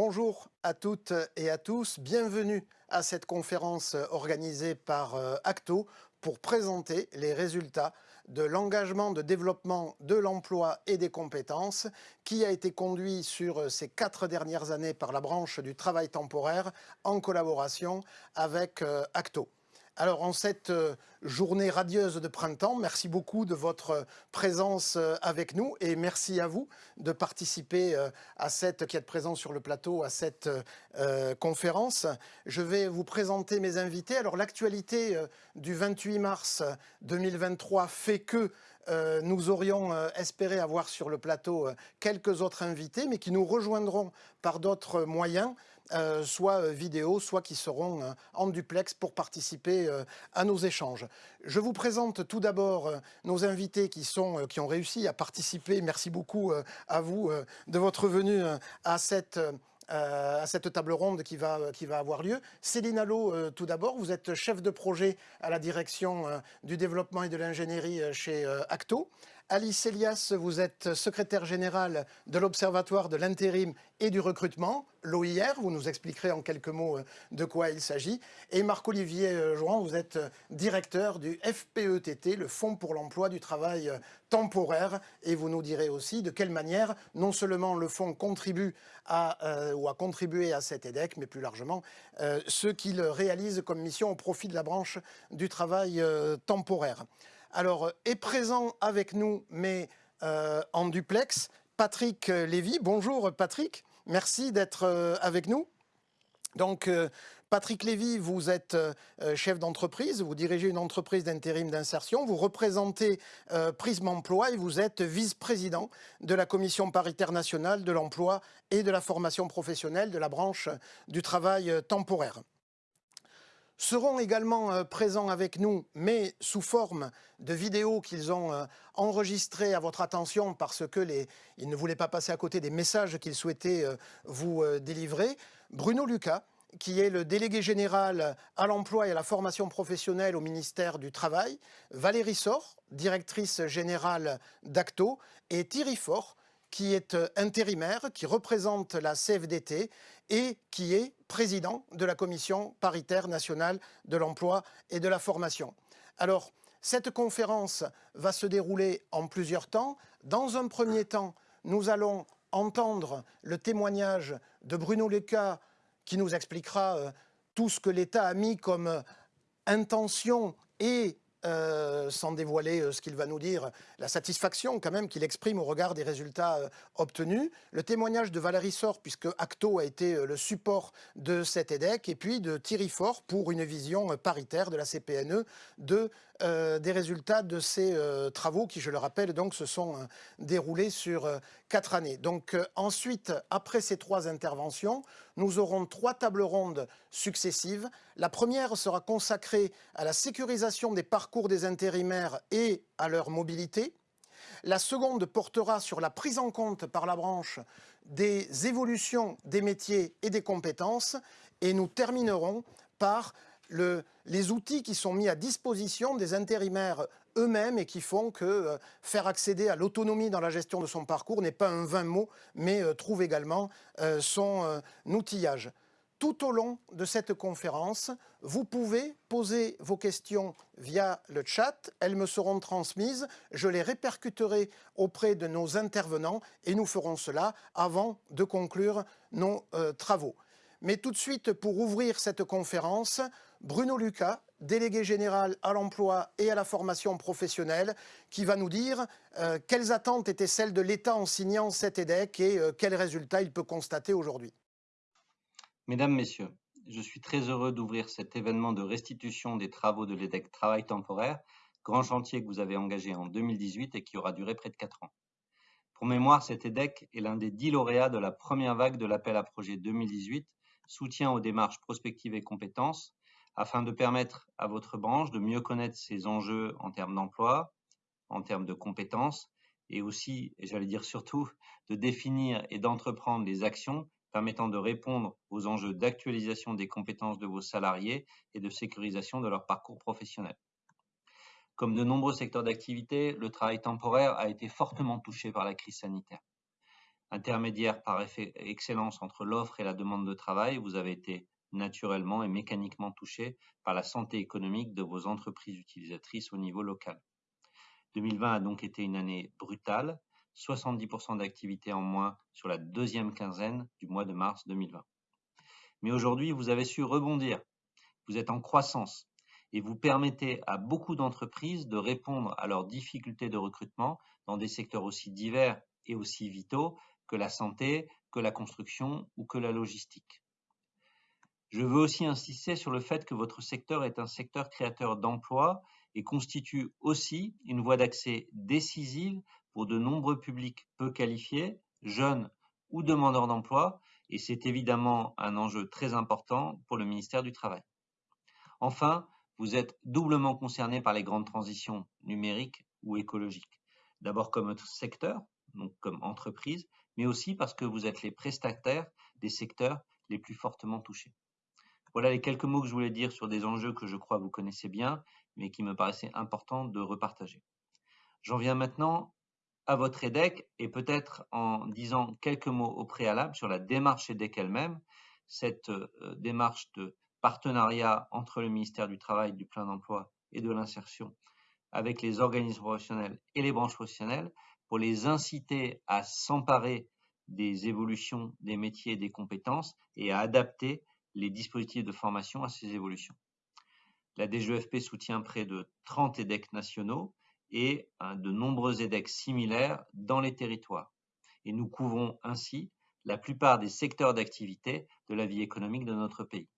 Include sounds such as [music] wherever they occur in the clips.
Bonjour à toutes et à tous, bienvenue à cette conférence organisée par euh, Acto pour présenter les résultats de l'engagement de développement de l'emploi et des compétences qui a été conduit sur euh, ces quatre dernières années par la branche du travail temporaire en collaboration avec euh, Acto. Alors en cette euh, journée radieuse de printemps, merci beaucoup de votre présence euh, avec nous et merci à vous de participer euh, à cette, qui êtes présent sur le plateau, à cette conférence. Je vais vous présenter mes invités. Alors l'actualité du 28 mars 2023 fait que nous aurions espéré avoir sur le plateau quelques autres invités, mais qui nous rejoindront par d'autres moyens. Euh, soit euh, vidéo, soit qui seront euh, en duplex pour participer à nos échanges. Je vous présente tout d'abord nos invités qui, sont, qui ont réussi à participer. Merci beaucoup à vous de votre venue à cette à cette table ronde qui va, qui va avoir lieu. Céline Allo, tout d'abord, vous êtes chef de projet à la direction du développement et de l'ingénierie chez Acto. Alice Elias, vous êtes secrétaire générale de l'Observatoire de l'intérim et du recrutement, l'OIR. Vous nous expliquerez en quelques mots euh, de quoi il s'agit. Et Marc-Olivier euh, Jouan, vous êtes euh, directeur du FPETT, le Fonds pour l'emploi du travail temporaire. Et vous nous direz aussi de quelle manière non seulement le fonds contribue à, ou a contribué à cet EDEC, mais plus largement ce qu'il réalise comme mission au profit de la branche du travail temporaire. Alors, est présent avec nous, mais euh, en duplex, Patrick Lévy. Bonjour Patrick, merci d'être euh, avec nous. Donc, euh, Patrick Lévy, vous êtes chef d'entreprise, vous dirigez une entreprise d'intérim d'insertion, vous représentez Prisme Emploi et vous êtes vice-président de la Commission paritaire nationale de l'emploi et de la formation professionnelle de la branche du travail temporaire seront également euh, présents avec nous, mais sous forme de vidéos qu'ils ont euh, enregistrées à votre attention parce que ils ne voulaient pas passer à côté des messages qu'ils souhaitaient euh, vous délivrer. Bruno Lucas, qui est le délégué général à l'emploi et à la formation professionnelle au ministère du Travail, Valérie Sor, directrice générale d'Acto, et Thierry Faure, qui est intérimaire, qui représente la CFDT et qui est président de la Commission paritaire nationale de l'emploi et de la formation. Alors, cette conférence va se dérouler en plusieurs temps. Dans un premier temps, nous allons entendre le témoignage de Bruno Leca qui nous expliquera euh, tout ce que l'État a mis comme intention et euh, sans dévoiler euh, ce qu'il va nous dire, la satisfaction quand même qu'il exprime au regard des résultats euh, obtenus, le témoignage de Valérie Sort, puisque Acto a été le support de cet EDEC, et puis de Thierry Fort pour une vision paritaire de la CPNE de euh, des résultats de ces euh, travaux qui, je le rappelle, donc, se sont euh, déroulés sur quatre années. Donc ensuite, après ces trois interventions, nous aurons trois tables rondes successives. La première sera consacrée à la sécurisation des parcours des intérimaires et à leur mobilité. La seconde portera sur la prise en compte par la branche des évolutions des métiers et des compétences. Et nous terminerons par les outils qui sont mis à disposition des intérimaires eux-mêmes et qui font que euh, faire accéder à l'autonomie dans la gestion de son parcours n'est pas un vain mot, mais euh, trouve également euh, son outillage. Tout au long de cette conférence, vous pouvez poser vos questions via le chat. Elles me seront transmises. Je les répercuterai auprès de nos intervenants et nous ferons cela avant de conclure nos travaux. Mais tout de suite, pour ouvrir cette conférence, Bruno Lucas, délégué général à l'emploi et à la formation professionnelle, qui va nous dire euh, quelles attentes étaient celles de l'État en signant cet EDEC et euh, quels résultats il peut constater aujourd'hui? Mesdames, Messieurs, je suis très heureux d'ouvrir cet événement de restitution des travaux de l'EDEC Travail temporaire, grand chantier que vous avez engagé en 2018 et qui aura duré près de 4 ans. Pour mémoire, cet EDEC est l'un des dix lauréats de la première vague de l'appel à projet 2018, soutien aux démarches prospectives et compétences, afin de permettre à votre branche de mieux connaître ses enjeux en termes d'emploi, en termes de compétences, et aussi, j'allais dire surtout, de définir et d'entreprendre les actions permettant de répondre aux enjeux d'actualisation des compétences de vos salariés et de sécurisation de leur parcours professionnel. Comme de nombreux secteurs d'activité, le travail temporaire a été fortement touché par la crise sanitaire. Intermédiaire par excellence entre l'offre et la demande de travail, vous avez été naturellement et mécaniquement touché par la santé économique de vos entreprises utilisatrices au niveau local. 2020 a donc été une année brutale, 70% d'activité en moins sur la deuxième quinzaine du mois de mars 2020. Mais aujourd'hui, vous avez su rebondir. Vous êtes en croissance et vous permettez à beaucoup d'entreprises de répondre à leurs difficultés de recrutement dans des secteurs aussi divers et aussi vitaux que la santé, que la construction ou que la logistique. Je veux aussi insister sur le fait que votre secteur est un secteur créateur d'emplois et constitue aussi une voie d'accès décisive pour de nombreux publics peu qualifiés, jeunes ou demandeurs d'emploi, et c'est évidemment un enjeu très important pour le ministère du Travail. Enfin, vous êtes doublement concerné par les grandes transitions numériques ou écologiques. D'abord comme secteur, donc comme entreprise, mais aussi parce que vous êtes les prestataires des secteurs les plus fortement touchés. Voilà les quelques mots que je voulais dire sur des enjeux que je crois vous connaissez bien, mais qui me paraissaient importants de repartager. J'en viens maintenant à votre EDEC et peut-être en disant quelques mots au préalable sur la démarche EDEC elle-même, cette euh, démarche de partenariat entre le ministère du Travail, du plein d'emploi et de l'insertion avec les organismes professionnels et les branches professionnelles pour les inciter à s'emparer des évolutions des métiers et des compétences et à adapter les dispositifs de formation à ces évolutions. La DGEFP soutient près de 30 EDEC nationaux et de nombreux EDEC similaires dans les territoires. Et nous couvrons ainsi la plupart des secteurs d'activité de la vie économique de notre pays.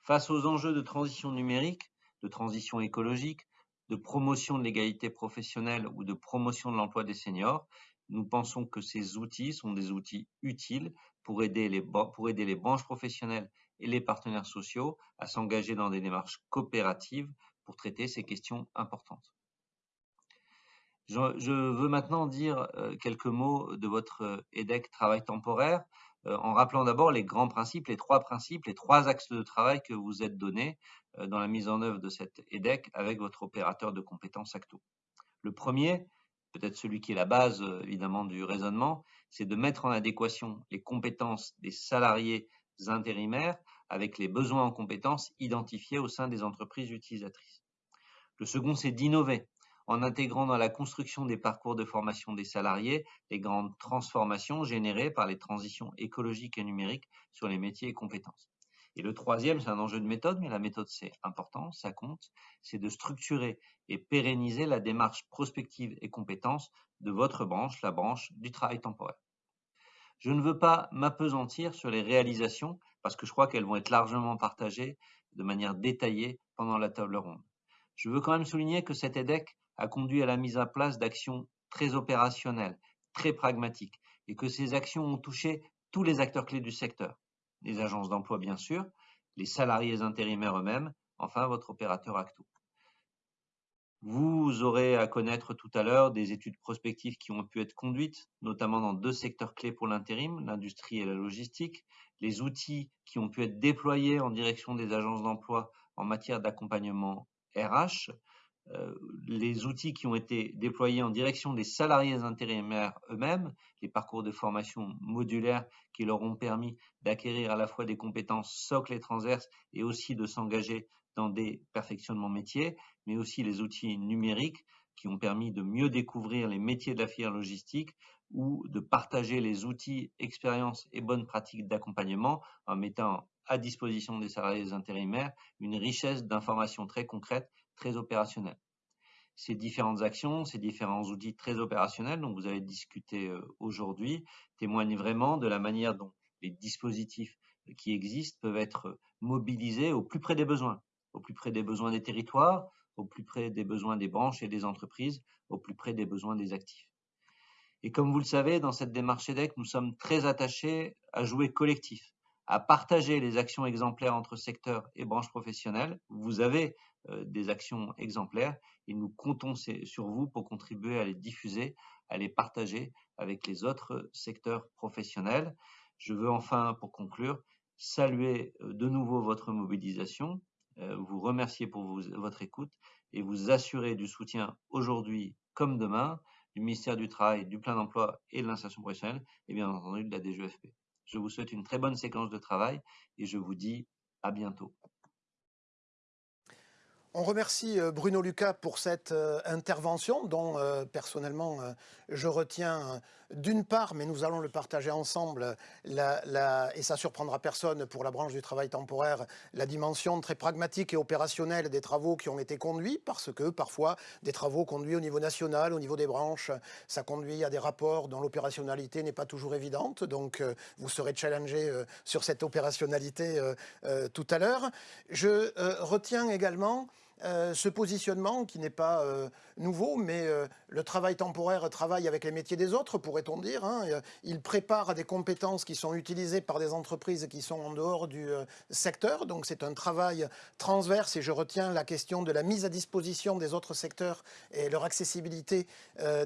Face aux enjeux de transition numérique, de transition écologique, de promotion de l'égalité professionnelle ou de promotion de l'emploi des seniors, nous pensons que ces outils sont des outils utiles pour aider les, pour aider les branches professionnelles et les partenaires sociaux à s'engager dans des démarches coopératives pour traiter ces questions importantes. Je, veux maintenant dire euh, quelques mots de votre EDEC travail temporaire, euh, en rappelant d'abord les grands principes, les trois principes, les trois axes de travail que vous êtes donnés euh, dans la mise en œuvre de cette EDEC avec votre opérateur de compétences ACTO. Le premier, peut-être celui qui est la base évidemment du raisonnement, c'est de mettre en adéquation les compétences des salariés intérimaires avec les besoins en compétences identifiés au sein des entreprises utilisatrices. Le second, c'est d'innover en intégrant dans la construction des parcours de formation des salariés les grandes transformations générées par les transitions écologiques et numériques sur les métiers et compétences. Et le troisième, c'est un enjeu de méthode, mais la méthode c'est important, ça compte, c'est de structurer et pérenniser la démarche prospective et compétences de votre branche, la branche du travail temporaire. Je ne veux pas m'apesantir sur les réalisations parce que je crois qu'elles vont être largement partagées de manière détaillée pendant la table ronde. Je veux quand même souligner que cet EDEC a conduit à la mise en place d'actions très opérationnelles, très pragmatiques, et que ces actions ont touché tous les acteurs clés du secteur. Les agences d'emploi, bien sûr, les salariés intérimaires eux-mêmes, enfin votre opérateur Acto. Vous aurez à connaître tout à l'heure des études prospectives qui ont pu être conduites, notamment dans deux secteurs clés pour l'intérim, l'industrie et la logistique, les outils qui ont pu être déployés en direction des agences d'emploi en matière d'accompagnement RH, euh, les outils qui ont été déployés en direction des salariés intérimaires eux-mêmes, les parcours de formation modulaires qui leur ont permis d'acquérir à la fois des compétences socles et transverses et aussi de s'engager dans des perfectionnements métiers, mais aussi les outils numériques qui ont permis de mieux découvrir les métiers de la filière logistique ou de partager les outils, expériences et bonnes pratiques d'accompagnement en mettant à disposition des salariés intérimaires une richesse d'informations très concrètes, très opérationnelles. Ces différentes actions, ces différents outils très opérationnels dont vous avez discuté euh, aujourd'hui témoignent vraiment de la manière dont les dispositifs qui existent peuvent être mobilisés au plus près des besoins au plus près des besoins des territoires, au plus près des besoins des branches et des entreprises, au plus près des besoins des actifs. Et comme vous le savez, dans cette démarche EDEC, nous sommes très attachés à jouer collectif, à partager les actions exemplaires entre secteurs et branches professionnelles. Vous avez euh, des actions exemplaires et nous comptons sur vous pour contribuer à les diffuser, à les partager avec les autres secteurs professionnels. Je veux enfin, pour conclure, saluer euh, de nouveau votre mobilisation, vous remercier pour votre écoute et vous assurer du soutien aujourd'hui comme demain du ministère du Travail, du plein d'emploi et de l'insertion professionnelle, et bien entendu de la DGFP. Je vous souhaite une très bonne séquence de travail et je vous dis à bientôt. On remercie euh, Bruno Lucas pour cette euh, intervention dont euh, personnellement je retiens d'une part, mais nous allons le partager ensemble, et ça surprendra personne pour la branche du travail temporaire, la dimension très pragmatique et opérationnelle des travaux qui ont été conduits, parce que parfois des travaux conduits au niveau national, au niveau des branches, ça conduit à des rapports dont l'opérationnalité n'est pas toujours évidente, donc vous serez challengé sur cette opérationnalité tout à l'heure. Je retiens également euh, ce positionnement qui n'est pas euh, nouveau, mais euh, le travail temporaire travaille avec les métiers des autres, pourrait-on dire. Hein, il prépare des compétences qui sont utilisées par des entreprises qui sont en dehors du secteur. Donc c'est un travail transverse et je retiens la question de la mise à disposition des autres secteurs et leur accessibilité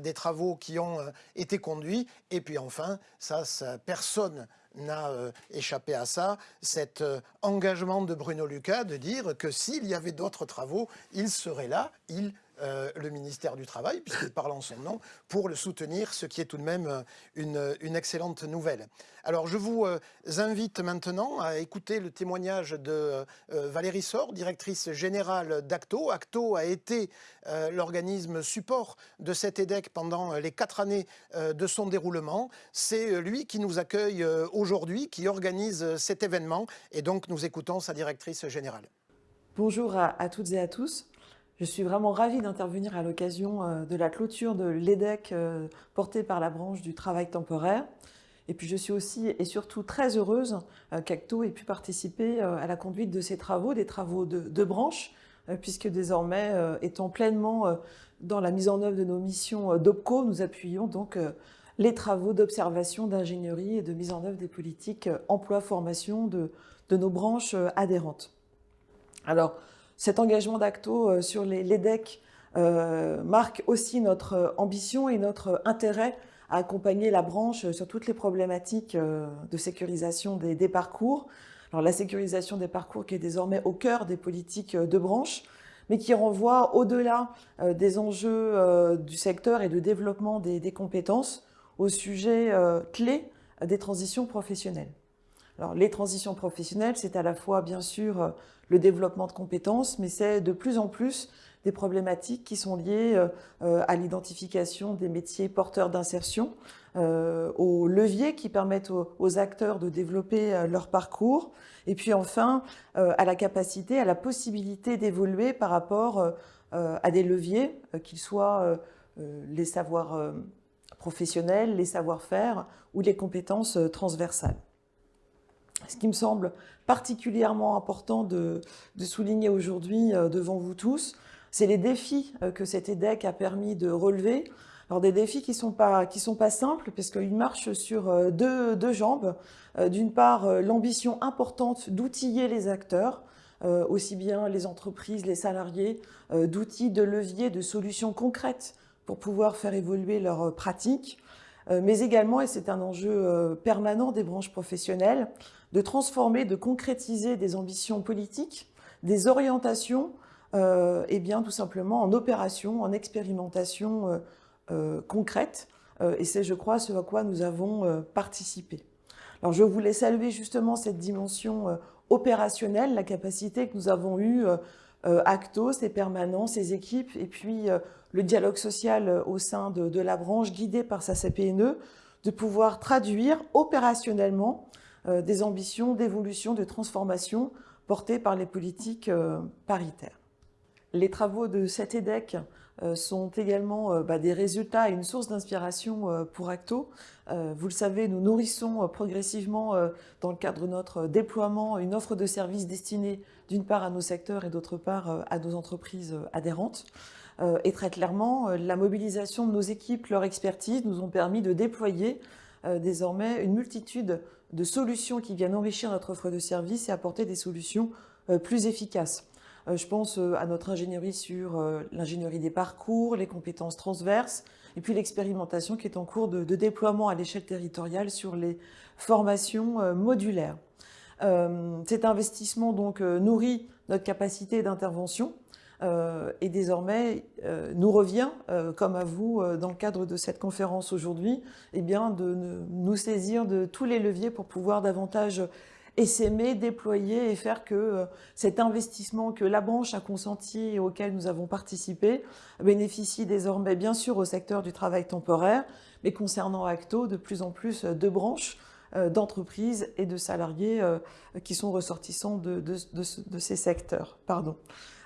des travaux qui ont été conduits. Et puis enfin, ça, ça personne n'a euh, échappé à ça, cet euh, engagement de Bruno Lucas de dire que s'il y avait d'autres travaux, il serait là, il euh, le ministère du Travail, puisqu'il parle en son nom, pour le soutenir, ce qui est tout de même euh, une, excellente nouvelle. Alors je vous euh, invite maintenant à écouter le témoignage de Valérie Sor, directrice générale d'Acto. Acto a été l'organisme support de cet EDEC pendant les quatre années de son déroulement. C'est lui qui nous accueille aujourd'hui, qui organise cet événement, et donc nous écoutons sa directrice générale. Bonjour à toutes et à tous. Je suis vraiment ravie d'intervenir à l'occasion euh, de la clôture de l'EDEC euh, portée par la branche du travail temporaire. Et puis je suis aussi et surtout très heureuse euh, qu'Acto ait pu participer à la conduite de ces travaux, des travaux de, branche, puisque désormais, étant pleinement dans la mise en œuvre de nos missions d'OPCO, nous appuyons donc les travaux d'observation, d'ingénierie et de mise en œuvre des politiques emploi-formation de, de nos branches adhérentes. Alors, cet engagement d'Acto euh, sur les, DEC euh, marque aussi notre euh, ambition et notre intérêt à accompagner la branche sur toutes les problématiques de sécurisation des, parcours. Alors la sécurisation des parcours qui est désormais au cœur des politiques de branche, mais qui renvoie au-delà des enjeux du secteur et de développement des, compétences au sujet clé des transitions professionnelles. Alors les transitions professionnelles, c'est à la fois bien sûr le développement de compétences, mais c'est de plus en plus des problématiques qui sont liées euh, à l'identification des métiers porteurs d'insertion, euh, aux leviers qui permettent aux, acteurs de développer euh, leur parcours, et puis enfin à la capacité, à la possibilité d'évoluer par rapport à des leviers, qu'ils soient les savoirs professionnels, les savoir-faire ou les compétences transversales. Ce qui me semble particulièrement important de, souligner aujourd'hui euh, devant vous tous, c'est les défis euh, que cet EDEC a permis de relever. Alors des défis qui ne sont, pas, qui sont pas simples, parce qu'ils marchent sur euh, deux, deux jambes. D'une part, l'ambition importante d'outiller les acteurs, aussi bien les entreprises, les salariés, d'outils, de leviers, de solutions concrètes pour pouvoir faire évoluer leurs pratiques, mais également, et c'est un enjeu permanent des branches professionnelles, de transformer, de concrétiser des ambitions politiques, des orientations, euh, et bien tout simplement en opération, en expérimentation euh, euh, concrète. et c'est, je crois, ce à quoi nous avons participé. Alors je voulais saluer justement cette dimension opérationnelle, la capacité que nous avons eue, Acto, ses permanents, ses équipes, et puis le dialogue social au sein de, de, la branche, guidé par sa CPNE, de pouvoir traduire opérationnellement euh, des ambitions d'évolution, de transformation portées par les politiques euh, paritaires. Les travaux de cet EDEC euh, sont également bah, des résultats et une source d'inspiration pour Acto. Vous le savez, nous nourrissons progressivement, dans le cadre de notre déploiement, une offre de services destinée d'une part à nos secteurs et d'autre part à nos entreprises adhérentes. Et très clairement, la mobilisation de nos équipes, leur expertise, nous ont permis de déployer désormais une multitude de solutions qui viennent enrichir notre offre de services et apporter des solutions euh, plus efficaces. Euh, je pense euh, à notre ingénierie sur l'ingénierie des parcours, les compétences transverses, et puis l'expérimentation qui est en cours de, déploiement à l'échelle territoriale sur les formations modulaires. cet investissement donc nourrit notre capacité d'intervention et désormais nous revient, comme à vous dans le cadre de cette conférence aujourd'hui, eh bien de nous saisir de tous les leviers pour pouvoir davantage s'aimer, déployer et faire que euh, cet investissement que la branche a consenti et auquel nous avons participé bénéficie désormais bien sûr au secteur du travail temporaire, mais concernant Acto, de plus en plus de branches, euh, d'entreprises et de salariés euh, qui sont ressortissants de, de ces secteurs. Pardon.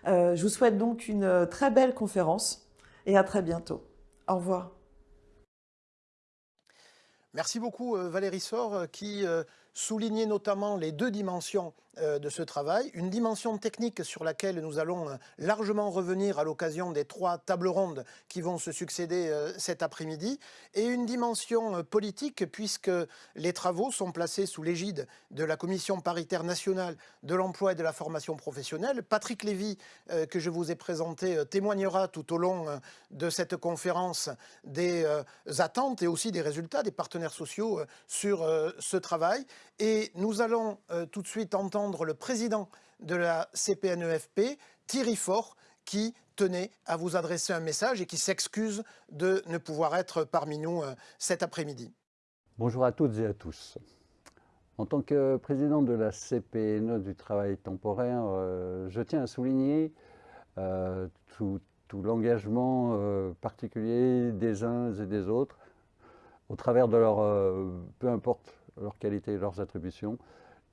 Je vous souhaite donc une très belle conférence et à très bientôt. Au revoir. Merci beaucoup Valérie Sor qui souligner notamment les deux dimensions euh, de ce travail, une dimension technique sur laquelle nous allons euh, largement revenir à l'occasion des trois tables rondes qui vont se succéder euh, cet après-midi, et une dimension politique puisque les travaux sont placés sous l'égide de la Commission paritaire nationale de l'emploi et de la formation professionnelle. Patrick Lévy, que je vous ai présenté, témoignera tout au long de cette conférence des attentes et aussi des résultats des partenaires sociaux sur ce travail. Et nous allons tout de suite entendre le président de la CPNEFP, Thierry Faure, qui tenait à vous adresser un message et qui s'excuse de ne pouvoir être parmi nous euh, cet après-midi. Bonjour à toutes et à tous. En tant que président de la CPNE du travail temporaire, euh, je tiens à souligner euh, tout, l'engagement particulier des uns et des autres au travers de leur, peu importe leur qualité et leurs attributions,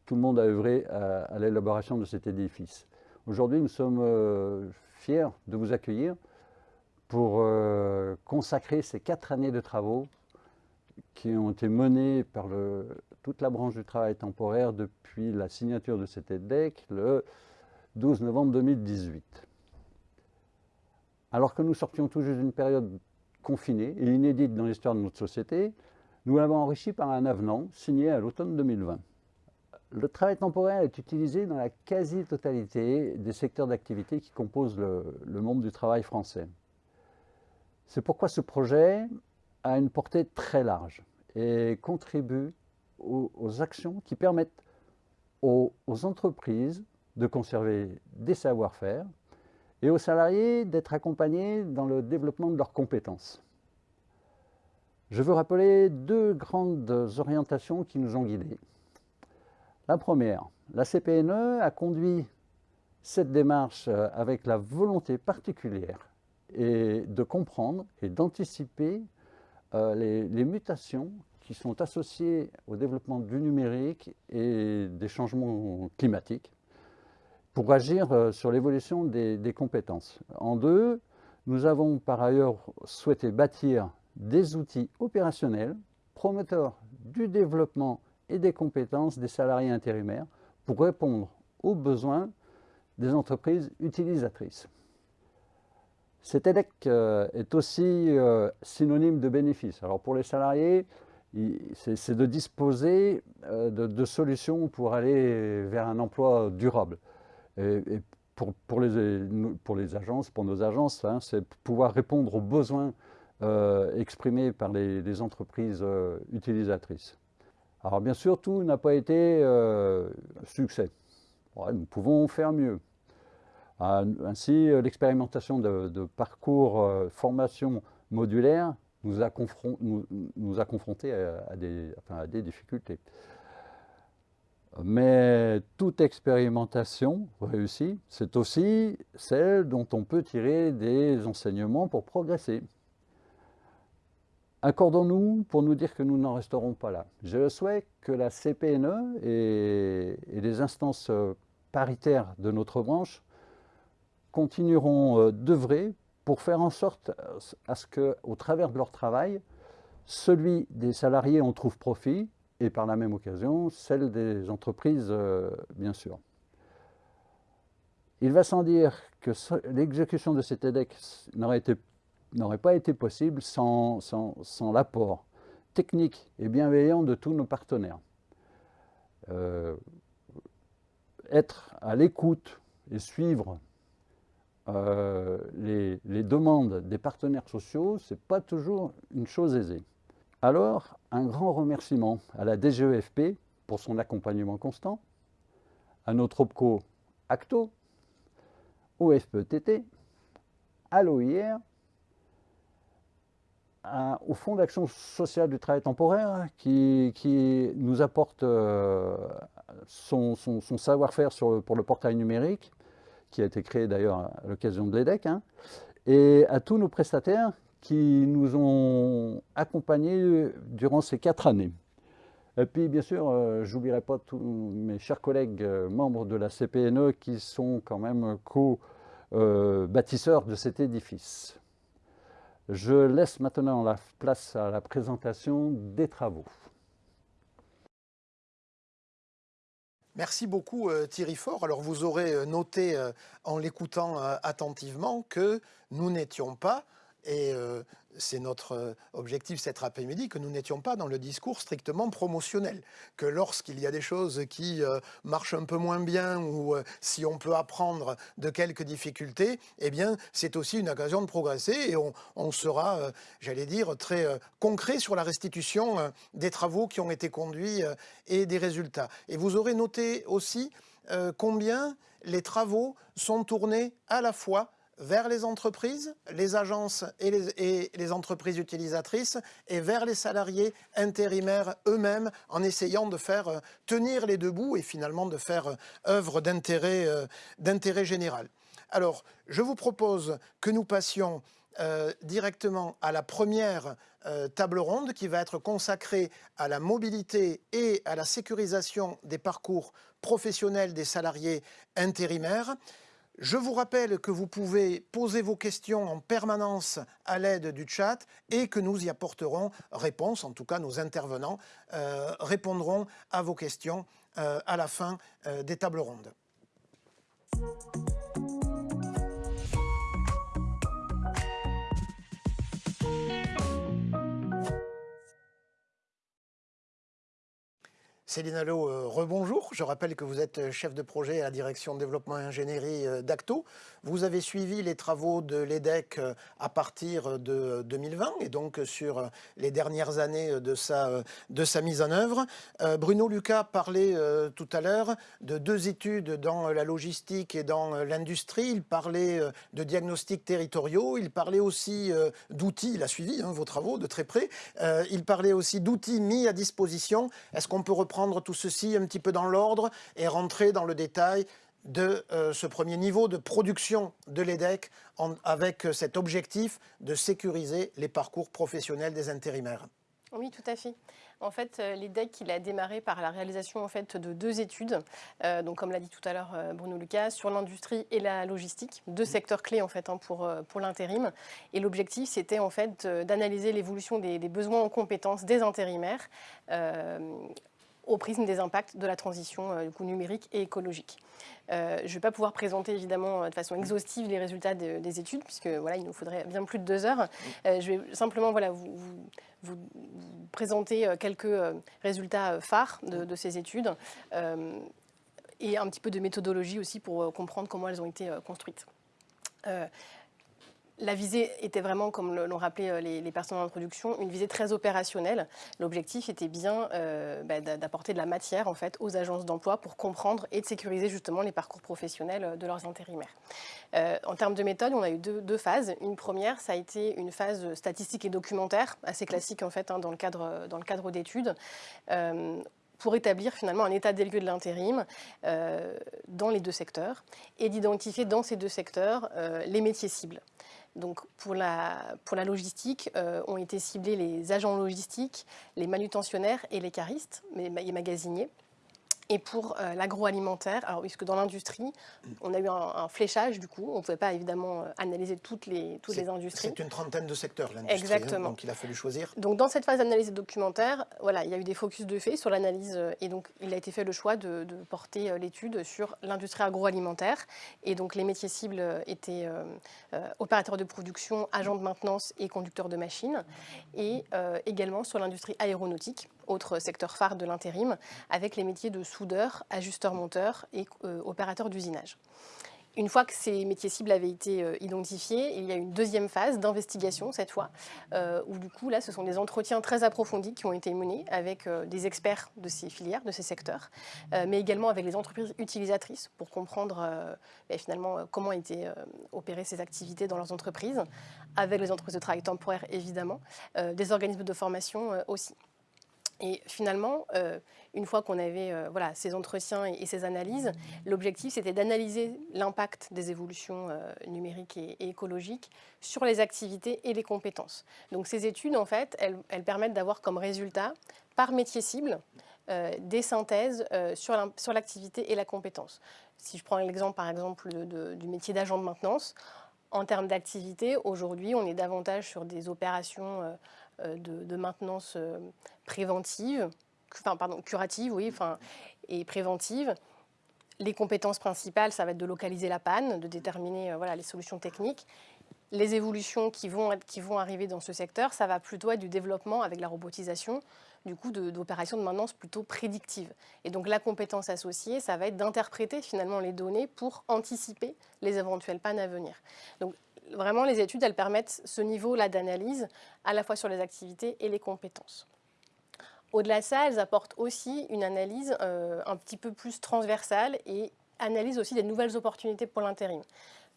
tout le monde a œuvré à, l'élaboration de cet édifice. Aujourd'hui, nous sommes euh, fiers de vous accueillir pour euh, consacrer ces quatre années de travaux qui ont été menés par toute la branche du travail temporaire depuis la signature de cet EDEC le 12 novembre 2018. Alors que nous sortions tout juste d'une période confinée et inédite dans l'histoire de notre société, nous l'avons enrichi par un avenant signé à l'automne 2020. Le travail temporaire est utilisé dans la quasi-totalité des secteurs d'activité qui composent le, monde du travail français. C'est pourquoi ce projet a une portée très large et contribue aux, actions qui permettent aux, entreprises de conserver des savoir-faire et aux salariés d'être accompagnés dans le développement de leurs compétences. Je veux rappeler deux grandes orientations qui nous ont guidés. La première, la CPNE a conduit cette démarche euh, avec la volonté particulière de comprendre et d'anticiper euh, les, mutations qui sont associées au développement du numérique et des changements climatiques pour agir euh, sur l'évolution des, des, compétences. En deux, nous avons par ailleurs souhaité bâtir des outils opérationnels promoteurs du développement et des compétences des salariés intérimaires pour répondre aux besoins des entreprises utilisatrices. Cet EDEC euh, est aussi euh, synonyme de bénéfice. Alors pour les salariés, c'est de disposer euh, de, solutions pour aller vers un emploi durable. Et, pour, les, agences, pour nos agences, hein, c'est pouvoir répondre aux besoins exprimés par les entreprises utilisatrices. Alors bien sûr, tout n'a pas été euh, succès. nous pouvons faire mieux. Ah, ainsi, euh, l'expérimentation de, parcours euh, formation modulaire nous a, confrontés à, des, difficultés. Mais toute expérimentation réussie, c'est aussi celle dont on peut tirer des enseignements pour progresser. Accordons-nous pour nous dire que nous n'en resterons pas là. Je souhaite que la CPNE et, les instances euh, paritaires de notre branche continueront euh, d'œuvrer pour faire en sorte euh, à ce qu'au travers de leur travail, celui des salariés en trouve profit et par la même occasion, celle des entreprises, bien sûr. Il va sans dire que l'exécution de cet EDEC n'aurait été n'aurait pas été possible sans, l'apport technique et bienveillant de tous nos partenaires. Euh, être à l'écoute et suivre euh, les, les, demandes des partenaires sociaux, ce n'est pas toujours une chose aisée. Alors, un grand remerciement à la DGEFP pour son accompagnement constant, à notre OPCO ACTO, au FPTT, à l'OIR, au Fonds d'action sociale du travail temporaire qui, nous apporte euh, son, savoir-faire pour le portail numérique, qui a été créé d'ailleurs à l'occasion de l'EDEC, hein, et à tous nos prestataires qui nous ont accompagnés durant ces quatre années. Et puis, bien sûr, euh, je n'oublierai pas tous mes chers collègues euh, membres de la CPNE qui sont quand même co-bâtisseurs de cet édifice. Je laisse maintenant la place à la présentation des travaux. Merci beaucoup euh, Thierry Fort. Alors vous aurez noté en l'écoutant attentivement que nous n'étions pas et euh, c'est notre euh, objectif cet après-midi, que nous n'étions pas dans le discours strictement promotionnel, que lorsqu'il y a des choses qui euh, marchent un peu moins bien ou si on peut apprendre de quelques difficultés, eh bien c'est aussi une occasion de progresser et on, sera, j'allais dire, très concret sur la restitution des travaux qui ont été conduits et des résultats. Et vous aurez noté aussi combien les travaux sont tournés à la fois vers les entreprises, les agences et les, entreprises utilisatrices et vers les salariés intérimaires eux-mêmes en essayant de faire euh, tenir les deux bouts et finalement de faire euh, œuvre euh, d'intérêt général. Alors, je vous propose que nous passions directement à la première table ronde qui va être consacrée à la mobilité et à la sécurisation des parcours professionnels des salariés intérimaires. Je vous rappelle que vous pouvez poser vos questions en permanence à l'aide du chat et que nous y apporterons réponse, en tout cas nos intervenants euh, répondront à vos questions euh, à la fin euh, des tables rondes. Céline Allo, euh, rebonjour. Je rappelle que vous êtes chef de projet à la direction développement et ingénierie euh, d'Acto. Vous avez suivi les travaux de l'EDEC euh, à partir de 2020 et donc sur les dernières années de sa, de sa mise en œuvre. Bruno Lucas parlait tout à l'heure de deux études dans la logistique et dans l'industrie. Il parlait de diagnostics territoriaux. Il parlait aussi d'outils. Il a suivi hein, vos travaux de très près. Il parlait aussi d'outils mis à disposition. Est-ce qu'on peut reprendre tout ceci un petit peu dans l'ordre et rentrer dans le détail de euh, ce premier niveau de production de l'EDEC avec euh, cet objectif de sécuriser les parcours professionnels des intérimaires. Oui, tout à fait. En fait, euh, l'EDEC, il a démarré par la réalisation en fait, de deux études, donc comme l'a dit tout à l'heure Bruno Lucas, sur l'industrie et la logistique, deux secteurs clés en fait, hein, pour, pour l'intérim. Et l'objectif, c'était en fait d'analyser l'évolution des, besoins en compétences des intérimaires au prisme des impacts de la transition euh, numérique et écologique. Euh, je ne vais pas pouvoir présenter évidemment de façon exhaustive les résultats des études, puisque voilà, il nous faudrait bien plus de deux heures. Euh, je vais simplement voilà, vous, présenter quelques résultats phares de, ces études et un petit peu de méthodologie aussi pour comprendre comment elles ont été construites. La visée était vraiment, comme l'ont rappelé euh, les, personnes en introduction, une visée très opérationnelle. L'objectif était bien euh, bah, d'apporter de la matière en fait, aux agences d'emploi pour comprendre et de sécuriser justement les parcours professionnels euh, de leurs intérimaires. en termes de méthode, on a eu deux, phases. Une première, ça a été une phase statistique et documentaire, assez classique en fait hein, dans le cadre, cadre d'études pour établir finalement un état des lieux de l'intérim dans les deux secteurs et d'identifier dans ces deux secteurs les métiers cibles. Donc pour la, pour la logistique, euh, ont été ciblés les agents logistiques, les manutentionnaires et les caristes, les magasiniers. Et pour euh, l'agroalimentaire, alors puisque dans l'industrie, on a eu un, fléchage du coup, on ne pouvait pas évidemment euh, analyser toutes les, toutes les industries. C'est une trentaine de secteurs l'industrie, hein, Exactement. donc il a fallu choisir. Donc dans cette phase d'analyse documentaire, voilà, il y a eu des focus de fait sur l'analyse euh, et donc il a été fait le choix de, porter l'étude sur l'industrie agroalimentaire et donc les métiers cibles étaient opérateurs de production, agents de maintenance et conducteurs de machines et également sur l'industrie aéronautique autre secteur phare de l'intérim, avec les métiers de soudeur, ajusteur-monteur et euh, opérateur d'usinage. Une fois que ces métiers cibles avaient été euh, identifiés, il y a une deuxième phase d'investigation cette fois, euh, où du coup là ce sont des entretiens très approfondis qui ont été menés avec des experts de ces filières, de ces secteurs, mais également avec les entreprises utilisatrices pour comprendre ben, finalement comment étaient opérées ces activités dans leurs entreprises, avec les entreprises de travail temporaire évidemment, des organismes de formation aussi. Et finalement, euh, une fois qu'on avait euh, voilà, ces entretiens et, ces analyses, l'objectif c'était d'analyser l'impact des évolutions euh, numériques et, écologiques sur les activités et les compétences. Donc ces études, en fait, elles, permettent d'avoir comme résultat, par métier cible, des synthèses sur l'activité et la compétence. Si je prends l'exemple par exemple du métier d'agent de maintenance, en termes d'activité, aujourd'hui, on est davantage sur des opérations euh, de, maintenance euh, préventive, pardon, curative, oui, enfin, et préventive. Les compétences principales, ça va être de localiser la panne, de déterminer euh, voilà, les solutions techniques. Les évolutions qui vont, qui vont arriver dans ce secteur, ça va plutôt être du développement avec la robotisation, du coup d'opérations de, maintenance plutôt prédictives. Et donc la compétence associée, ça va être d'interpréter finalement les données pour anticiper les éventuelles pannes à venir. Vraiment, les études, elles permettent ce niveau-là d'analyse, à la fois sur les activités et les compétences. Au-delà de ça, elles apportent aussi une analyse euh, un petit peu plus transversale et analysent aussi des nouvelles opportunités pour l'intérim.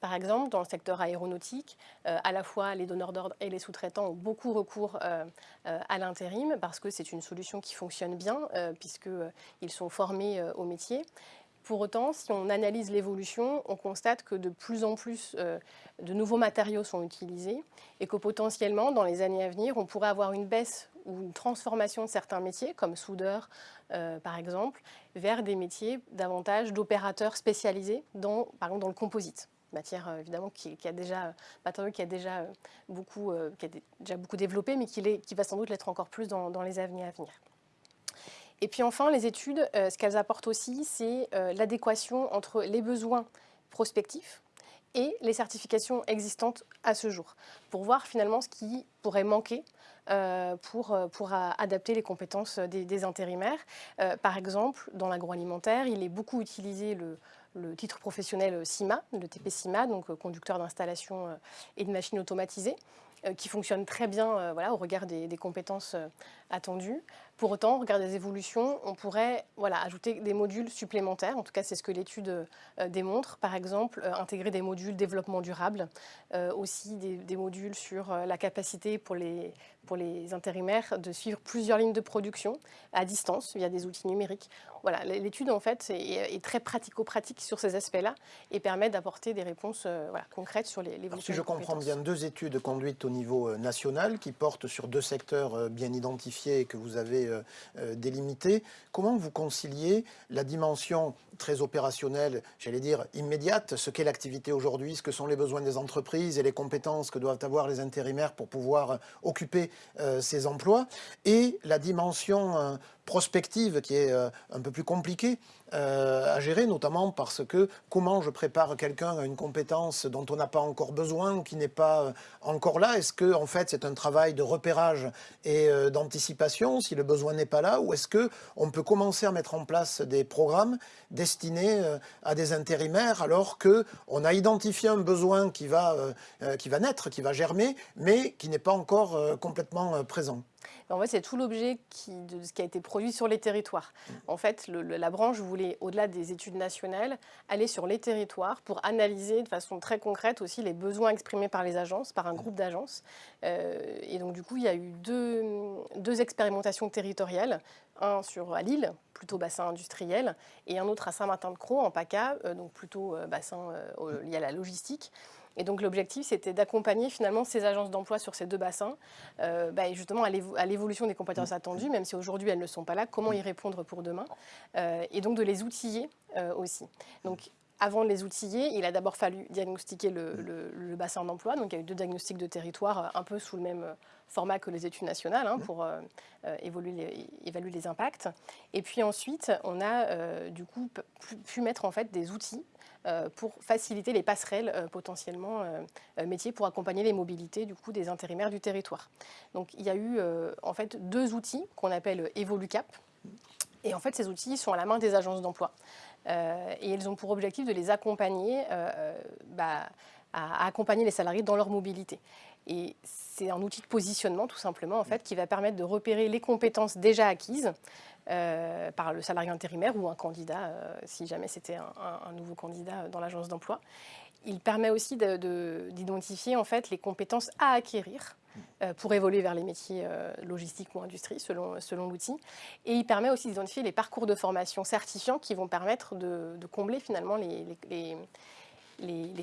Par exemple, dans le secteur aéronautique, euh, à la fois les donneurs d'ordre et les sous-traitants ont beaucoup recours euh, à l'intérim parce que c'est une solution qui fonctionne bien puisqu'ils sont formés au métier. Pour autant, si on analyse l'évolution, on constate que de plus en plus euh, de nouveaux matériaux sont utilisés et que potentiellement, dans les années à venir, on pourrait avoir une baisse ou une transformation de certains métiers, comme soudeur euh, par exemple, vers des métiers davantage d'opérateurs spécialisés, dans, par dans le composite matière euh, évidemment qui, a déjà matériau qui a déjà beaucoup développé mais qui, va sans doute l'être encore plus dans les années à venir. Et puis enfin, les études, euh, ce qu'elles apportent aussi, c'est euh, l'adéquation entre les besoins prospectifs et les certifications existantes à ce jour, pour voir finalement ce qui pourrait manquer euh, pour, adapter les compétences des, intérimaires. par exemple, dans l'agroalimentaire, il est beaucoup utilisé le, titre professionnel CIMA, le TP-CIMA, donc conducteur d'installation et de machines automatisées, qui fonctionne très bien voilà, au regard des compétences attendues. Pour autant, au regard des évolutions, on pourrait voilà, ajouter des modules supplémentaires. En tout cas, c'est ce que l'étude euh, démontre. Par exemple, euh, intégrer des modules développement durable, euh, aussi des, modules sur la capacité pour les, pour les intérimaires de suivre plusieurs lignes de production à distance via des outils numériques. Voilà, l'étude en fait est, très pratico-pratique sur ces aspects-là et permet d'apporter des réponses voilà, concrètes sur les, l'évolution. Si je comprends bien, deux études conduites au niveau national qui portent sur deux secteurs bien identifiés que vous avez euh, euh, délimité. Comment vous conciliez la dimension très opérationnelle, j'allais dire immédiate, ce qu'est l'activité aujourd'hui, ce que sont les besoins des entreprises et les compétences que doivent avoir les intérimaires pour pouvoir euh, occuper ces emplois, et la dimension prospective qui est un peu plus compliquée euh, à gérer, notamment parce que comment je prépare quelqu'un à une compétence dont on n'a pas encore besoin ou qui n'est pas euh, encore là? Est-ce que en fait c'est un travail de repérage et euh, d'anticipation si le besoin n'est pas là? Ou est-ce que on peut commencer à mettre en place des programmes destinés à des intérimaires alors que on a identifié un besoin qui va qui va naître, qui va germer, mais qui n'est pas encore complètement présent? En fait, c'est tout l'objet de ce qui a été produit sur les territoires. En fait, la branche voulait, au-delà des études nationales, aller sur les territoires pour analyser de façon très concrète aussi les besoins exprimés par les agences, par un groupe d'agences. Euh, et donc, du coup, il y a eu deux, expérimentations territoriales, un sur à Lille, plutôt bassin industriel, et un autre à Saint-Martin-de-Croix, en PACA, euh, donc plutôt euh, bassin lié à la logistique. Et donc l'objectif, c'était d'accompagner finalement ces agences d'emploi sur ces deux bassins, euh, bah, justement à l'évolution des compétences attendues, même si aujourd'hui elles ne sont pas là, comment y répondre pour demain, euh, et donc de les outiller euh, aussi. Avant de les outiller, il a d'abord fallu diagnostiquer le, bassin d'emploi. Donc il y a eu deux diagnostics de territoire, un peu sous le même format que les études nationales, hein, pour évaluer les impacts. Et puis ensuite, on a du coup pu mettre en fait des outils euh, pour faciliter les passerelles euh, potentiellement euh, métiers pour accompagner les mobilités du coup des intérimaires du territoire. Donc il y a eu en fait deux outils qu'on appelle EvoluCap. Et en fait, ces outils sont à la main des agences d'emploi. Et elles ont pour objectif de les accompagner, bah, à, accompagner les salariés dans leur mobilité. Et c'est un outil de positionnement, tout simplement, en fait, qui va permettre de repérer les compétences déjà acquises par le salarié intérimaire ou un candidat, si jamais c'était un, nouveau candidat dans l'agence d'emploi. Il permet aussi d'identifier en fait les compétences à acquérir euh, pour évoluer vers les métiers euh, logistiques ou industrie selon, l'outil. Et il permet aussi d'identifier les parcours de formation certifiants qui vont permettre de, combler finalement les,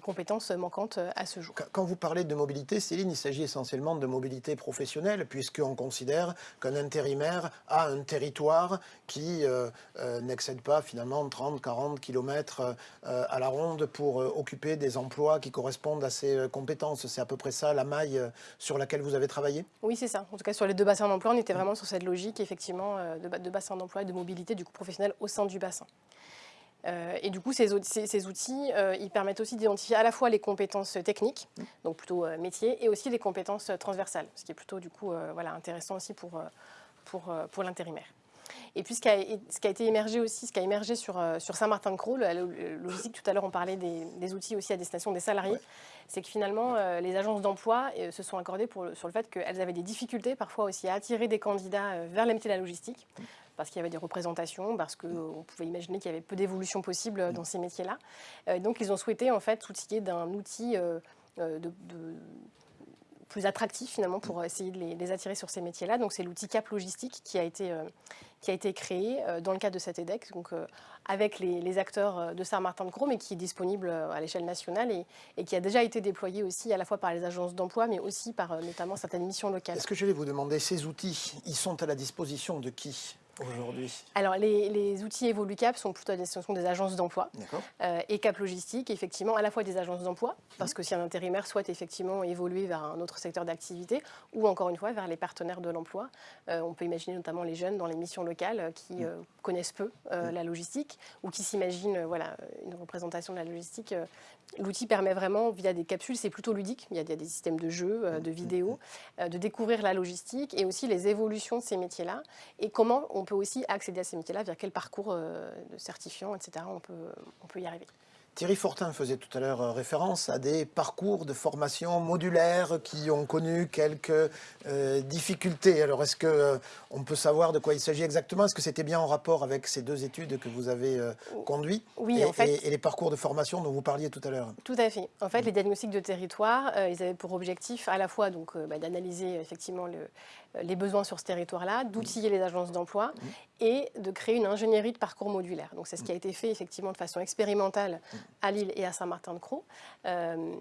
compétences manquantes à ce jour. Quand vous parlez de mobilité, Céline, il s'agit essentiellement de mobilité professionnelle, puisqu'on considère qu'un intérimaire a un territoire qui euh, euh, n'excède pas finalement 30, 40 km à la ronde pour euh, occuper des emplois qui correspondent à ses compétences. C'est à peu près ça la maille sur laquelle vous avez travaillé? Oui, c'est ça. En tout cas, sur les deux bassins d'emploi, on était vraiment sur cette logique, effectivement, de, de bassin d'emploi et de mobilité du coup professionnel au sein du bassin. Euh, et du coup, ces, outils, euh, ils permettent aussi d'identifier à la fois les compétences techniques, donc plutôt euh, métier, et aussi les compétences transversales, ce qui est plutôt du coup voilà, intéressant aussi pour, pour, pour l'intérimaire. Et puis ce qui, a, ce qui, a, été émergé aussi, ce qui a émergé sur, sur Saint-Martin-de-Croix, la logistique, tout à l'heure on parlait des, outils aussi à destination des salariés, c'est que finalement les agences d'emploi se sont accordées pour, sur le fait qu'elles avaient des difficultés parfois aussi à attirer des candidats vers les métiers de la logistique parce qu'il y avait des représentations, parce qu'on pouvait imaginer qu'il y avait peu d'évolution possible dans ces métiers-là. Euh, donc ils ont souhaité en fait s'outiller d'un outil euh, euh, de, plus attractif finalement pour essayer de les, attirer sur ces métiers-là. Donc c'est l'outil Cap Logistique qui a été, qui a été créé dans le cadre de cet EDEC, donc avec les, acteurs de Saint-Martin-de-Croix, mais qui est disponible à l'échelle nationale et, et, qui a déjà été déployé aussi à la fois par les agences d'emploi, mais aussi par notamment certaines missions locales. Est-ce que je vais vous demander, ces outils, ils sont à la disposition de qui? Aujourd'hui Alors, les, outils EvoluCap sont plutôt à destination des agences d'emploi. Euh, et Cap Logistique, effectivement, à la fois des agences d'emploi, parce que si un intérimaire souhaite effectivement évoluer vers un autre secteur d'activité, ou encore une fois vers les partenaires de l'emploi, euh, on peut imaginer notamment les jeunes dans les missions locales euh, qui connaissent peu la logistique ou qui s'imaginent voilà, une représentation de la logistique L'outil permet vraiment, via des capsules, c'est plutôt ludique, il y a des systèmes de jeux, euh, de vidéos, euh, de découvrir la logistique et aussi les évolutions de ces métiers-là et comment on peut aussi accéder à ces métiers-là, via quel parcours euh, de certifiant, etc. on peut, on peut y arriver. Thierry Fortin faisait tout à l'heure euh, référence à des parcours de formation modulaires qui ont connu quelques euh, difficultés. Alors, est-ce qu'on euh, on peut savoir de quoi il s'agit exactement? Est-ce que c'était bien en rapport avec ces deux études que vous avez conduites? Oui, et, en fait. Et, les parcours de formation dont vous parliez tout à l'heure? Tout à fait. En fait, les diagnostics de territoire, ils avaient pour objectif à la fois donc bah, d'analyser effectivement le, les besoins sur ce territoire-là, d'outiller les agences d'emploi et de créer une ingénierie de parcours modulaire. Donc c'est ce qui a été fait effectivement de façon expérimentale à Lille et à Saint-Martin-de-Croix. Euh,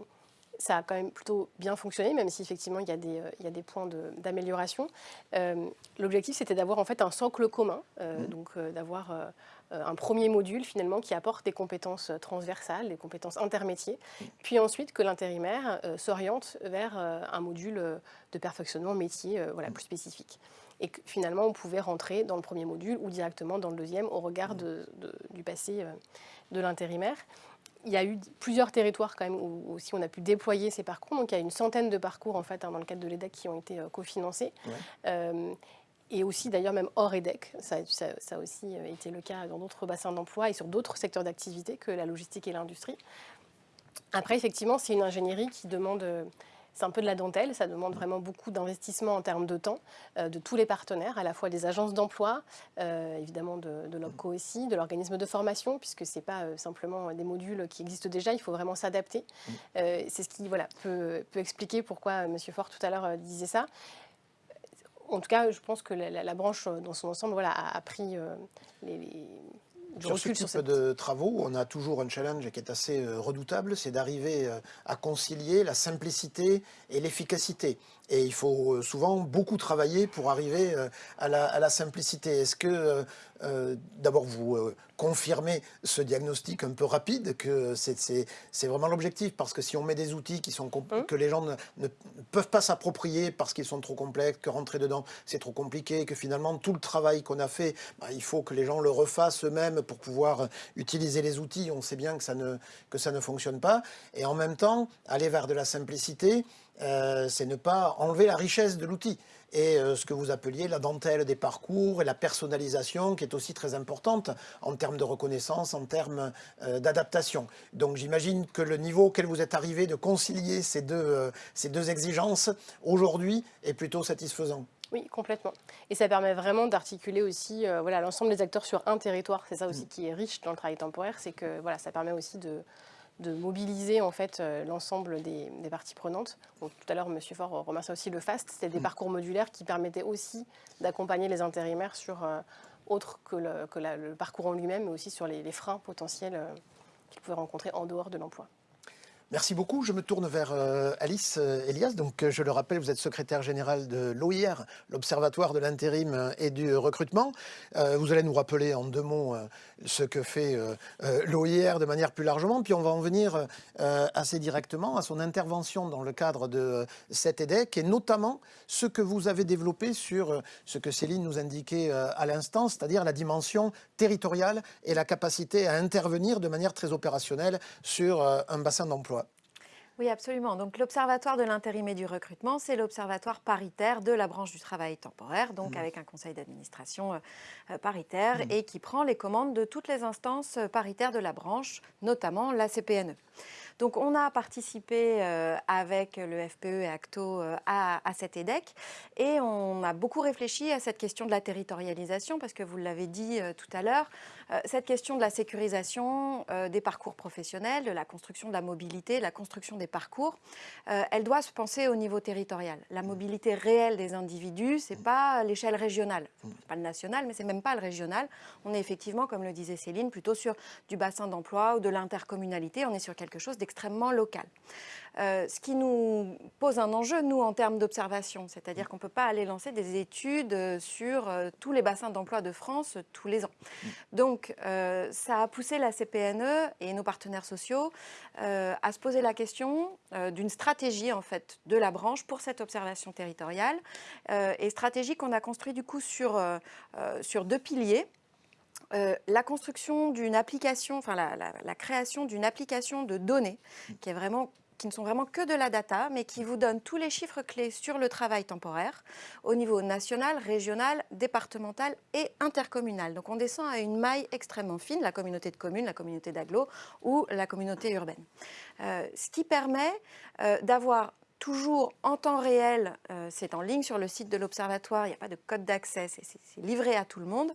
ça a quand même plutôt bien fonctionné, même si effectivement il y a des, il y a des points d'amélioration. Euh, l'objectif c'était d'avoir en fait un socle commun, euh, donc d'avoir un premier module finalement qui apporte des compétences transversales, des compétences intermétiers, puis ensuite que l'intérimaire s'oriente vers un module de perfectionnement métier voilà, plus spécifique. Et que finalement on pouvait rentrer dans le premier module ou directement dans le deuxième au regard du passé de l'intérimaire il y a eu plusieurs territoires quand même où aussi on a pu déployer ces parcours. Donc il y a une centaine de parcours en fait hein, dans le cadre de l'EDEC qui ont été euh, cofinancés. Euh, et aussi d'ailleurs même hors EDEC, ça, ça, a aussi euh, été le cas dans d'autres bassins d'emploi et sur d'autres secteurs d'activité que la logistique et l'industrie. Après effectivement c'est une ingénierie qui demande c'est un peu de la dentelle, ça demande vraiment beaucoup d'investissement en termes de temps euh, de tous les partenaires, à la fois des agences d'emploi, euh, évidemment de, de l'OPCO aussi, de l'organisme de formation, puisque ce n'est pas euh, simplement des modules qui existent déjà, il faut vraiment s'adapter. c'est ce qui voilà, peut, expliquer pourquoi M. Fort tout à l'heure disait ça. En tout cas, je pense que la, branche dans son ensemble voilà, a, pris les sur ce type de travaux, on a toujours un challenge qui est assez euh, redoutable, c'est d'arriver euh, à concilier la simplicité et l'efficacité. Et il faut euh, souvent beaucoup travailler pour arriver à la, simplicité. Est-ce que, d'abord, vous confirmez ce diagnostic un peu rapide, que c'est vraiment l'objectif? Parce que si on met des outils qui sont mmh. que les gens ne, peuvent pas s'approprier parce qu'ils sont trop complexes, que rentrer dedans, c'est trop compliqué, que finalement, tout le travail qu'on a fait, bah, il faut que les gens le refassent eux-mêmes pour pouvoir utiliser les outils, on sait bien que ça ne, que ça ne fonctionne pas. Et en même temps, aller vers de la simplicité, euh, c'est ne pas enlever la richesse de l'outil et euh, ce que vous appeliez la dentelle des parcours et la personnalisation qui est aussi très importante en termes de reconnaissance, en termes euh, d'adaptation. Donc j'imagine que le niveau auquel vous êtes arrivé de concilier ces deux, ces deux exigences aujourd'hui est plutôt satisfaisant. Oui, complètement. Et ça permet vraiment d'articuler aussi voilà, l'ensemble des acteurs sur un territoire. C'est ça aussi mmh. qui est riche dans le travail temporaire, c'est que voilà, ça permet aussi de, de mobiliser en fait euh, l'ensemble des, parties prenantes. tout à l'heure, M. Faure remercie aussi le FAST, c'était des mm. parcours modulaires qui permettaient aussi d'accompagner les intérimaires sur euh, autre que, le, parcours en lui-même, mais aussi sur les, freins potentiels euh, qu'ils pouvaient rencontrer en dehors de l'emploi. Merci beaucoup. Je me tourne vers euh, Alice euh, Elias. Donc, euh, je le rappelle, vous êtes secrétaire générale de l'OIR, l'Observatoire de l'intérim et du recrutement. vous allez nous rappeler en deux mots ce que fait l'OIR de manière plus largement. Puis on va en venir assez directement à son intervention dans le cadre de cet EDEC et notamment ce que vous avez développé sur ce que Céline nous indiquait à l'instant, c'est-à-dire la dimension territoriale et la capacité à intervenir de manière très opérationnelle sur un bassin d'emploi. Oui, absolument. Donc l'Observatoire de l'intérim et du recrutement, c'est l'observatoire paritaire de la branche du travail temporaire, donc mmh. avec un conseil d'administration euh, euh, paritaire mmh. et qui prend les commandes de toutes les instances euh, paritaires de la branche, notamment la CPNE. Donc on a participé avec le FPE et ACTO à, à, cet EDEC et on a beaucoup réfléchi à cette question de la territorialisation parce que vous l'avez dit tout à l'heure, cette question de la sécurisation euh, des parcours professionnels, de la construction de la mobilité, la construction des parcours, euh, elle doit se penser au niveau territorial. La mobilité réelle des individus, ce n'est pas l'échelle régionale, pas le national, mais c'est même pas le régional. On est effectivement, comme le disait Céline, plutôt sur du bassin d'emploi ou de l'intercommunalité. On est sur quelque chose d'extrêmement local. Euh, ce qui nous pose un enjeu, nous, en termes d'observation. C'est-à-dire qu'on ne peut pas aller lancer des études euh, sur euh, tous les bassins d'emploi de France tous les ans. Donc, ça a poussé la CPNE et nos partenaires sociaux à se poser la question d'une stratégie, en fait, de la branche pour cette observation territoriale. et stratégie qu'on a construite, du coup, sur, deux piliers. la construction d'une application, enfin la création d'une application de données qui est vraiment qui ne sont vraiment que de la data, mais qui vous donnent tous les chiffres clés sur le travail temporaire au niveau national, régional, départemental et intercommunal. Donc on descend à une maille extrêmement fine, la communauté de communes, la communauté d'agglo ou la communauté urbaine. Euh, ce qui permet euh, d'avoir toujours en temps réel, euh, c'est en ligne sur le site de l'Observatoire, il n'y a pas de code d'accès, c'est livré à tout le monde,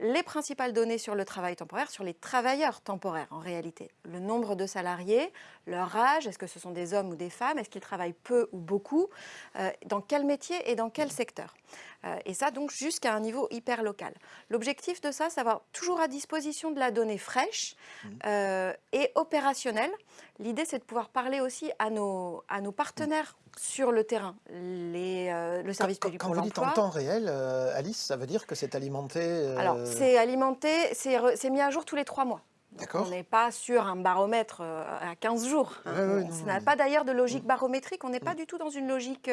les principales données sur le travail temporaire, sur les travailleurs temporaires en réalité. Le nombre de salariés, leur âge, est-ce que ce sont des hommes ou des femmes, est-ce qu'ils travaillent peu ou beaucoup, euh, dans quel métier et dans quel secteur. et ça donc jusqu'à un niveau hyper local. L'objectif de ça, c'est d'avoir toujours à disposition de la donnée fraîche mmh. et opérationnelle. L'idée, c'est de pouvoir parler aussi à nos, à nos partenaires sur le terrain, les, euh, le service public Quand vous dites en temps réel, euh, Alice, ça veut dire que c'est alimenté euh, Alors, c'est alimenté, c'est mis à jour tous les trois mois. On n'est pas sur un baromètre à 15 jours. Hein. ça n'a pas d'ailleurs de logique barométrique. On n'est pas mm. du tout dans une logique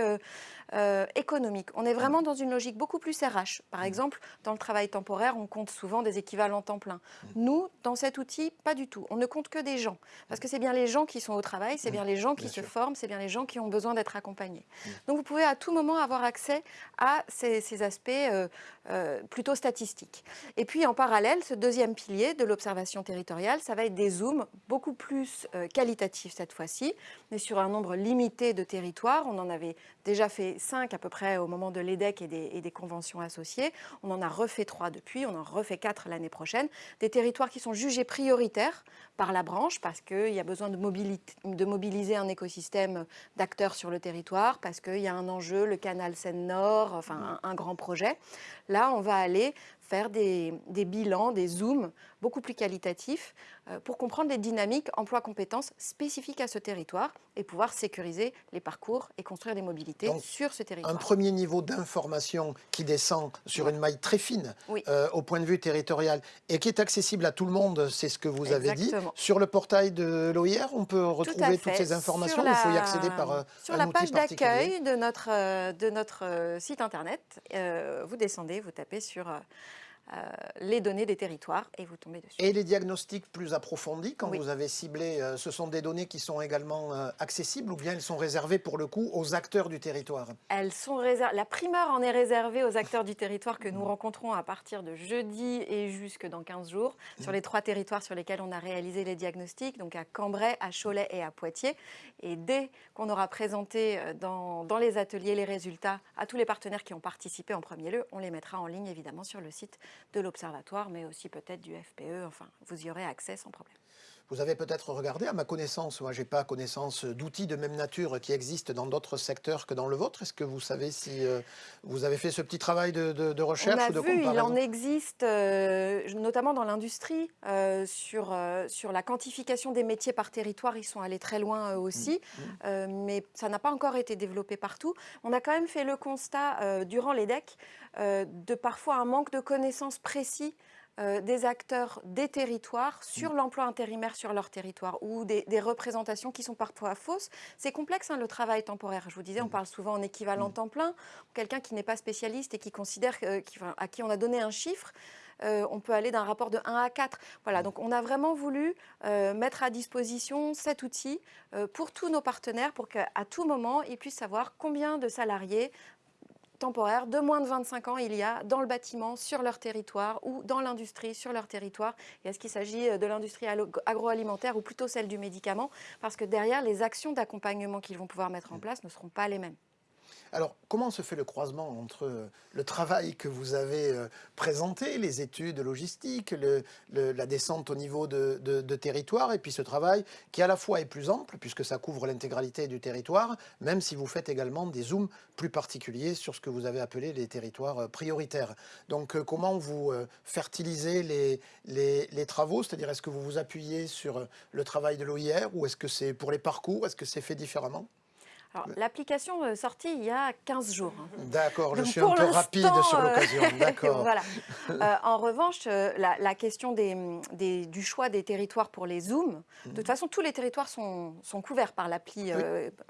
euh, économique. On est vraiment dans une logique beaucoup plus RH. Par exemple, dans le travail temporaire, on compte souvent des équivalents temps plein. Nous, dans cet outil, pas du tout. On ne compte que des gens. Parce que c'est bien les gens qui sont au travail, c'est bien les gens qui se forment, c'est bien les gens qui ont besoin d'être accompagnés. Donc vous pouvez à tout moment avoir accès à ces, aspects euh, euh, plutôt statistiques. Et puis en parallèle, ce deuxième pilier de l'observation territoriale, ça va être des zooms beaucoup plus qualitatifs cette fois-ci, mais sur un nombre limité de territoires. On en avait déjà fait cinq à peu près au moment de l'EDEC et des, conventions associées. On en a refait trois depuis, on en refait quatre l'année prochaine. Des territoires qui sont jugés prioritaires par la branche parce qu'il y a besoin de, mobiliser un écosystème d'acteurs sur le territoire, parce qu'il y a un enjeu, le canal Seine-Nord, enfin un, grand projet. Là, on va aller faire des, bilans, des zooms beaucoup plus qualitatifs pour comprendre les dynamiques emploi-compétences spécifiques à ce territoire et pouvoir sécuriser les parcours et construire des mobilités sur ce territoire. Un premier niveau d'information qui descend sur une maille très fine euh, au point de vue territorial et qui est accessible à tout le monde, c'est ce que vous avez dit. Sur le portail de l'OIR, on peut retrouver toutes ces informations il faut y accéder par euh, Sur la page d'accueil de notre, de notre site internet, vous descendez, vous tapez sur les données des territoires et vous tombez dessus. Et les diagnostics plus approfondis, quand vous avez ciblé, ce sont des données qui sont également accessibles ou bien elles sont réservées pour le coup aux acteurs du territoire? Elles sont réservées. La primeur en est réservée aux acteurs du territoire que nous mmh. rencontrons à partir de jeudi et jusque dans 15 jours sur les trois territoires sur lesquels on a réalisé les diagnostics, donc à Cambrai, à Cholet et à Poitiers. Et dès qu'on aura présenté dans, dans les ateliers les résultats à tous les partenaires qui ont participé en premier lieu, on les mettra en ligne évidemment sur le site de l'Observatoire, mais aussi peut-être du FPE. Enfin, vous y aurez accès sans problème. Vous avez peut-être regardé, à ma connaissance, moi je n'ai pas connaissance d'outils de même nature qui existent dans d'autres secteurs que dans le vôtre. Est-ce que vous savez si euh, vous avez fait ce petit travail de, recherche ou de vu, Il en existe, euh, notamment dans l'industrie, euh, sur, sur la quantification des métiers par territoire. Ils sont allés très loin aussi, mmh, mmh. mais ça n'a pas encore été développé partout. On a quand même fait le constat durant l'EDEC de parfois un manque de connaissances précis euh, des acteurs des territoires sur mm. l'emploi intérimaire sur leur territoire ou des, représentations qui sont parfois fausses. C'est complexe hein, le travail temporaire. Je vous disais, on mm. parle souvent en équivalent mm. temps plein. Quelqu'un qui n'est pas spécialiste et qui considère, à qui on a donné un chiffre, euh, on peut aller d'un rapport de 1 à 4. Voilà, donc on a vraiment voulu euh, mettre à disposition cet outil pour tous nos partenaires pour qu'à tout moment, ils puissent savoir combien de salariés temporaires de moins de 25 ans il y a dans le bâtiment sur leur territoire ou dans l'industrie sur leur territoire. Est-ce qu'il s'agit euh, de l'industrie agroalimentaire ou plutôt celle du médicament? Parce que derrière, les actions d'accompagnement qu'ils vont pouvoir mettre en place ne seront pas les mêmes. Alors, comment se fait le croisement entre euh, le travail que vous avez euh, présenté, les études logistiques, la descente au niveau de, territoire, et puis ce travail qui à la fois est plus ample, puisque ça couvre l'intégralité du territoire, même si vous faites également des zooms plus particuliers sur ce que vous avez appelé les territoires euh, prioritaires. Donc, comment vous fertilisez les, les travaux? C'est-à-dire, est-ce que vous vous appuyez sur le travail de l'OIR, ou est-ce que c'est pour les parcours? Est-ce que c'est fait différemment? L'application est sortie il y a 15 jours. Hein. D'accord, je suis un peu rapide sur euh, l'occasion. [laughs] D'accord. voilà. [laughs] Euh, en revanche, euh, la, question des, du choix des territoires pour les zooms, de toute mhm. façon, tous les territoires sont, sont couverts par l'appli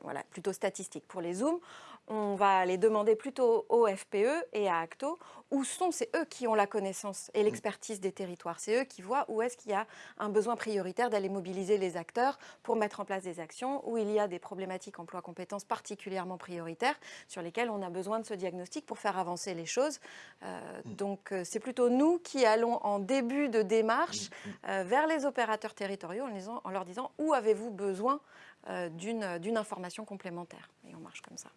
voilà, plutôt statistique. Pour les zooms, on va les demander plutôt au FPE et à Acto, où sont, c'est eux qui ont la connaissance et l'expertise des territoires. C'est eux qui voient où est-ce qu'il y a un besoin prioritaire d'aller mobiliser les acteurs pour mettre en place des actions, où il y a des problématiques emploi-compétences particulièrement prioritaires sur lesquelles on a besoin de ce diagnostic pour faire avancer les choses. Euh, mm. donc euh, c'est plutôt nous qui allons en début de démarche mm, mm. Euh, vers les opérateurs territoriaux en, en leur disant où avez-vous besoin d'une information complémentaire? Et on marche comme ça.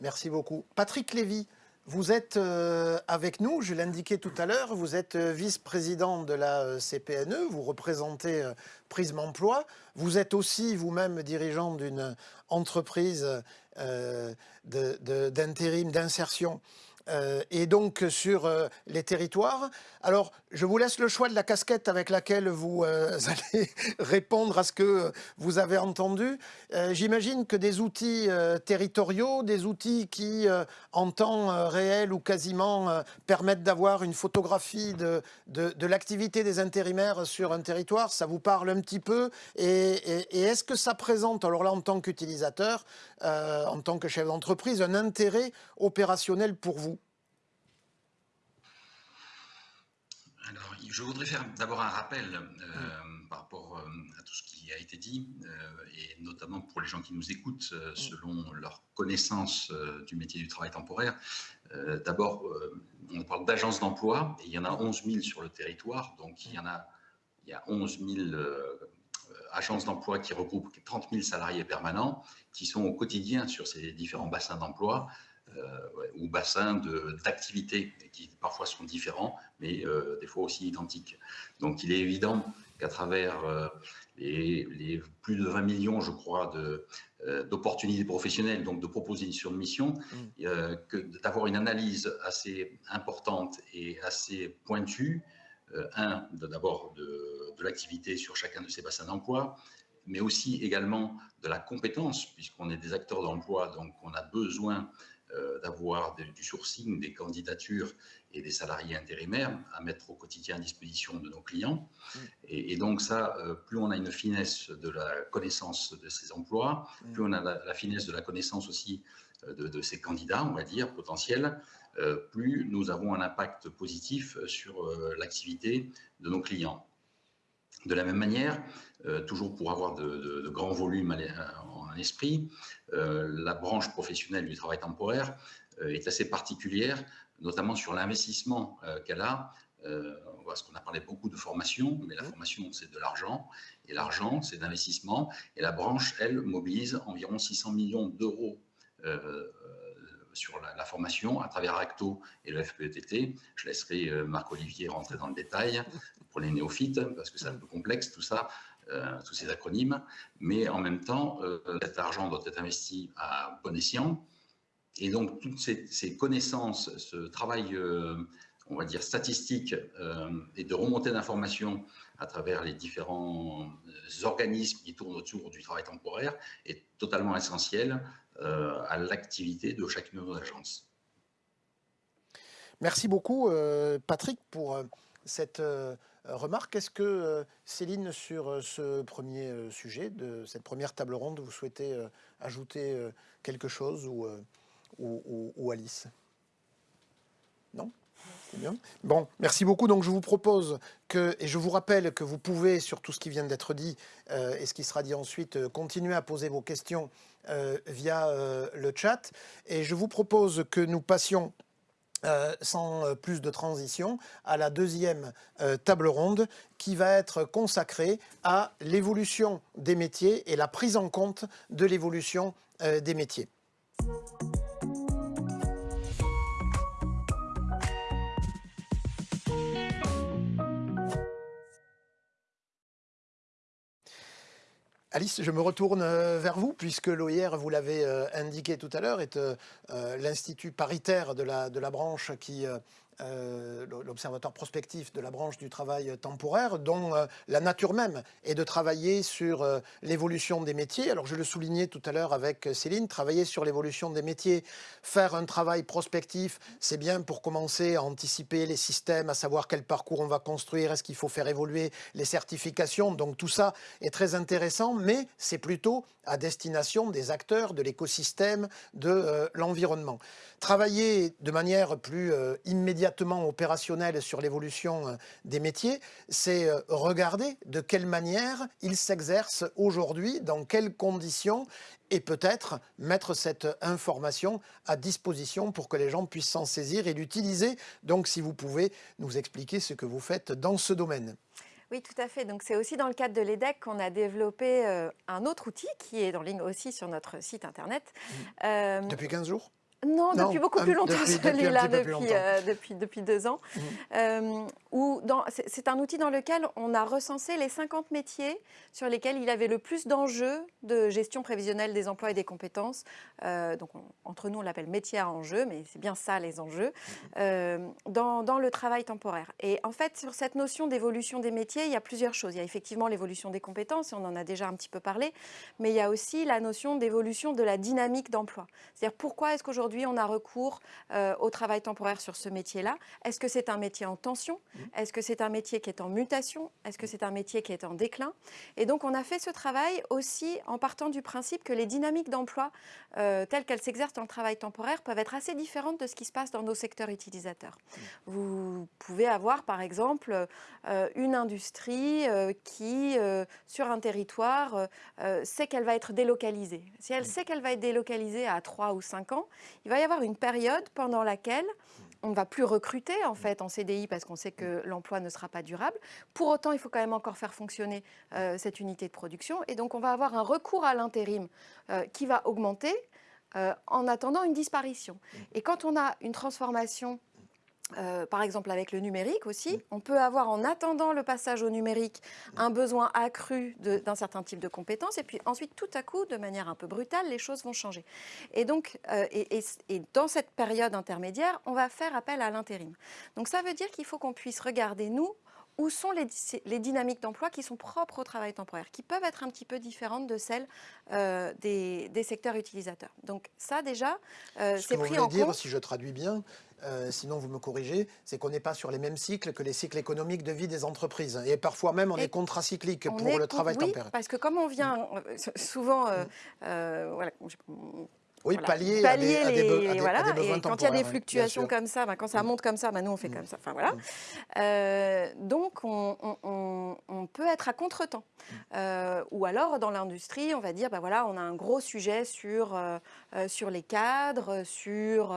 Merci beaucoup. Patrick Lévy, vous êtes euh, avec nous, je l'indiquais tout à l'heure, vous êtes euh, vice-président de la euh, CPNE, vous représentez Prisme Emploi, vous êtes aussi vous-même dirigeant d'une entreprise d'intérim, d'insertion euh, et donc sur euh, les territoires. Alors, je vous laisse le choix de la casquette avec laquelle vous euh, [laughs] allez répondre à ce que vous avez entendu. J'imagine que des outils territoriaux, des outils qui, en temps réel ou quasiment, permettent d'avoir une photographie de, l'activité des intérimaires sur un territoire, ça vous parle un petit peu et est-ce que ça présente, alors là, en tant qu'utilisateur, en tant que chef d'entreprise, un intérêt opérationnel pour vous? Je voudrais faire d'abord un rappel euh, par rapport euh, à tout ce qui a été dit, euh, et notamment pour les gens qui nous écoutent, selon leur connaissance du métier du travail temporaire. d'abord, on parle d'agences d'emploi, et il y en a 11 000 sur le territoire, donc il y en a, il y a 11 000 agences d'emploi qui regroupent 30 000 salariés permanents, qui sont au quotidien sur ces différents bassins d'emploi, ou bassins d'activités qui parfois sont différents, mais euh, des fois aussi identiques. Donc il est évident qu'à travers euh, les, plus de 20 millions, je crois, d'opportunités professionnelles, donc de propositions de mission, mm. que d'avoir une analyse assez importante et assez pointue, un, d'abord de, de l'activité sur chacun de ces bassins d'emploi, mais aussi également de la compétence, puisqu'on est des acteurs d'emploi, donc on a besoin euh, d'avoir du sourcing des candidatures et des salariés intérimaires à mettre au quotidien à disposition de nos clients. Mm. Et, donc ça, euh, plus on a une finesse de la connaissance de ces emplois, mm. plus on a la, finesse de la connaissance aussi de, ces candidats, on va dire, potentiels, plus nous avons un impact positif sur l'activité de nos clients. De la même manière, toujours pour avoir de, grands volumes esprit, la branche professionnelle du travail temporaire est assez particulière, notamment sur l'investissement qu'elle a parce qu'on a parlé beaucoup de formation, mais la formation, c'est de l'argent, et l'argent, c'est d'investissement, et la branche, elle, mobilise environ 600 millions d'euros euh, sur la, formation à travers Acto et le FPETT. Je laisserai euh, Marc-Olivier rentrer dans le détail. Pour les néophytes, parce que c'est un peu complexe tout ça, euh, tous ces acronymes, mais en même temps, cet argent doit être investi à bon escient, et donc toutes ces, ces connaissances, ce travail on va dire, statistiques euh, et de remontée d'informations à travers les différents euh, organismes qui tournent autour du travail temporaire est totalement essentiel euh, à l'activité de chacune de nos agences. Merci beaucoup, Patrick, pour cette remarque. Est-ce que, Céline, sur ce premier sujet, de cette première table ronde, vous souhaitez ajouter quelque chose ou, ou Alice? Non? Bien. Bon, merci beaucoup. Donc je vous propose que, et je vous rappelle que vous pouvez, sur tout ce qui vient d'être dit euh, et ce qui sera dit ensuite, euh, continuer à poser vos questions euh, via le chat. Et je vous propose que nous passions sans plus de transition, à la deuxième table ronde qui va être consacrée à l'évolution des métiers et la prise en compte de l'évolution des métiers. Alice, je me retourne euh, vers vous, puisque l'OIR, vous l'avez euh, indiqué tout à l'heure, est euh, l'institut paritaire de la, de la branche qui euh, l'observatoire prospectif de la branche du travail temporaire, dont euh, la nature même est de travailler sur euh, l'évolution des métiers. Alors je le soulignais tout à l'heure avec Céline, travailler sur l'évolution des métiers, faire un travail prospectif, c'est bien pour commencer à anticiper les systèmes, à savoir quel parcours on va construire, est-ce qu'il faut faire évoluer les certifications. Donc tout ça est très intéressant, mais c'est plutôt à destination des acteurs de l'écosystème, de l'environnement. Travailler de manière plus immédiate opérationnel sur l'évolution euh, des métiers, c'est euh, regarder de quelle manière ils s'exercent aujourd'hui, dans quelles conditions, et peut-être mettre cette information à disposition pour que les gens puissent s'en saisir et l'utiliser. Donc si vous pouvez nous expliquer ce que vous faites dans ce domaine. Oui, tout à fait. Donc, c'est aussi dans le cadre de l'EDEC qu'on a développé euh, un autre outil qui est en ligne aussi sur notre site internet. Mmh. Depuis 15 jours? Non, depuis beaucoup plus longtemps, celui-là, depuis, euh, depuis, depuis, deux ans. Mmh. Euh, c'est un outil dans lequel on a recensé les 50 métiers sur lesquels il avait le plus d'enjeux de gestion prévisionnelle des emplois et des compétences. Euh, donc, entre nous, on l'appelle métier à enjeux, mais c'est bien ça les enjeux, mmh. dans, dans, le travail temporaire. Et en fait, sur cette notion d'évolution des métiers, il y a plusieurs choses. Il y a effectivement l'évolution des compétences, on en a déjà un petit peu parlé, mais il y a aussi la notion d'évolution de la dynamique d'emploi. C'est-à-dire pourquoi est-ce qu'aujourd'hui, aujourd'hui on a recours euh, au travail temporaire sur ce métier-là Est-ce que c'est un métier en tension? Mmh. Est-ce que c'est un métier qui est en mutation? Est-ce que c'est un métier qui est en déclin? Et donc on a fait ce travail aussi en partant du principe que les dynamiques d'emploi euh, telles qu'elles s'exercent dans le travail temporaire peuvent être assez différentes de ce qui se passe dans nos secteurs utilisateurs. Mmh. Vous pouvez avoir par exemple euh, une industrie qui, sur un territoire, sait qu'elle va être délocalisée. Si elle sait qu'elle va être délocalisée à 3 ou 5 ans, il va y avoir une période pendant laquelle on ne va plus recruter en fait en CDI parce qu'on sait que l'emploi ne sera pas durable. Pour autant, il faut quand même encore faire fonctionner euh, cette unité de production et donc on va avoir un recours à l'intérim euh, qui va augmenter euh, en attendant une disparition. Et quand on a une transformation euh, par exemple avec le numérique aussi, on peut avoir en attendant le passage au numérique un besoin accru d'un certain type de compétences et puis ensuite tout à coup, de manière un peu brutale, les choses vont changer. Et donc, euh, et, dans cette période intermédiaire, on va faire appel à l'intérim. Donc ça veut dire qu'il faut qu'on puisse regarder, nous, où sont les, dynamiques d'emploi qui sont propres au travail temporaire, qui peuvent être un petit peu différentes de celles euh, des, secteurs utilisateurs. Donc ça déjà, c'est pris en dire, si je traduis bien, euh, sinon vous me corrigez, c'est qu'on n'est pas sur les mêmes cycles que les cycles économiques de vie des entreprises. Et parfois même, on est contracyclique pour le travail oui, temporaire. parce que comme on vient euh, souvent, euh, voilà, Oui, voilà, pallier, à des, à des be- à des- à des voilà, besoins et quand il y a des hein, fluctuations comme ça, ben, quand ça Mm. monte comme ça, ben, nous on fait Mm. comme ça. Enfin voilà. Mm. Euh, donc on, on- on- on peut être à contretemps. Mm. Euh, ou alors dans l'industrie, on va dire, ben voilà, on a un gros sujet sur, euh, sur les cadres, sur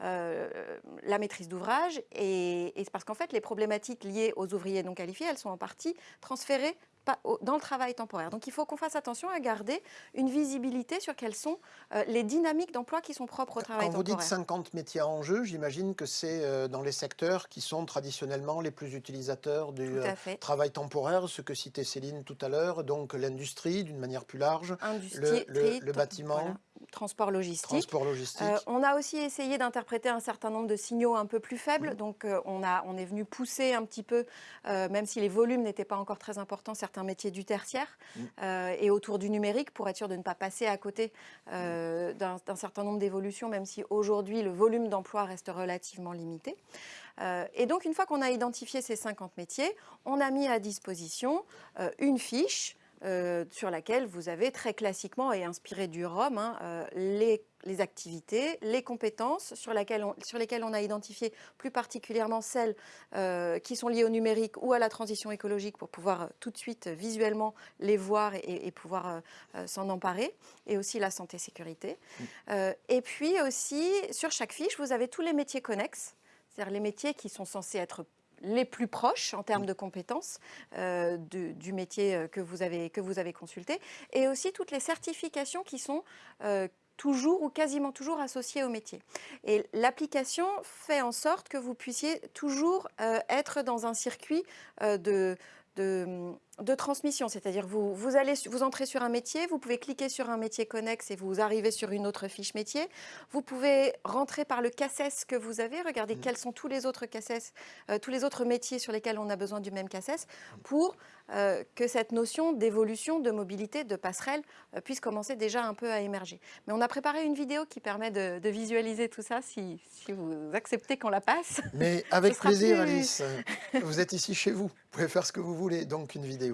la maîtrise d'ouvrage. Et, et c'est parce qu'en fait, les problématiques liées aux ouvriers non qualifiés, elles sont en partie transférées pas dans le travail temporaire. Donc il faut qu'on fasse attention à garder une visibilité sur quelles sont euh, les dynamiques d'emploi qui sont propres au travail Quand vous dites temporaire. 50 métiers en jeu, j'imagine que c'est euh, dans les secteurs qui sont traditionnellement les plus utilisateurs du euh, travail temporaire, ce que citait Céline tout à l'heure, donc l'industrie d'une manière plus large, le- bâtiment, voilà, transport logistique. transport logistique. Euh, on a aussi essayé d'interpréter un certain nombre de signaux un peu plus faibles. Donc, euh, on, a, on est venu pousser un petit peu, euh, même si les volumes n'étaient pas encore très importants, certains métiers du tertiaire euh, et autour du numérique pour être sûr de ne pas passer à côté euh, d'un certain nombre d'évolutions, même si aujourd'hui le volume d'emploi reste relativement limité. Et donc, une fois qu'on a identifié ces 50 métiers, on a mis à disposition une fiche euh, sur laquelle vous avez très classiquement et inspiré du ROM hein, euh, les, les activités, les compétences sur, laquelle on- sur lesquelles on a identifié plus particulièrement celles euh, qui sont liées au numérique ou à la transition écologique pour pouvoir tout de suite visuellement les voir et, et pouvoir s'en emparer, et aussi la santé-sécurité. Euh, et puis aussi, sur chaque fiche, vous avez tous les métiers connexes, c'est-à-dire les métiers qui sont censés être les plus proches en termes de compétences euh, du, du métier euh, que vous, avez, que vous avez consulté, et aussi toutes les certifications qui sont euh, toujours ou quasiment toujours associées au métier. Et l'application fait en sorte que vous puissiez toujours euh, être dans un circuit de, de, de transmission, c'est-à-dire vous, vous, allez, vous entrez sur un métier, vous pouvez cliquer sur un métier connexe et vous arrivez sur une autre fiche métier. Vous pouvez rentrer par le CACES que vous avez, regardez Mhm. quels sont tous les autres euh, tous les autres métiers sur lesquels on a besoin du même CACES pour euh, que cette notion d'évolution, de mobilité, de passerelle euh, puisse commencer déjà un peu à émerger. Mais on a préparé une vidéo qui permet de, de visualiser tout ça si, si vous acceptez qu'on la passe. Mais [laughs] avec plaisir, plus- Alice. Vous êtes ici chez vous. Vous pouvez faire ce que vous voulez. Donc, une vidéo.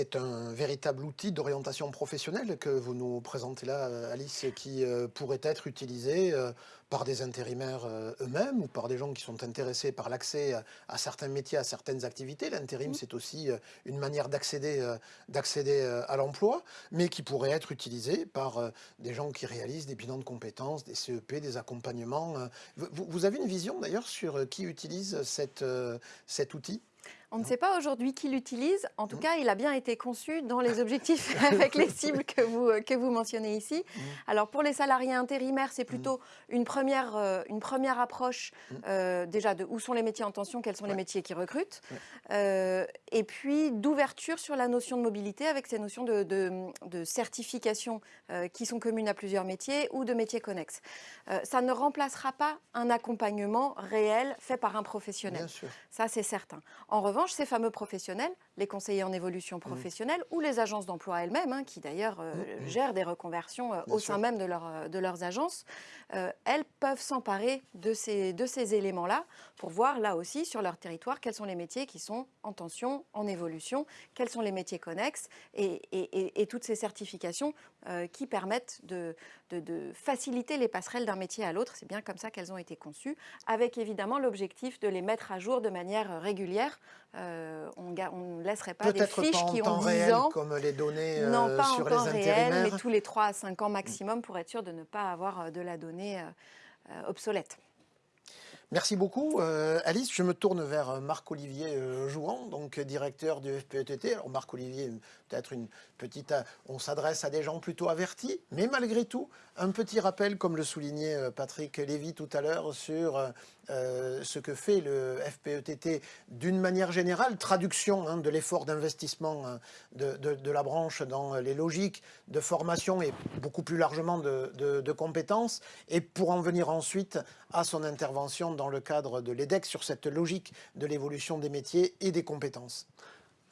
C'est un véritable outil d'orientation professionnelle que vous nous présentez là, Alice, qui euh, pourrait être utilisé euh, par des intérimaires euh, eux-mêmes ou par des gens qui sont intéressés par l'accès à, certains métiers, à certaines activités. L'intérim, c'est aussi une manière d'accéder à l'emploi, mais qui pourrait être utilisé par des gens qui réalisent des bilans de compétences, des CEP, des accompagnements. Vous, vous avez une vision d'ailleurs sur qui utilise cette, cet outil? On ne sait pas aujourd'hui qui l'utilise. En tout cas, il a bien été conçu dans les objectifs [laughs] avec les cibles que vous, euh, que vous mentionnez ici. Mhm. Alors pour les salariés intérimaires, c'est plutôt une, première, euh, une première approche Mhm. euh, déjà de où sont les métiers en tension, quels sont les métiers qui recrutent. Euh, et puis d'ouverture sur la notion de mobilité avec ces notions de, de- de certification qui sont communes à plusieurs métiers ou de métiers connexes. Ça ne remplacera pas un accompagnement réel fait par un professionnel. Bien sûr. Ça, c'est certain. En revanche, ces fameux professionnels les conseillers en évolution professionnelle ou les agences d'emploi elles-mêmes, hein, qui d'ailleurs euh, Mmh, gèrent des reconversions euh, au sûr. sein même de, leur, euh, de leurs agences, euh, elles peuvent s'emparer de ces, de ces éléments-là pour voir là aussi sur leur territoire quels sont les métiers qui sont en tension, en évolution, quels sont les métiers connexes et, et- et- et toutes ces certifications qui permettent de, de- de faciliter les passerelles d'un métier à l'autre. C'est bien comme ça qu'elles ont été conçues, avec évidemment l'objectif de les mettre à jour de manière régulière. On on ne laisserait pas des fiches pas en qui temps ont 10 réel ans. comme les données Non, euh, pas en sur temps les réel, mais tous les 3 à 5 ans maximum pour être sûr de ne pas avoir euh, de la donnée euh, obsolète. Merci beaucoup, euh, Alice. Je me tourne vers Marc-Olivier euh, Jouan, donc directeur du FPETT. Alors, Marc-Olivier, peut-être une petite. On s'adresse à des gens plutôt avertis, mais malgré tout, un petit rappel, comme le soulignait Patrick Lévy tout à l'heure, sur euh, ce que fait le FPETT d'une manière générale, traduction hein, de l'effort d'investissement hein, de, la branche dans les logiques de formation et beaucoup plus largement de compétences, et pour en venir ensuite à son intervention dans le cadre de l'EDEC sur cette logique de l'évolution des métiers et des compétences.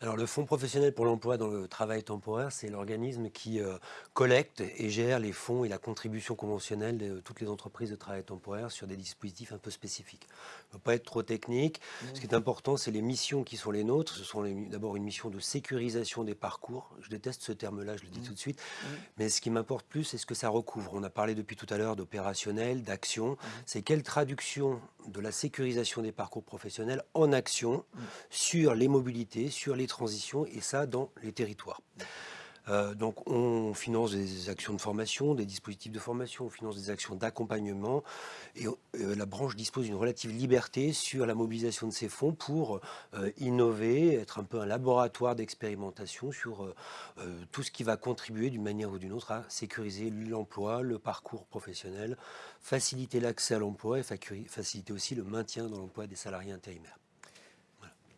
Alors le Fonds professionnel pour l'emploi dans le travail temporaire, c'est l'organisme qui euh, collecte et gère les fonds et la contribution conventionnelle de toutes les entreprises de travail temporaire sur des dispositifs un peu spécifiques. ne pas être trop technique. Ce qui est important, c'est les missions qui sont les nôtres. Ce sont d'abord une mission de sécurisation des parcours. Je déteste ce terme-là, je le dis tout de suite. Mais ce qui m'importe plus, c'est ce que ça recouvre. On a parlé depuis tout à l'heure d'opérationnel, d'action. C'est quelle traduction de la sécurisation des parcours professionnels en action sur les mobilités, sur les transitions, et ça dans les territoires. Euh, donc on finance des actions de formation, des dispositifs de formation, on finance des actions d'accompagnement et euh, la branche dispose d'une relative liberté sur la mobilisation de ces fonds pour euh, innover, être un peu un laboratoire d'expérimentation sur tout ce qui va contribuer d'une manière ou d'une autre à sécuriser l'emploi, le parcours professionnel, faciliter l'accès à l'emploi et faciliter aussi le maintien dans l'emploi des salariés intérimaires.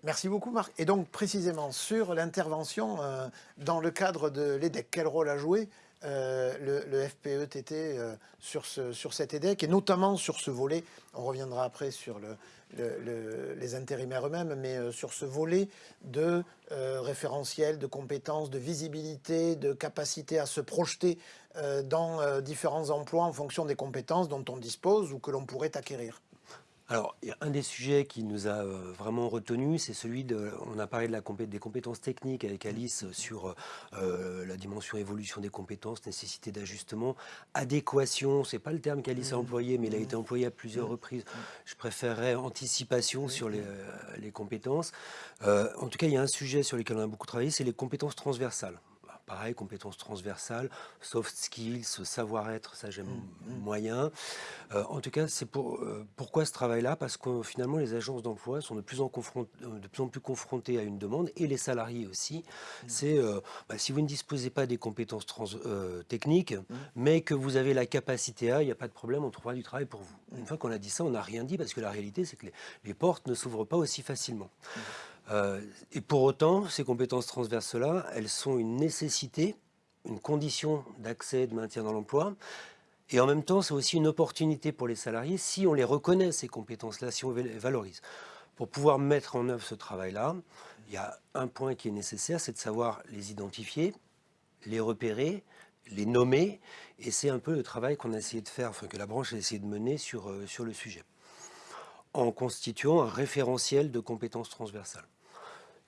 Merci beaucoup Marc. Et donc précisément sur l'intervention euh, dans le cadre de l'EDEC, quel rôle a joué euh, le, le FPETT euh, sur, ce, sur cet EDEC et notamment sur ce volet, on reviendra après sur le, le- le- les intérimaires eux-mêmes, mais sur ce volet de référentiel, de compétences, de visibilité, de capacité à se projeter dans différents emplois en fonction des compétences dont on dispose ou que l'on pourrait acquérir. Alors, il y a un des sujets qui nous a euh, vraiment retenu, c'est celui de. On a parlé de la compé- des compétences techniques avec Alice sur euh, la dimension évolution des compétences, nécessité d'ajustement, adéquation. C'est pas le terme qu'Alice a employé, mais il a été employé à plusieurs reprises. Je préférerais anticipation sur les, euh, les compétences. Euh, en tout cas, il y a un sujet sur lequel on a beaucoup travaillé, c'est les compétences transversales. Pareil, compétences transversales, soft skills, savoir-être, ça j'aime moyen. Euh, en tout cas, c'est pour, euh, pourquoi ce travail-là? Parce que finalement, les agences d'emploi sont de plus, en euh, de plus en plus confrontées à une demande, et les salariés aussi. C'est euh, bah, si vous ne disposez pas des compétences trans- techniques, mais que vous avez la capacité à, il n'y a pas de problème, on trouvera du travail pour vous. Une fois qu'on a dit ça, on n'a rien dit, parce que la réalité, c'est que les, les portes ne s'ouvrent pas aussi facilement. Euh, et pour autant, ces compétences transverses-là, elles sont une nécessité, une condition d'accès, de maintien dans l'emploi. Et en même temps, c'est aussi une opportunité pour les salariés si on les reconnaît, ces compétences-là, si on les valorise. Pour pouvoir mettre en œuvre ce travail-là, il y a un point qui est nécessaire, c'est de savoir les identifier, les repérer, les nommer. Et c'est un peu le travail qu'on a essayé de faire, enfin que la branche a essayé de mener sur, euh, sur le sujet, en constituant un référentiel de compétences transversales.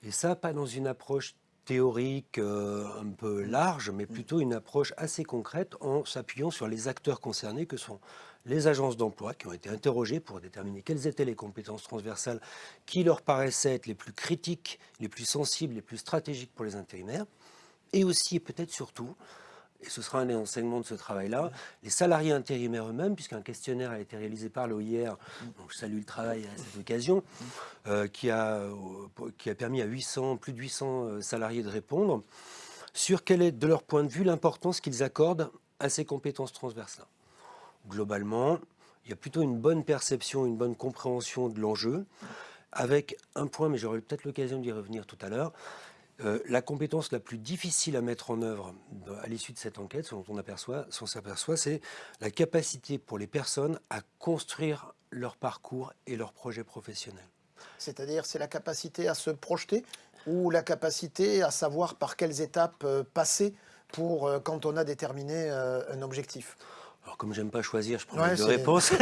Et ça, pas dans une approche théorique euh, un peu large, mais plutôt une approche assez concrète en s'appuyant sur les acteurs concernés que sont les agences d'emploi qui ont été interrogées pour déterminer quelles étaient les compétences transversales qui leur paraissaient être les plus critiques, les plus sensibles, les plus stratégiques pour les intérimaires, et aussi et peut-être surtout, et ce sera un des enseignements de ce travail-là, les salariés intérimaires eux-mêmes, puisqu'un questionnaire a été réalisé par l'OIR, donc je salue le travail à cette occasion, euh, qui, a, euh, qui a permis à 800, plus de 800 euh, salariés de répondre sur quelle est, de leur point de vue, l'importance qu'ils accordent à ces compétences transversales. Globalement, il y a plutôt une bonne perception, une bonne compréhension de l'enjeu, avec un point, mais j'aurai peut-être l'occasion d'y revenir tout à l'heure, euh, la compétence la plus difficile à mettre en œuvre à l'issue de cette enquête, ce dont on s'aperçoit, c'est la capacité pour les personnes à construire leur parcours et leur projet professionnel. C'est-à-dire, c'est la capacité à se projeter ou la capacité à savoir par quelles étapes passer pour quand on a déterminé un objectif? Alors comme j'aime pas choisir, je prends les deux réponses. [laughs] [laughs]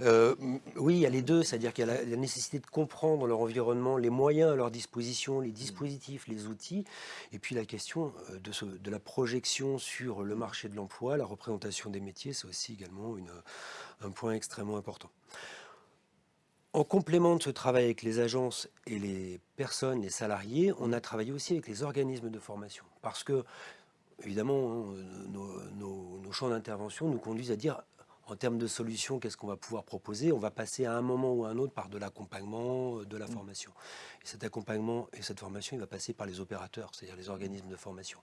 Euh, oui, il y a les deux, c'est-à-dire qu'il y a la, nécessité de comprendre leur environnement, les moyens à leur disposition, les dispositifs, les outils, et puis la question euh, de, de la projection sur le marché de l'emploi, la représentation des métiers, c'est aussi également une, un point extrêmement important. En complément de ce travail avec les agences et les personnes, les salariés, on a travaillé aussi avec les organismes de formation. Parce que évidemment, hein, nos, champs d'intervention nous conduisent à dire, en termes de solutions, qu'est-ce qu'on va pouvoir proposer On va passer à un moment ou à un autre par de l'accompagnement, euh, de la mm. formation. Et cet accompagnement et cette formation, il va passer par les opérateurs, c'est-à-dire les organismes de formation.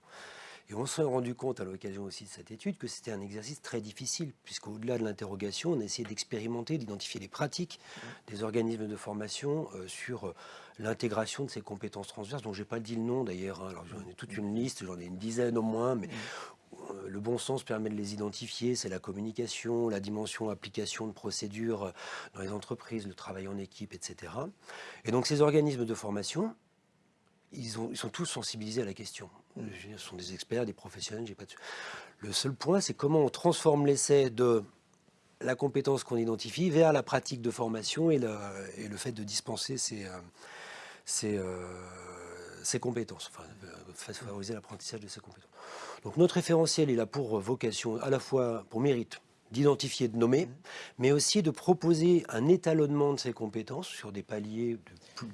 Et on s'est rendu compte à l'occasion aussi de cette étude que c'était un exercice très difficile, puisqu'au-delà de l'interrogation, on a essayé d'expérimenter, d'identifier les pratiques des organismes de formation euh, sur euh, l'intégration de ces compétences transverses, dont je n'ai pas dit le nom d'ailleurs. Hein. Alors j'en ai toute une liste, j'en ai une dizaine au moins, mais euh, le bon sens permet de les identifier, c'est la communication, la dimension application de procédures dans les entreprises, le travail en équipe, etc. Et donc ces organismes de formation, ils, ont, ils sont tous sensibilisés à la question. Ce sont des experts, des professionnels, j'ai pas de... Le seul point, c'est comment on transforme l'essai de la compétence qu'on identifie vers la pratique de formation et le, et le fait de dispenser ces, euh, euh, ces compétences, enfin, euh, favoriser l'apprentissage de ces compétences. Donc notre référentiel, il a pour vocation, à la fois pour mérite, d'identifier, de nommer, mais aussi de proposer un étalonnement de ces compétences sur des paliers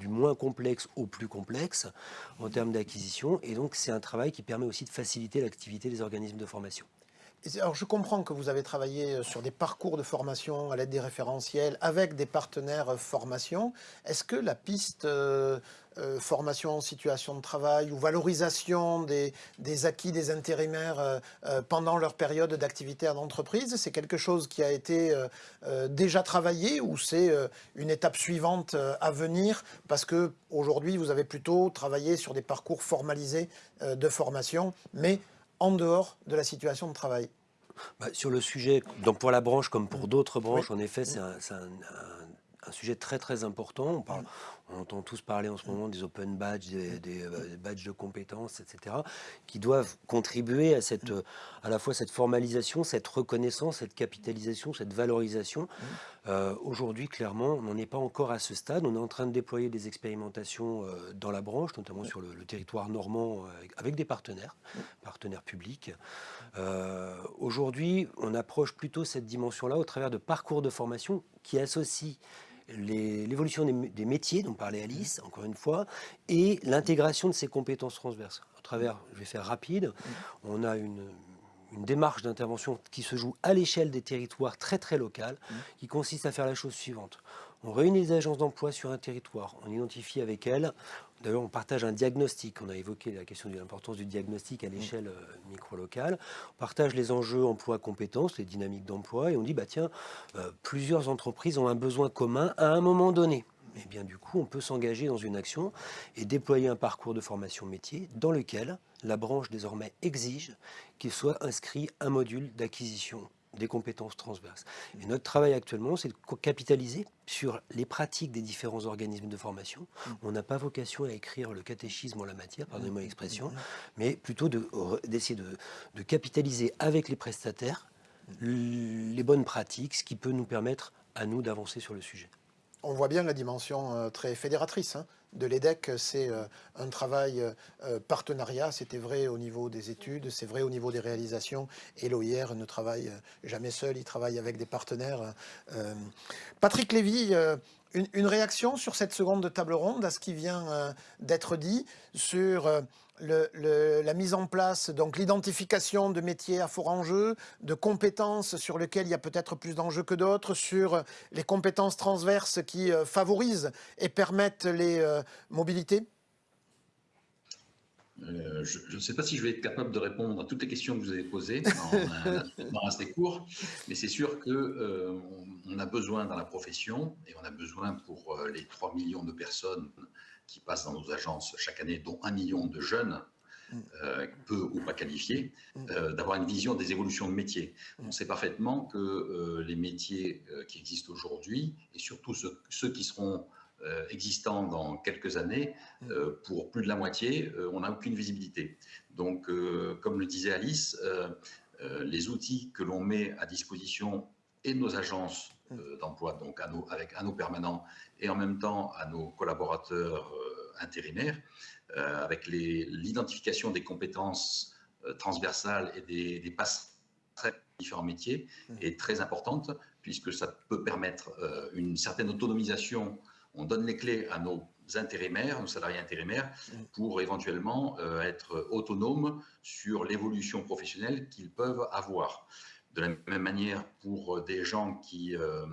du moins complexe au plus complexe en termes d'acquisition. Et donc, c'est un travail qui permet aussi de faciliter l'activité des organismes de formation. Alors, je comprends que vous avez travaillé euh, sur des parcours de formation à l'aide des référentiels avec des partenaires euh, formation. Est-ce que la piste euh, formation en situation de travail ou valorisation des, acquis des intérimaires pendant leur période d'activité en entreprise, c'est quelque chose qui a été déjà travaillé ou c'est une étape suivante à venir? Parce que aujourd'hui vous avez plutôt travaillé sur des parcours formalisés de formation, mais en dehors de la situation de travail. Bah, Sur le sujet, donc pour la branche comme pour d'autres branches, en effet, c'est un, un, sujet très très important. On parle, on entend tous parler en ce moment des open badges, des, euh, badges de compétences, etc., qui doivent contribuer à, cette, à la fois cette formalisation, cette reconnaissance, cette capitalisation, cette valorisation. Euh, aujourd'hui, clairement, on n'en est pas encore à ce stade. On est en train de déployer des expérimentations euh, dans la branche, notamment sur le, territoire normand, avec, des partenaires, partenaires publics. Aujourd'hui, on approche plutôt cette dimension-là au travers de parcours de formation qui associent l'évolution des, métiers dont parlait Alice, encore une fois, et l'intégration de ces compétences transverses. À travers, je vais faire rapide, on a une, démarche d'intervention qui se joue à l'échelle des territoires très très locales, qui consiste à faire la chose suivante. On réunit les agences d'emploi sur un territoire, on identifie avec elles D'ailleurs, on partage un diagnostic. On a évoqué la question de l'importance du diagnostic à l'échelle euh, micro-locale. On partage les enjeux emploi-compétences, les dynamiques d'emploi, et on dit, bah tiens, euh, plusieurs entreprises ont un besoin commun à un moment donné. Et eh bien du coup, on peut s'engager dans une action et déployer un parcours de formation métier dans lequel la branche désormais exige qu'il soit inscrit un module d'acquisition des compétences transverses. Et notre travail actuellement, c'est de capitaliser sur les pratiques des différents organismes de formation. On n'a pas vocation à écrire le catéchisme en la matière, pardonnez-moi l'expression, mais plutôt d'essayer de, de, capitaliser avec les prestataires les bonnes pratiques, ce qui peut nous permettre à nous d'avancer sur le sujet. On voit bien la dimension euh, très fédératrice hein de l'EDEC, c'est euh, un travail euh, partenariat. C'était vrai au niveau des études, c'est vrai au niveau des réalisations. Et l'OIR ne travaille jamais seul, il travaille avec des partenaires. Patrick Lévy, une, réaction sur cette seconde table ronde, à ce qui vient d'être dit, sur la mise en place, donc l'identification de métiers à fort enjeu, de compétences sur lesquelles il y a peut-être plus d'enjeux que d'autres, sur les compétences transverses qui euh, favorisent et permettent les euh, mobilités. Euh, je ne sais pas si je vais être capable de répondre à toutes les questions que vous avez posées. Dans [laughs] assez court, mais c'est sûr qu'on on a besoin dans la profession, et on a besoin pour les 3 millions de personnes qui passent dans nos agences chaque année, dont un million de jeunes, mm. euh, peu ou pas qualifiés, mm. euh, d'avoir une vision des évolutions de métiers. Mm. On sait parfaitement que euh, les métiers qui existent aujourd'hui, et surtout ceux, qui seront existants dans quelques années, pour plus de la moitié, on n'a aucune visibilité. Donc, comme le disait Alice, les outils que l'on met à disposition et de nos agences. D'emploi, donc à nos, avec à nos permanents et en même temps à nos collaborateurs intérimaires, avec l'identification des compétences transversales et des, des passerelles différents métiers mmh. est très importante puisque ça peut permettre euh, une certaine autonomisation. On donne les clés à nos intérimaires, nos salariés intérimaires, mmh. pour éventuellement euh, être autonomes sur l'évolution professionnelle qu'ils peuvent avoir. De la même manière, pour des gens qui euh,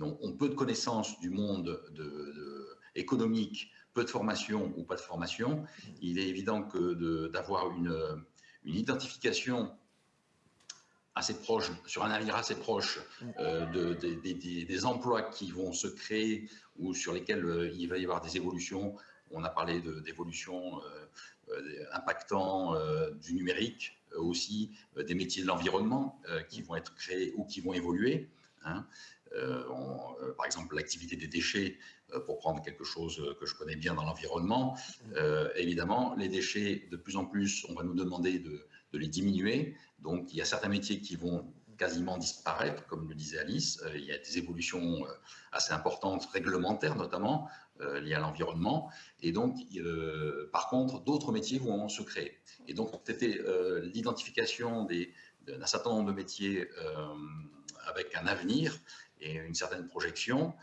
ont peu de connaissances du monde économique, peu de formation ou pas de formation, il est évident que d'avoir une, identification assez proche, sur un avenir assez proche euh, de, des emplois qui vont se créer ou sur lesquels euh, il va y avoir des évolutions. On a parlé d'évolutions euh, impactant du numérique, aussi des métiers de l'environnement qui vont être créés ou qui vont évoluer. Hein. par exemple, l'activité des déchets, pour prendre quelque chose que je connais bien dans l'environnement. Mm. évidemment, les déchets, de plus en plus, on va nous demander de, de les diminuer. Donc, il y a certains métiers qui vont quasiment disparaître, comme le disait Alice. Euh, il y a des évolutions euh, assez importantes, réglementaires notamment, euh, liées à l'environnement. Et donc, par contre, d'autres métiers vont se créer. Et donc, c'était l'identification d'un certain nombre de métiers avec un avenir et une certaine projection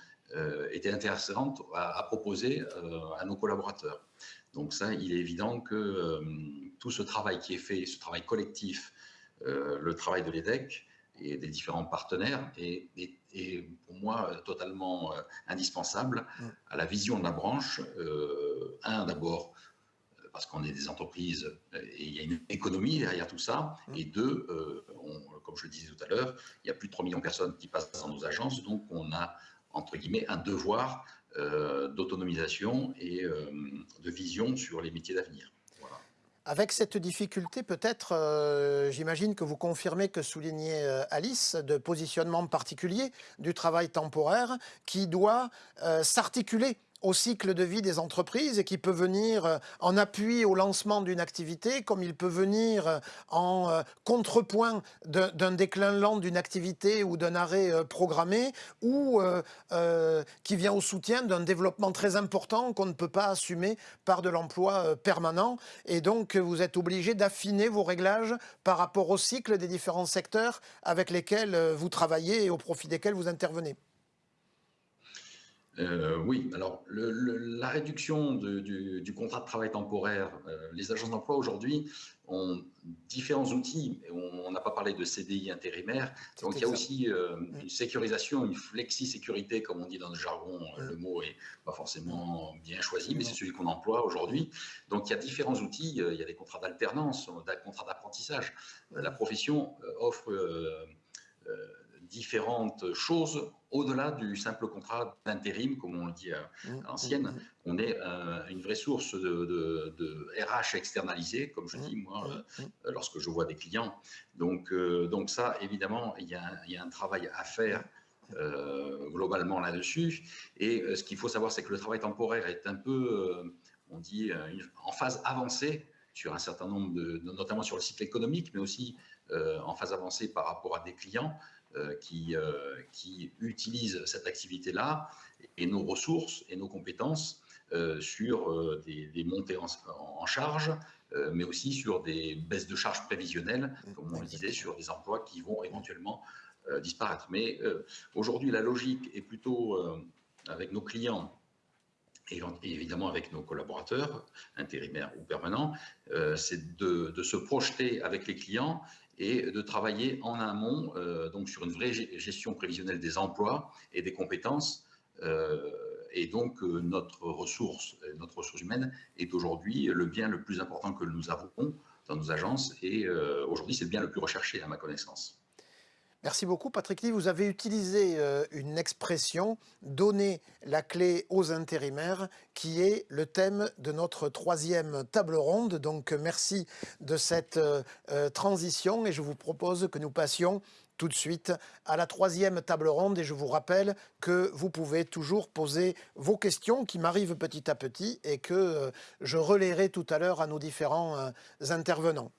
était intéressante à proposer à nos collaborateurs. Donc ça, il est évident que tout ce travail qui est fait, ce travail collectif, le travail de l'EDEC et des différents partenaires est, pour moi totalement euh, indispensable mm. à la vision de la branche. un, d'abord, parce qu'on est des entreprises et il y a une économie derrière tout ça. Mm. Et deux, comme je le disais tout à l'heure, il y a plus de 3 millions de personnes qui passent dans nos agences, donc on a, entre guillemets, un devoir euh, d'autonomisation et euh, de vision sur les métiers d'avenir. Avec cette difficulté, peut-être, euh, j'imagine que vous confirmez que soulignait Alice, de positionnement particulier du travail temporaire qui doit s'articuler au cycle de vie des entreprises et qui peut venir euh, en appui au lancement d'une activité, comme il peut venir euh, en euh, contrepoint d'un déclin lent d'une activité ou d'un arrêt programmé, ou qui vient au soutien d'un développement très important qu'on ne peut pas assumer par de l'emploi permanent. Et donc, vous êtes obligé d'affiner vos réglages par rapport au cycle des différents secteurs avec lesquels vous travaillez et au profit desquels vous intervenez. Euh, oui, alors la réduction du, contrat de travail temporaire, euh, les agences d'emploi aujourd'hui ont différents outils. On n'a pas parlé de CDI intérimaire, donc il y a aussi euh, mm. une sécurisation, une flexi-sécurité, comme on dit dans le jargon. Mm. Le mot est pas forcément bien choisi, mais c'est celui qu'on emploie aujourd'hui. Donc il y a différents outils. Il y a des contrats d'alternance, des contrats d'apprentissage. La profession offre différentes choses au-delà du simple contrat d'intérim, comme on le dit à, mmh, l'ancienne. Mmh, mmh. On est euh, une vraie source de, RH externalisé, comme je dis moi, euh, lorsque je vois des clients. Donc, euh, donc ça, évidemment, il y, a, un travail à faire. globalement là-dessus. Et ce qu'il faut savoir, c'est que le travail temporaire est un peu, on dit, en phase avancée sur un certain nombre de, notamment sur le cycle économique, mais aussi en phase avancée par rapport à des clients. Euh, qui, euh, qui utilisent cette activité-là et nos ressources et nos compétences euh, sur des, montées en, charge, mais aussi sur des baisses de charges prévisionnelles, comme on le disait, sur des emplois qui vont éventuellement disparaître. Mais aujourd'hui, la logique est plutôt avec nos clients et évidemment avec nos collaborateurs, intérimaires ou permanents, c'est de, de, se projeter avec les clients et de travailler en amont euh, donc sur une vraie gestion prévisionnelle des emplois et des compétences. Euh, et donc euh, notre ressource, notre ressource humaine est aujourd'hui le bien le plus important que nous avons dans nos agences et aujourd'hui c'est le bien le plus recherché à ma connaissance. Merci beaucoup Patrick Lee. Vous avez utilisé euh, une expression, donner la clé aux intérimaires, qui est le thème de notre troisième table ronde. Donc merci de cette euh, euh, transition et je vous propose que nous passions tout de suite à la troisième table ronde et je vous rappelle que vous pouvez toujours poser vos questions qui m'arrivent petit à petit et que je relayerai tout à l'heure à nos différents intervenants.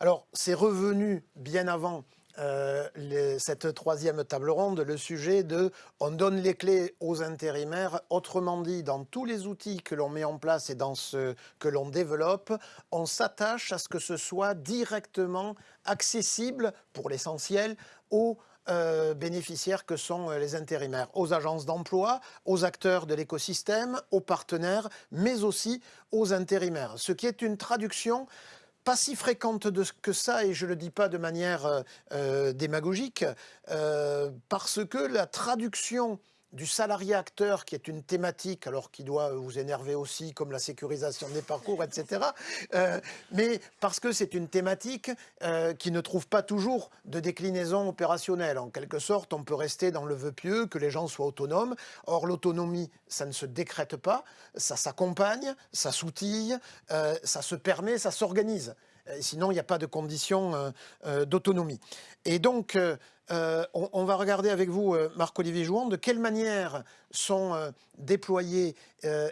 Alors, c'est revenu bien avant euh, cette troisième table ronde, le sujet de on donne les clés aux intérimaires, autrement dit, dans tous les outils que l'on met en place et dans ce que l'on développe, on s'attache à ce que ce soit directement accessible, pour l'essentiel, aux euh, bénéficiaires que sont euh, les intérimaires, aux agences d'emploi, aux acteurs de l'écosystème, aux partenaires, mais aussi aux intérimaires. Ce qui est une traduction pas si fréquente de, que ça, et je ne le dis pas de manière euh, euh, démagogique, euh, parce que la traduction du salarié acteur, qui est une thématique, alors qui doit vous énerver aussi, comme la sécurisation des parcours, etc. Euh, mais parce que c'est une thématique euh, qui ne trouve pas toujours de déclinaison opérationnelle. En quelque sorte, on peut rester dans le vœu pieux que les gens soient autonomes. Or, l'autonomie, ça ne se décrète pas, ça s'accompagne, ça s'outille, euh, ça se permet, ça s'organise. Sinon, il n'y a pas de conditions d'autonomie. Et donc, euh, on, va regarder avec vous, euh, Marc-Olivier Jouan, de quelle manière sont euh, déployés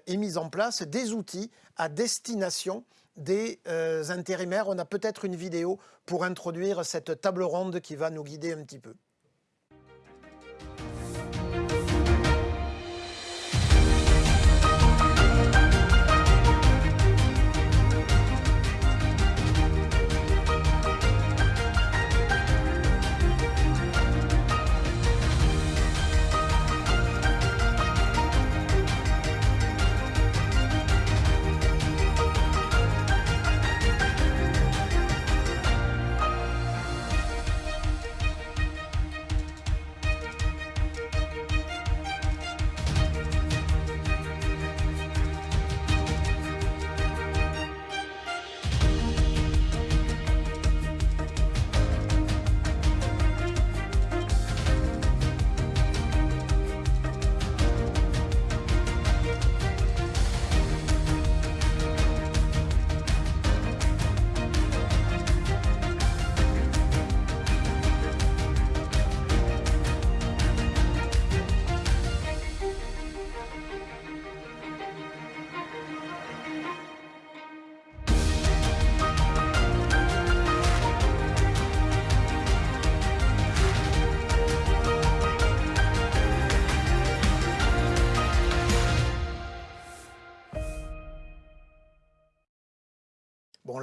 et mis en place des outils à destination des intérimaires. On a peut-être une vidéo pour introduire cette table ronde qui va nous guider un petit peu.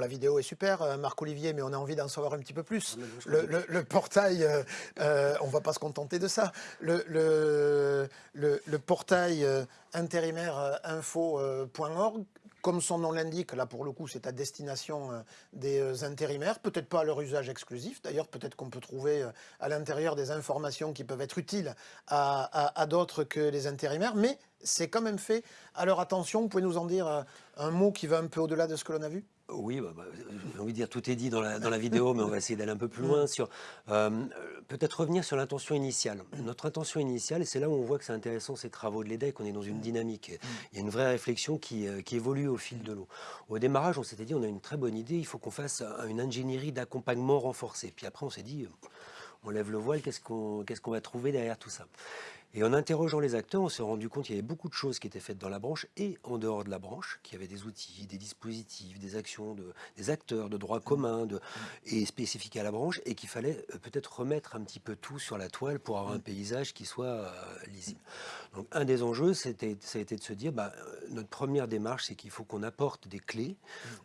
La vidéo est super, euh, Marc-Olivier, mais on a envie d'en savoir un petit peu plus. Ah, le, portail, euh, euh, on ne va pas se contenter de ça. Le, le portail intérimaire info.org, comme son nom l'indique, là pour le coup c'est à destination des intérimaires, peut-être pas à leur usage exclusif, d'ailleurs peut-être qu'on peut trouver à l'intérieur des informations qui peuvent être utiles à d'autres que les intérimaires, mais c'est quand même fait à leur attention. Vous pouvez nous en dire un mot qui va un peu au-delà de ce que l'on a vu? Oui, bah, bah, j'ai envie de dire tout est dit dans la, vidéo, mais on va essayer d'aller un peu plus loin sur euh, peut-être revenir sur l'intention initiale. Notre intention initiale, et c'est là où on voit que c'est intéressant ces travaux de l'EDEC, on est dans une dynamique. Il y a une vraie réflexion qui, euh, qui évolue au fil de l'eau. Au démarrage, on s'était dit on a une très bonne idée, il faut qu'on fasse une ingénierie d'accompagnement renforcée. Puis après, on s'est dit on lève le voile, qu'est-ce qu'on qu'est-ce qu'on va trouver derrière tout ça? Et en interrogeant les acteurs, on s'est rendu compte qu'il y avait beaucoup de choses qui étaient faites dans la branche et en dehors de la branche, qu'il y avait des outils, des dispositifs, des actions, de, des acteurs de droit commun et spécifiques à la branche, et qu'il fallait euh, peut-être remettre un petit peu tout sur la toile pour avoir un paysage qui soit euh, lisible. Donc un des enjeux, ça a été de se dire, bah, euh, notre première démarche, c'est qu'il faut qu'on apporte des clés,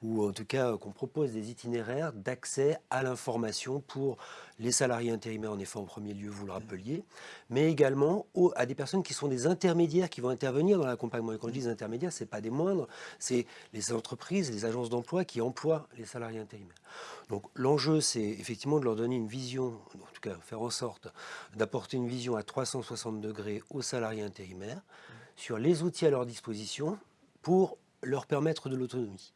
ou en tout cas qu'on propose des itinéraires d'accès à l'information pour les salariés intérimaires, en effet, en premier lieu, vous le rappeliez, mais également à des personnes qui sont des intermédiaires qui vont intervenir dans l'accompagnement. Et quand je dis intermédiaires, ce n'est pas des moindres, c'est les entreprises, les agences d'emploi qui emploient les salariés intérimaires. Donc l'enjeu, c'est effectivement de leur donner une vision, en tout cas faire en sorte d'apporter une vision à 360 degrés aux salariés intérimaires sur les outils à leur disposition pour leur permettre de l'autonomie.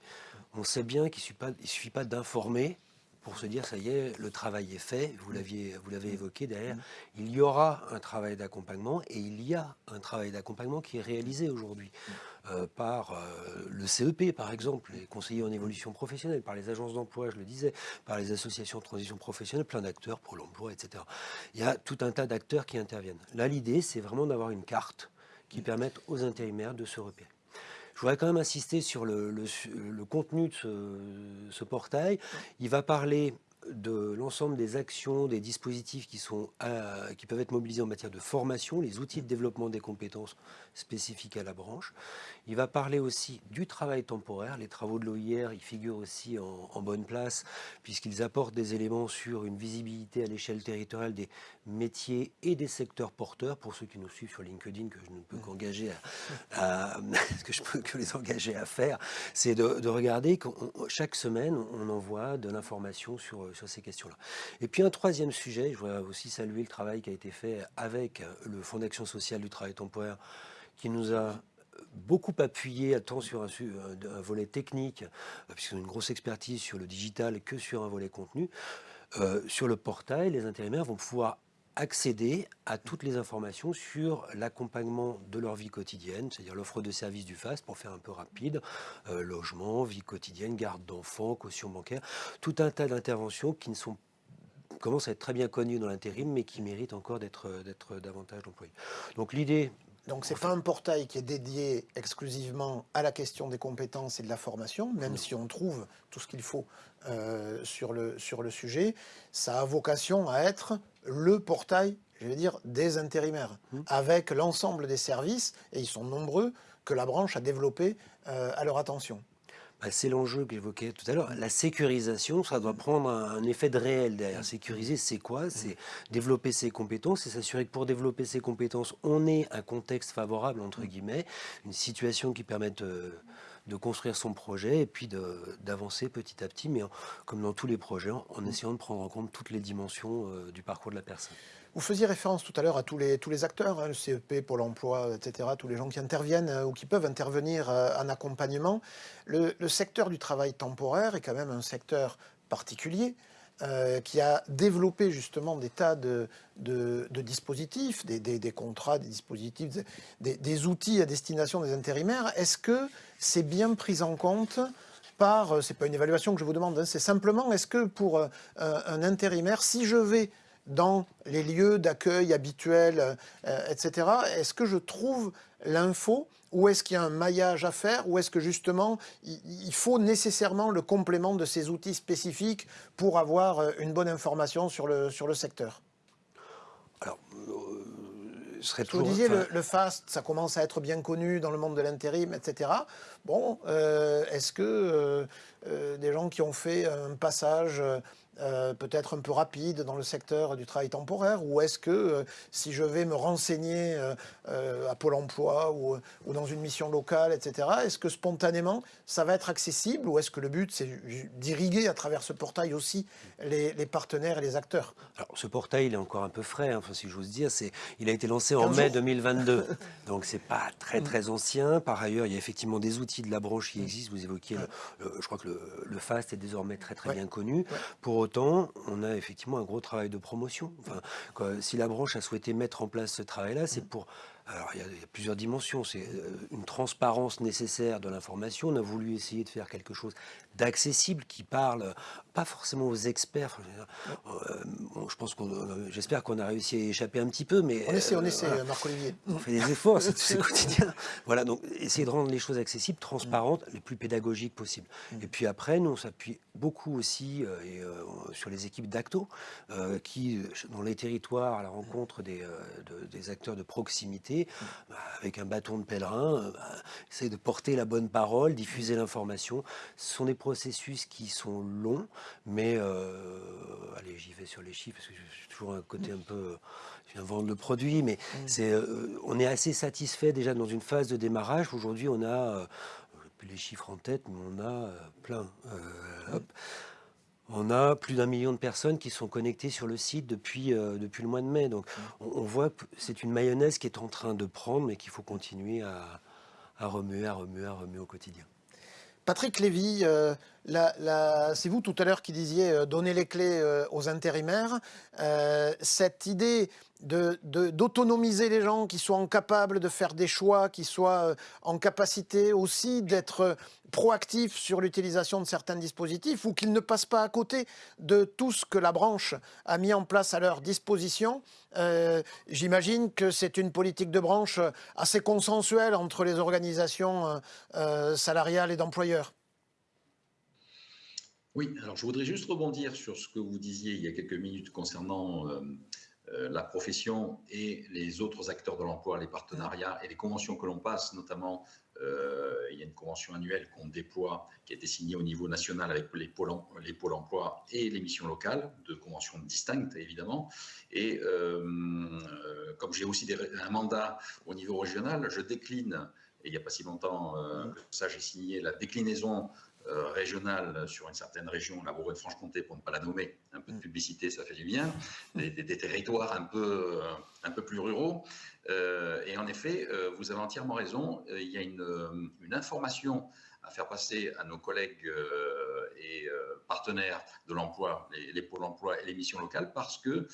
On sait bien qu'il ne suffit pas, d'informer, pour se dire, ça y est, le travail est fait, vous l'avez évoqué derrière, il y aura un travail d'accompagnement et il y a un travail d'accompagnement qui est réalisé aujourd'hui euh, par euh, le CEP, par exemple, les conseillers en évolution professionnelle, par les agences d'emploi, je le disais, par les associations de transition professionnelle, plein d'acteurs pour l'emploi, etc. Il y a tout un tas d'acteurs qui interviennent. Là, l'idée, c'est vraiment d'avoir une carte qui permette aux intérimaires de se repérer. Je voudrais quand même insister sur le, contenu de ce, portail. Il va parler de l'ensemble des actions, des dispositifs qui, sont qui peuvent être mobilisés en matière de formation, les outils de développement des compétences spécifiques à la branche. Il va parler aussi du travail temporaire. Les travaux de l'OIR y figurent aussi en, bonne place, puisqu'ils apportent des éléments sur une visibilité à l'échelle territoriale des métiers et des secteurs porteurs. Pour ceux qui nous suivent sur LinkedIn, que je ne peux qu'engager à, [laughs] que je peux que les engager à faire, c'est de, regarder que chaque semaine, on envoie de l'information sur, sur ces questions-là. Et puis un troisième sujet, je voudrais aussi saluer le travail qui a été fait avec le Fonds d'action sociale du travail temporaire, qui nous a beaucoup appuyé tant sur un, un, volet technique, euh, puisqu'ils ont une grosse expertise sur le digital, que sur un volet contenu. Euh, sur le portail, les intérimaires vont pouvoir accéder à toutes les informations sur l'accompagnement de leur vie quotidienne, c'est-à-dire l'offre de services du FAST, pour faire un peu rapide, euh, logement, vie quotidienne, garde d'enfants, caution bancaire, tout un tas d'interventions qui ne sont commencent à être très bien connues dans l'intérim, mais qui méritent encore d'être davantage employées. Donc l'idée, donc ce n'est pas un portail qui est dédié exclusivement à la question des compétences et de la formation, même si on trouve tout ce qu'il faut euh, sur, le, sur le sujet. Ça a vocation à être le portail, je vais dire, des intérimaires, mmh. avec l'ensemble des services, et ils sont nombreux, que la branche a développés euh, à leur attention. Bah, c'est l'enjeu que j'évoquais tout à l'heure. La sécurisation, ça doit prendre un, effet de réel derrière. Sécuriser, c'est quoi? C'est développer ses compétences et s'assurer que pour développer ses compétences, on ait un contexte favorable, entre guillemets, une situation qui permette de, construire son projet et puis d'avancer petit à petit, mais comme dans tous les projets, en, essayant de prendre en compte toutes les dimensions euh, du parcours de la personne. Vous faisiez référence tout à l'heure à tous les, tous les acteurs, hein, le CEP, Pôle emploi, etc., tous les gens qui interviennent euh, ou qui peuvent intervenir euh, en accompagnement. Le, secteur du travail temporaire est quand même un secteur particulier. Euh, qui a développé justement des tas de, de, dispositifs, des, des, contrats, des dispositifs, des, des, outils à destination des intérimaires. Est-ce que c'est bien pris en compte par, c'est pas une évaluation que je vous demande, hein, c'est simplement, est-ce que pour un intérimaire, si je vais dans les lieux d'accueil habituels, euh, etc. Est-ce que je trouve l'info ou est-ce qu'il y a un maillage à faire ou est-ce que justement il faut nécessairement le complément de ces outils spécifiques pour avoir euh, une bonne information sur le, sur le secteur? Alors, euh, serait Vous disiez, le, FAST, ça commence à être bien connu dans le monde de l'intérim, etc. Bon, est-ce que des gens qui ont fait un passage euh, peut-être un peu rapide dans le secteur du travail temporaire Ou est-ce que euh, si je vais me renseigner euh, à Pôle emploi ou, dans une mission locale, etc., est-ce que spontanément ça va être accessible ou est-ce que le but c'est d'irriguer à travers ce portail aussi les, partenaires et les acteurs? Alors ce portail il est encore un peu frais, hein, enfin, si j'ose dire, il a été lancé en mai 2022, [laughs] donc c'est pas très très mm. ancien. Par ailleurs, il y a effectivement des outils de la branche qui mm. existent, vous évoquiez, je crois que le, FAST est désormais très très bien connu. Pour on a effectivement un gros travail de promotion. Enfin, si la branche a souhaité mettre en place ce travail-là, c'est pour alors, il y, a, plusieurs dimensions. C'est euh, une transparence nécessaire de l'information. On a voulu essayer de faire quelque chose d'accessible qui parle pas forcément aux experts. Euh, je pense qu'on, euh, j'espère qu'on a réussi à échapper un petit peu, mais on essaie, on essaie, Marc Olivier. On fait des efforts, c'est [laughs] quotidien. Voilà, donc essayer de rendre les choses accessibles, transparentes, les plus pédagogiques possibles. Mm. Et puis après, nous on s'appuie beaucoup aussi et, sur les équipes d'Acto, qui dans les territoires à la rencontre des, des acteurs de proximité bah, avec un bâton de pèlerin, euh, bah, essayer de porter la bonne parole, diffuser l'information. Ce sont des processus qui sont longs, mais euh, allez, j'y vais sur les chiffres parce que j'ai toujours un côté un peu je viens vendre le produit, mais mm. c'est, euh, on est assez satisfait déjà dans une phase de démarrage. Aujourd'hui, on a, plus les chiffres en tête, mais on a plein. Hop. On a plus d'un million de personnes qui sont connectées sur le site depuis, euh, depuis le mois de mai. Donc on, voit que c'est une mayonnaise qui est en train de prendre, mais qu'il faut continuer à, remuer, à remuer, à remuer au quotidien. Patrick Lévy, euh, c'est vous tout à l'heure qui disiez donner les clés aux intérimaires. cette idée d'autonomiser les gens, qui soient capables de faire des choix, qui soient en capacité aussi d'être proactifs sur l'utilisation de certains dispositifs ou qu'ils ne passent pas à côté de tout ce que la branche a mis en place à leur disposition. Euh, j'imagine que c'est une politique de branche assez consensuelle entre les organisations euh, euh, salariales et d'employeurs. Oui, alors je voudrais juste rebondir sur ce que vous disiez il y a quelques minutes concernant la profession et les autres acteurs de l'emploi, les partenariats et les conventions que l'on passe, notamment euh, il y a une convention annuelle qu'on déploie, qui a été signée au niveau national avec les pôles, les pôles emploi et les missions locales, deux conventions distinctes évidemment. Et euh, euh, comme j'ai aussi un mandat au niveau régional, je décline, et il n'y a pas si longtemps que ça, j'ai signé la déclinaison euh, régionale sur une certaine région, la Bourgogne-Franche-Comté, pour ne pas la nommer, un peu de mm. publicité, ça fait du bien, des, territoires un peu, euh, un peu plus ruraux. Euh, et en effet, vous avez entièrement raison, il y a une, une, information à faire passer à nos collègues et partenaires de l'emploi, les, les, pôles emploi et les missions locales, parce que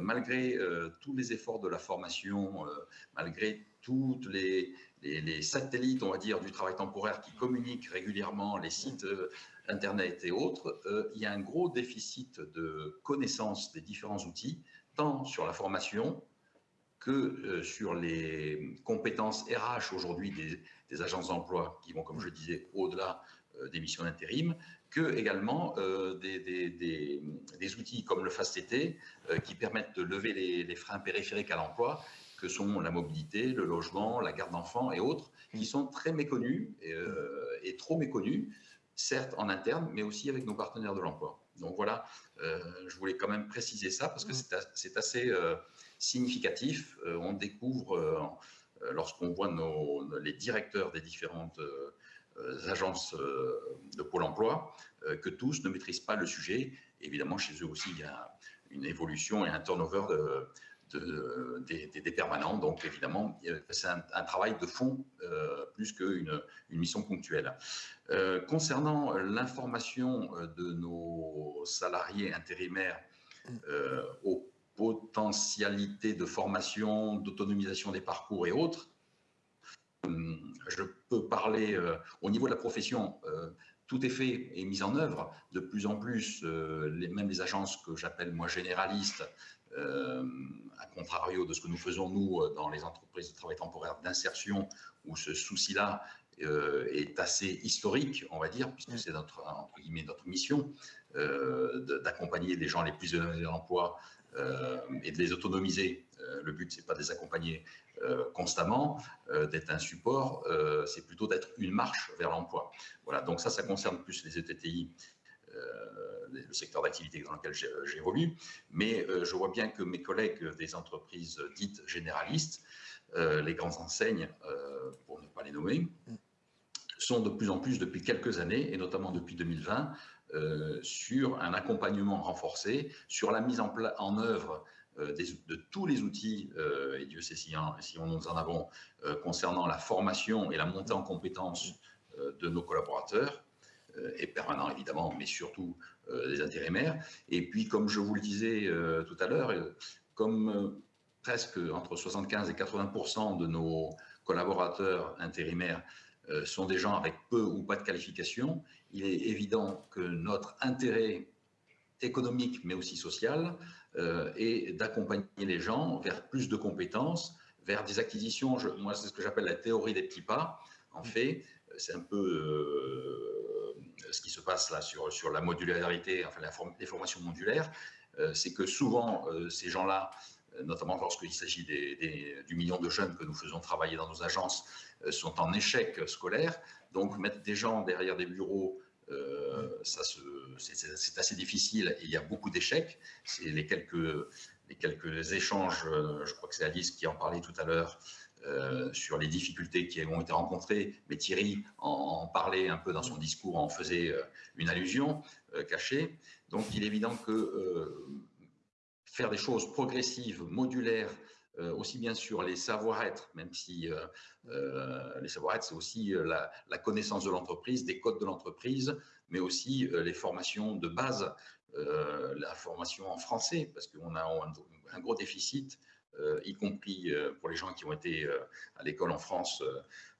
malgré tous les efforts de la formation, malgré toutes les, les, satellites, on va dire, du travail temporaire qui communiquent régulièrement, les sites euh, Internet et autres, euh, il y a un gros déficit de connaissance des différents outils, tant sur la formation que euh, sur les compétences RH aujourd'hui des, agences d'emploi qui vont, comme je disais, au-delà des missions d'intérim, que également des, outils comme le FASTT qui permettent de lever les freins périphériques à l'emploi que sont la mobilité, le logement, la garde d'enfants et autres, qui sont très méconnus euh, et, trop méconnus, certes en interne, mais aussi avec nos partenaires de l'emploi. Donc voilà, euh, je voulais quand même préciser ça parce que c'est assez euh, significatif. on découvre, lorsqu'on voit nos, les directeurs des différentes agences de Pôle emploi, que tous ne maîtrisent pas le sujet. Évidemment, chez eux aussi, il y a une évolution et un turnover de, des, permanents. Donc évidemment, c'est un, travail de fond euh, plus qu'une une mission ponctuelle. Euh, concernant l'information euh, de nos salariés intérimaires aux potentialités de formation, d'autonomisation des parcours et autres, je peux parler au niveau de la profession tout est fait et mis en œuvre. De plus en plus, même les agences que j'appelle moi généralistes à contrario de ce que nous faisons, nous, euh, dans les entreprises de travail temporaire d'insertion, où ce souci-là euh, est assez historique, on va dire, puisque c'est notre, entre guillemets, notre mission d'accompagner les gens les plus éloignés de l'emploi et de les autonomiser. le but, c'est pas de les accompagner constamment, d'être un support, c'est plutôt d'être une marche vers l'emploi. Voilà, donc ça, ça concerne plus les ETTI le secteur d'activité dans lequel j'évolue, mais euh, je vois bien que mes collègues des entreprises dites généralistes, euh, les grandes enseignes, euh, pour ne pas les nommer, sont de plus en plus depuis quelques années, et notamment depuis 2020, sur un accompagnement renforcé, sur la mise en, œuvre de tous les outils, et Dieu sait si, si on nous en avons, concernant la formation et la montée en compétences de nos collaborateurs, et permanents évidemment, mais surtout des euh, intérimaires. Et puis, comme je vous le disais euh, tout à l'heure, euh, comme presque entre 75 et 80% de nos collaborateurs intérimaires sont des gens avec peu ou pas de qualification, il est évident que notre intérêt économique, mais aussi social, est d'accompagner les gens vers plus de compétences, vers des acquisitions. moi, c'est ce que j'appelle la théorie des petits pas. En fait, c'est un peu ce qui se passe là sur, sur la modularité, enfin les formations modulaires, euh, c'est que souvent euh, ces gens-là, euh, notamment lorsqu'il s'agit des, du million de jeunes que nous faisons travailler dans nos agences, sont en échec scolaire. Donc mettre des gens derrière des bureaux, c'est assez difficile et il y a beaucoup d'échecs. C'est les quelques, les quelques échanges, je crois que c'est Alice qui en parlait tout à l'heure, euh, sur les difficultés qui ont été rencontrées, mais Thierry en, parlait un peu dans son discours, en faisait euh, une allusion euh, cachée. Donc il est évident que faire des choses progressives, modulaires, aussi bien sur les savoir-être, même si les savoir-être, c'est aussi la, connaissance de l'entreprise, des codes de l'entreprise, mais aussi les formations de base, la formation en français, parce qu'on a un, gros déficit, y compris pour les gens qui ont été à l'école en France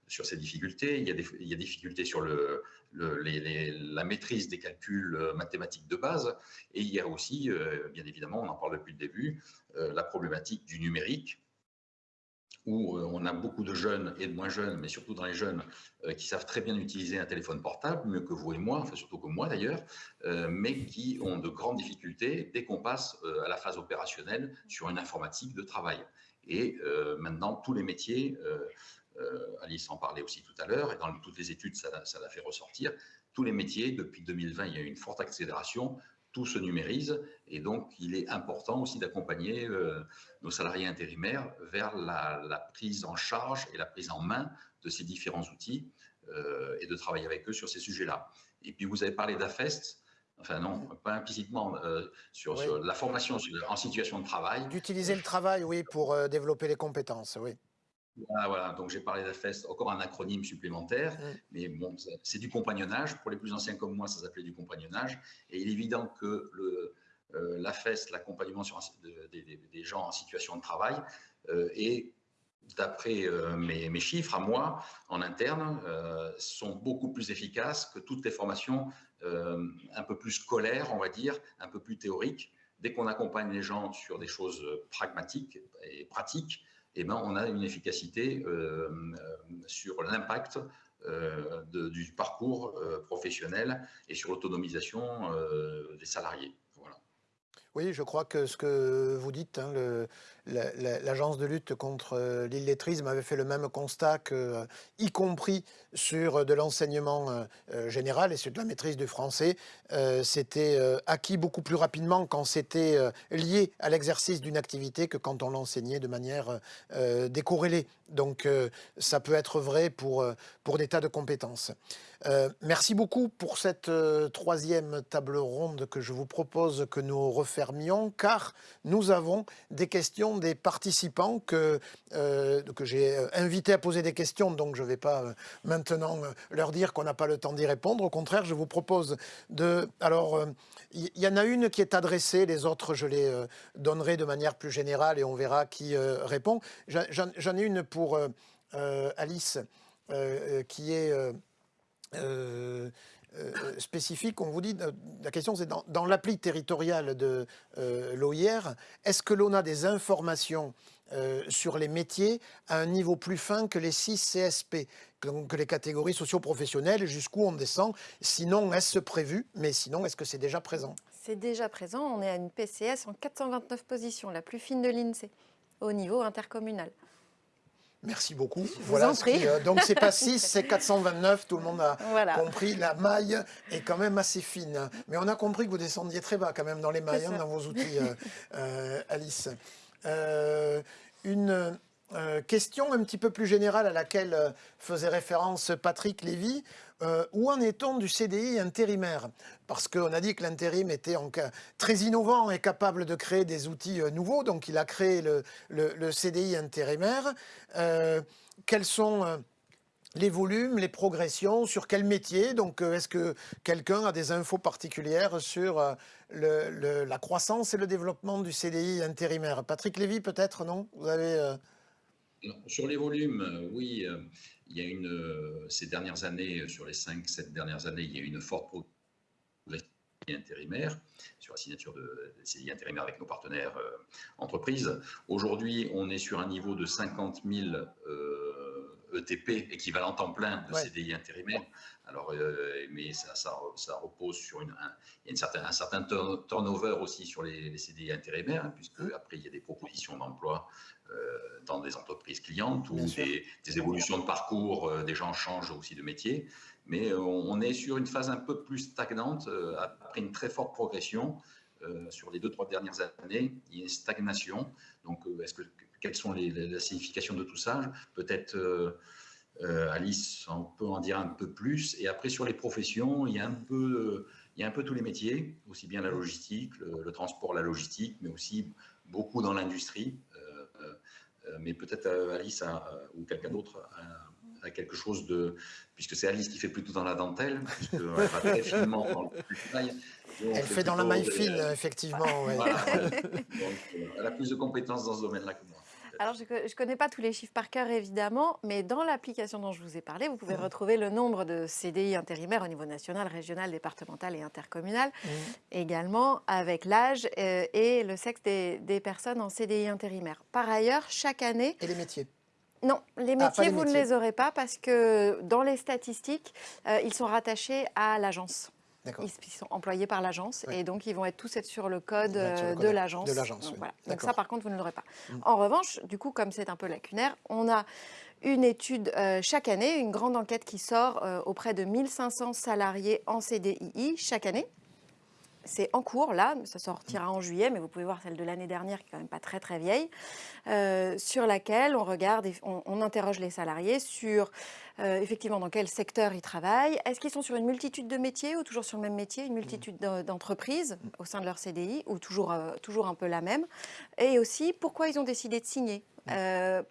sur ces difficultés. Il y a des, il y a des difficultés sur le, la maîtrise des calculs euh, mathématiques de base. Et il y a aussi, euh, bien évidemment, on en parle depuis le début, euh, la problématique du numérique, où on a beaucoup de jeunes et de moins jeunes, mais surtout dans les jeunes, qui savent très bien utiliser un téléphone portable, mieux que vous et moi, enfin surtout que moi d'ailleurs, mais qui ont de grandes difficultés dès qu'on passe à la phase opérationnelle sur une informatique de travail. Et maintenant, tous les métiers euh, Alice en parlait aussi tout à l'heure, et dans toutes les études, ça, l'a fait ressortir. Tous les métiers, depuis 2020, il y a eu une forte accélération, tout se numérise, et donc il est important aussi d'accompagner euh, nos salariés intérimaires vers la, prise en charge et la prise en main de ces différents outils, euh, et de travailler avec eux sur ces sujets-là. Et puis vous avez parlé d'AFEST, enfin non, pas implicitement, sur, la formation en situation de travail. D'utiliser le travail, oui, pour développer les compétences, oui. Voilà, donc j'ai parlé d'AFEST, encore un acronyme supplémentaire, mais bon, c'est du compagnonnage. Pour les plus anciens comme moi, ça s'appelait du compagnonnage. Et il est évident que le, euh, l'AFEST, l'accompagnement des gens en situation de travail, euh, est, d'après euh, mes, mes, chiffres à moi, en interne, sont beaucoup plus efficaces que toutes les formations un peu plus scolaires, on va dire, un peu plus théoriques. Dès qu'on accompagne les gens sur des choses pragmatiques et pratiques, eh ben, on a une efficacité euh, euh, sur l'impact euh, du parcours professionnel et sur l'autonomisation des salariés. Oui, je crois que ce que vous dites, hein, l'agence de lutte contre euh, l'illettrisme avait fait le même constat que, euh, y compris sur de l'enseignement euh, général et sur de la maîtrise du français, c'était acquis beaucoup plus rapidement quand c'était lié à l'exercice d'une activité que quand on l'enseignait de manière décorrélée. Donc ça peut être vrai pour, pour des tas de compétences. Euh, merci beaucoup pour cette euh, troisième table ronde que je vous propose que nous refermions, car nous avons des questions des participants que, euh, que j'ai invités à poser des questions, donc je ne vais pas maintenant leur dire qu'on n'a pas le temps d'y répondre. Au contraire, je vous propose de... Alors, il y, en a une qui est adressée, les autres, je les donnerai de manière plus générale et on verra qui répond. J'en ai une pour Alice, qui est... Euh, euh, spécifique, on vous dit, euh, la question c'est dans, l'appli territoriale de l'OIR, est-ce que l'on a des informations sur les métiers à un niveau plus fin que les 6 CSP, que les catégories socio-professionnelles, jusqu'où on descend? Sinon, est-ce prévu? Mais sinon, est-ce que c'est déjà présent? C'est déjà présent. On est à une PCS en 429 positions, la plus fine de l'INSEE, au niveau intercommunal. Merci beaucoup. voilà euh, donc c'est pas [laughs] 6, c'est 429. Tout le monde a compris. La maille est quand même assez fine. Mais on a compris que vous descendiez très bas quand même dans les mailles, hein, dans vos outils, [laughs] euh, euh, Alice. une question un petit peu plus générale à laquelle faisait référence Patrick Lévy. Euh, où en est-on du CDI intérimaire? Parce qu'on a dit que l'intérim était très innovant et capable de créer des outils euh, nouveaux, donc il a créé le, CDI intérimaire. Euh, quels sont les volumes, les progressions, sur quel métier? Donc, est-ce que quelqu'un a des infos particulières sur la croissance et le développement du CDI intérimaire? Patrick Lévy, peut-être, non? Vous avez... Sur les volumes, oui il y a une, euh, ces dernières années, sur les 5-7 dernières années, il y a eu une forte progression intérimaire, sur la signature de CDI intérimaire avec nos partenaires euh, entreprises. Aujourd'hui, on est sur un niveau de 50 000 ETP, équivalent temps plein de CDI intérimaire. Alors, euh, mais ça, ça, repose sur une, un, il y a une un certain turnover aussi sur les, CDI intérimaires, hein, puisque après, il y a des propositions d'emploi euh, dans des entreprises clientes ou des, évolutions de parcours, euh, des gens changent aussi de métier. Mais on, est sur une phase un peu plus stagnante, après une très forte progression. sur les deux, trois dernières années, il y a une stagnation. Donc, est-ce que, quelles sont les, la signification de tout ça? Peut-être euh, Alice, on peut en dire un peu plus. Et après, sur les professions, il y a un peu, il y a un peu tous les métiers, aussi bien la logistique, le, transport, la logistique, mais aussi beaucoup dans l'industrie. Euh, mais peut-être Alice ou quelqu'un d'autre a, quelque chose de... Puisque c'est Alice qui fait plutôt dans la dentelle, puisqu'elle va très finement dans le travail. Elle fait dans la maille fine, effectivement. elle a plus de compétences dans ce domaine-là que moi. Alors, je ne connais pas tous les chiffres par cœur, évidemment, mais dans l'application dont je vous ai parlé, vous pouvez mmh. retrouver le nombre de CDI intérimaires au niveau national, régional, départemental et intercommunal, mmh. également avec l'âge euh, et le sexe des, personnes en CDI intérimaire. Par ailleurs, chaque année... Et les métiers non, les ah, métiers, vous ne les aurez pas parce que dans les statistiques, euh, ils sont rattachés à l'agence. Ils, sont employés par l'agence et donc ils vont être tous être sur le code, euh, de l'agence. Donc, ça, par contre, vous ne l'aurez pas. Mm. En revanche, du coup, comme c'est un peu lacunaire, on a une étude euh, chaque année, une grande enquête qui sort euh, auprès de 1500 salariés en CDI chaque année. C'est en cours, là, ça sortira en juillet, mais vous pouvez voir celle de l'année dernière, qui est quand même pas très très vieille, sur laquelle on regarde, et on interroge les salariés sur euh, effectivement dans quel secteur ils travaillent. Est-ce qu'ils sont sur une multitude de métiers ou toujours sur le même métier, une multitude d'entreprises au sein de leur CDI ou euh, toujours un peu la même? Et aussi, pourquoi ils ont décidé de signer? Euh,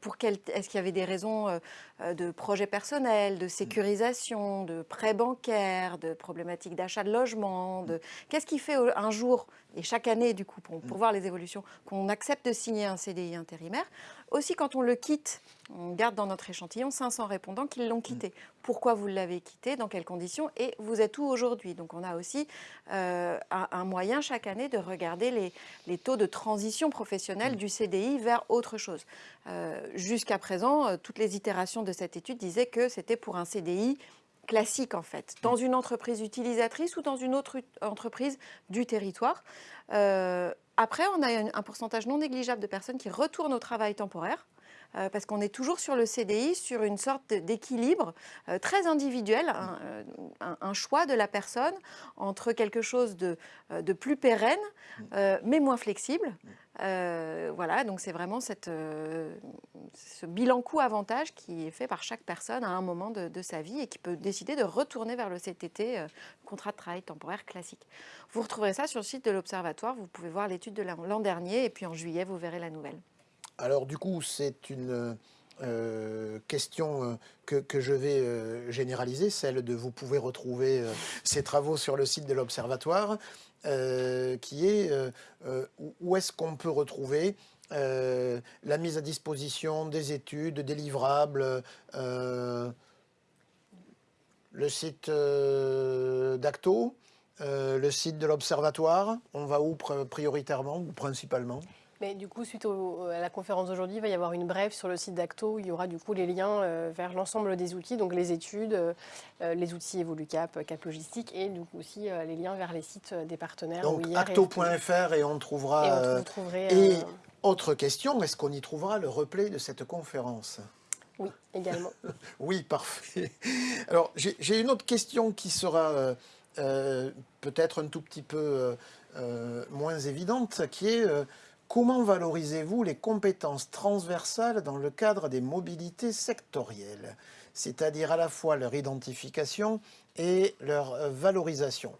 Est-ce qu'il y avait des raisons de projets personnels, de sécurisation, de prêts bancaires, de problématiques d'achat de logement Qu'est-ce qui fait un jour, et chaque année du coup, pour, pour voir les évolutions, qu'on accepte de signer un CDI intérimaire Aussi quand on le quitte, on garde dans notre échantillon 500 répondants qui l'ont quitté. Pourquoi vous l'avez quitté Dans quelles conditions Et vous êtes où aujourd'hui? Donc on a aussi euh, un, moyen chaque année de regarder les, taux de transition professionnelle du CDI vers autre chose. Euh, jusqu'à présent, euh, toutes les itérations de cette étude disaient que c'était pour un CDI classique en fait, dans une entreprise utilisatrice ou dans une autre entreprise du territoire. Après, on a un pourcentage non négligeable de personnes qui retournent au travail temporaire. Euh, parce qu'on est toujours sur le CDI, sur une sorte d'équilibre euh, très individuel, euh, un, choix de la personne entre quelque chose de, plus pérenne, mais moins flexible. voilà, donc c'est vraiment ce bilan coût-avantage qui est fait par chaque personne à un moment de, sa vie et qui peut décider de retourner vers le CTT, contrat de travail temporaire classique. Vous retrouverez ça sur le site de l'Observatoire, vous pouvez voir l'étude de l'an dernier et puis en juillet, vous verrez la nouvelle. Alors du coup, c'est une euh, question euh, que, je vais euh, généraliser, celle de vous pouvez retrouver ces travaux sur le site de l'Observatoire, qui est où est-ce qu'on peut retrouver la mise à disposition des études, des livrables, le site d'Acto, le site de l'Observatoire, on va où prioritairement ou principalement? Mais du coup, suite à la conférence d'aujourd'hui, il va y avoir une brève sur le site d'Acto où il y aura du coup les liens euh, vers l'ensemble des outils, donc les études, euh, euh, les outils EvoluCap, Cap Logistique et du coup aussi les liens vers les sites des partenaires. Donc acto.fr et on trouvera. Et, et autre question, est-ce qu'on y trouvera le replay de cette conférence? Oui, également. [laughs] oui, parfait. Alors j'ai une autre question qui sera peut-être un tout petit peu moins évidente, qui est Comment valorisez-vous les compétences transversales dans le cadre des mobilités sectorielles, c'est-à-dire à la fois leur identification et leur euh, valorisation?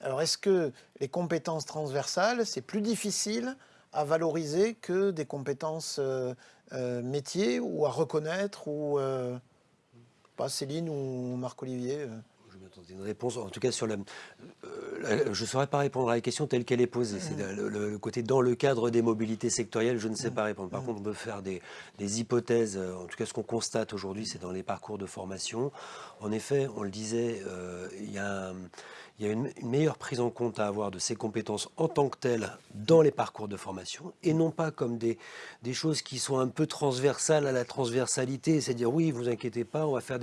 Alors est-ce que les compétences transversales, c'est plus difficile à valoriser que des compétences euh, euh, métiers ou à reconnaître ou pas Céline ou Marc-Olivier une réponse, en tout cas sur la, euh, je ne saurais pas répondre à la question telle qu'elle est posée. C'est le, côté dans le cadre des mobilités sectorielles, je ne sais pas répondre. Par contre, on peut faire des, des hypothèses. Euh, en tout cas, ce qu'on constate aujourd'hui, c'est dans les parcours de formation. En effet, on le disait, euh, il y a un, il y a une, meilleure prise en compte à avoir de ces compétences en tant que telles dans les parcours de formation et non pas comme des, choses qui sont un peu transversales à la transversalité, c'est-à-dire oui, vous inquiétez pas, on va faire.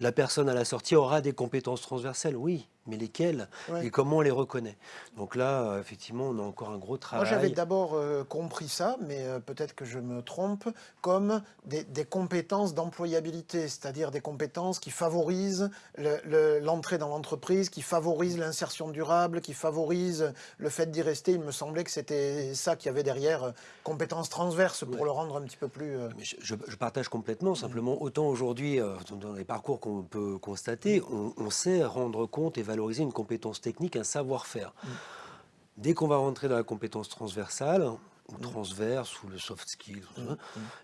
La personne à la sortie aura des compétences transversales, oui, mais lesquelles et comment on les reconnaît. Donc là, euh, effectivement, on a encore un gros travail. Moi, j'avais d'abord euh, compris ça, mais euh, peut-être que je me trompe, comme des, compétences d'employabilité, c'est-à-dire des compétences qui favorisent l'entrée dans l'entreprise, qui favorisent l'insertion durable, qui favorisent le fait d'y rester. Il me semblait que c'était ça qu'il y avait derrière, compétences transverses, pour le rendre un petit peu plus... je, partage complètement, simplement, autant aujourd'hui, dans les parcours qu'on peut constater, on, on sait rendre compte et valoriser une compétence technique, un savoir-faire. Mm. Dès qu'on va rentrer dans la compétence transversale, ou transverse, ou le soft skill, et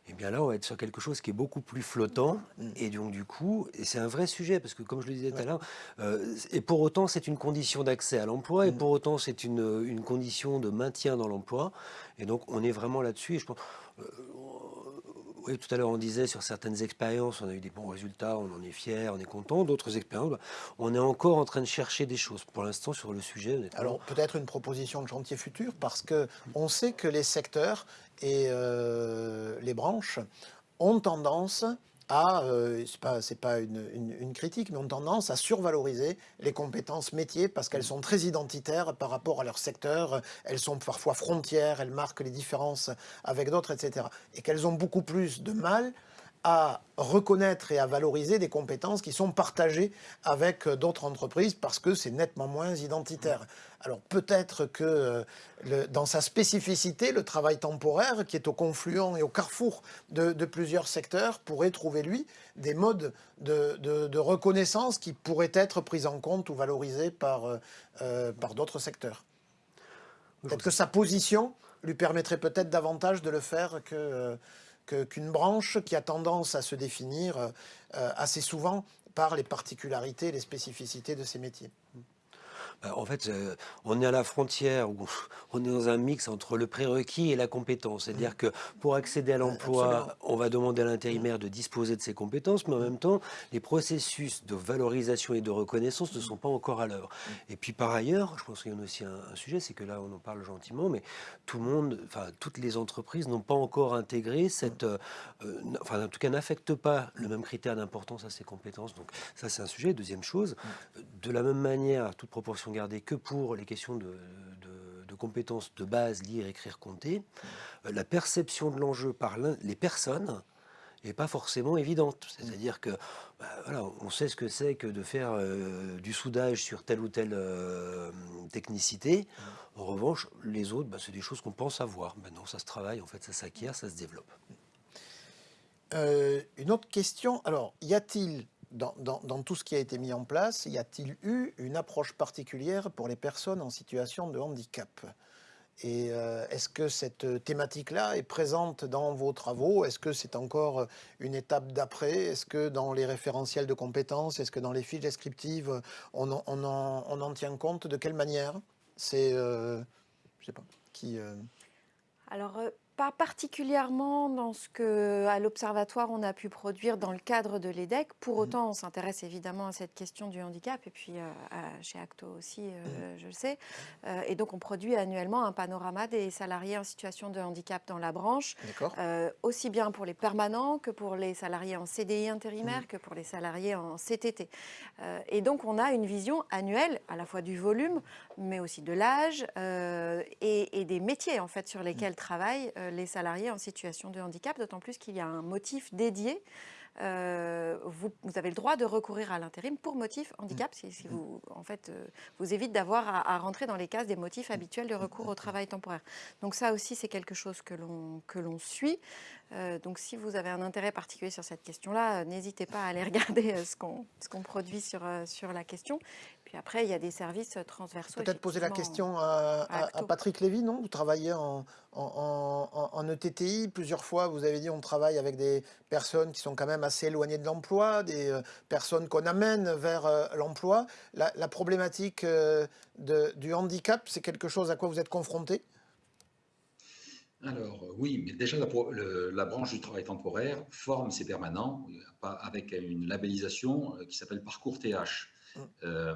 eh bien là, on va être sur quelque chose qui est beaucoup plus flottant. Et donc, du coup, c'est un vrai sujet, parce que comme je le disais tout à l'heure, euh, et pour autant, c'est une condition d'accès à l'emploi, et pour autant, c'est une, une, condition de maintien dans l'emploi. Et donc, on est vraiment là-dessus. Et je pense, euh, oui, tout à l'heure, on disait sur certaines expériences, on a eu des bons résultats, on en est fier, on est content. D'autres expériences, bah, on est encore en train de chercher des choses. Pour l'instant, sur le sujet, Alors, peut-être une proposition de chantier futur, parce que on sait que les secteurs et euh, les branches ont tendance à, euh, c'est pas, une, critique, mais ont tendance à survaloriser les compétences métiers parce qu'elles sont très identitaires par rapport à leur secteur, elles sont parfois frontières, elles marquent les différences avec d'autres, etc. Et qu'elles ont beaucoup plus de mal à reconnaître et à valoriser des compétences qui sont partagées avec d'autres entreprises parce que c'est nettement moins identitaire. Alors peut-être que euh, dans sa spécificité, le travail temporaire, qui est au confluent et au carrefour de, plusieurs secteurs, pourrait trouver, lui, des modes de, reconnaissance qui pourraient être pris en compte ou valorisés par, euh, euh, par d'autres secteurs. Peut-être que sa position lui permettrait peut-être davantage de le faire que qu'une branche qui a tendance à se définir euh, assez souvent par les particularités, les spécificités de ses métiers. Bah, en fait, euh, on est à la frontière, où [laughs] on est dans un mix entre le prérequis et la compétence. C'est-à-dire mmh. que pour accéder à l'emploi, on va demander à l'intérimaire de disposer de ses compétences, mais en même temps, les processus de valorisation et de reconnaissance ne sont pas encore à l'œuvre. Mmh. Et puis par ailleurs, je pense qu'il y a aussi un, sujet, c'est que là, on en parle gentiment, mais tout le monde, enfin, toutes les entreprises n'ont pas encore intégré cette, euh, enfin, en tout cas, n'affectent pas le même critère d'importance à ces compétences. Donc ça, c'est un sujet. Deuxième chose, de la même manière, toute proportion garder que pour les questions de, compétences de base, lire, écrire, compter, euh, la perception de l'enjeu par les personnes n'est pas forcément évidente. C'est-à-dire que bah, voilà, on sait ce que c'est que de faire euh, du soudage sur telle ou telle euh, technicité. En revanche, les autres, bah, c'est des choses qu'on pense avoir. Maintenant, ça se travaille, en fait, ça s'acquiert, ça se développe. une autre question, alors, y a-t-il dans, tout ce qui a été mis en place, y a-t-il eu une approche particulière pour les personnes en situation de handicap? Et euh, est-ce que cette thématique-là est présente dans vos travaux? Est-ce que c'est encore une étape d'après? Est-ce que dans les référentiels de compétences, est-ce que dans les fiches descriptives, on en, tient compte? De quelle manière? C'est, euh, je sais pas, qui... Euh, Alors, pas particulièrement dans ce que, à l'Observatoire, on a pu produire dans le cadre de l'EDEC. Pour mmh. autant, on s'intéresse évidemment à cette question du handicap, et puis euh, chez Acto aussi, euh, mmh. je le sais. Euh, et donc, on produit annuellement un panorama des salariés en situation de handicap dans la branche, aussi bien pour les permanents que pour les salariés en CDI intérimaire, mmh. que pour les salariés en CTT. et donc, on a une vision annuelle, à la fois du volume, mais aussi de l'âge et, et, des métiers, en fait, sur lesquels travaillent euh, les salariés en situation de handicap, d'autant plus qu'il y a un motif dédié euh, vous, avez le droit de recourir à l'intérim pour motif handicap, si, vous, en fait, euh, vous évite d'avoir à, rentrer dans les cases des motifs habituels de recours au travail temporaire. Donc ça aussi, c'est quelque chose que l'on suit. donc si vous avez un intérêt particulier sur cette question-là, n'hésitez pas à aller [laughs] regarder ce qu'on produit sur, sur la question. Puis après, il y a des services transversaux. Peut-être poser la question à, Patrick Lévy, non? Vous travaillez en, en, ETTI plusieurs fois. Vous avez dit on travaille avec des personnes qui sont quand même assez éloignées de l'emploi, des euh, personnes qu'on amène vers euh, l'emploi. La, problématique euh, de, du handicap, c'est quelque chose à quoi vous êtes confronté? Alors oui, mais déjà la, branche du travail temporaire forme ses permanents avec une labellisation qui s'appelle Parcours TH. Euh,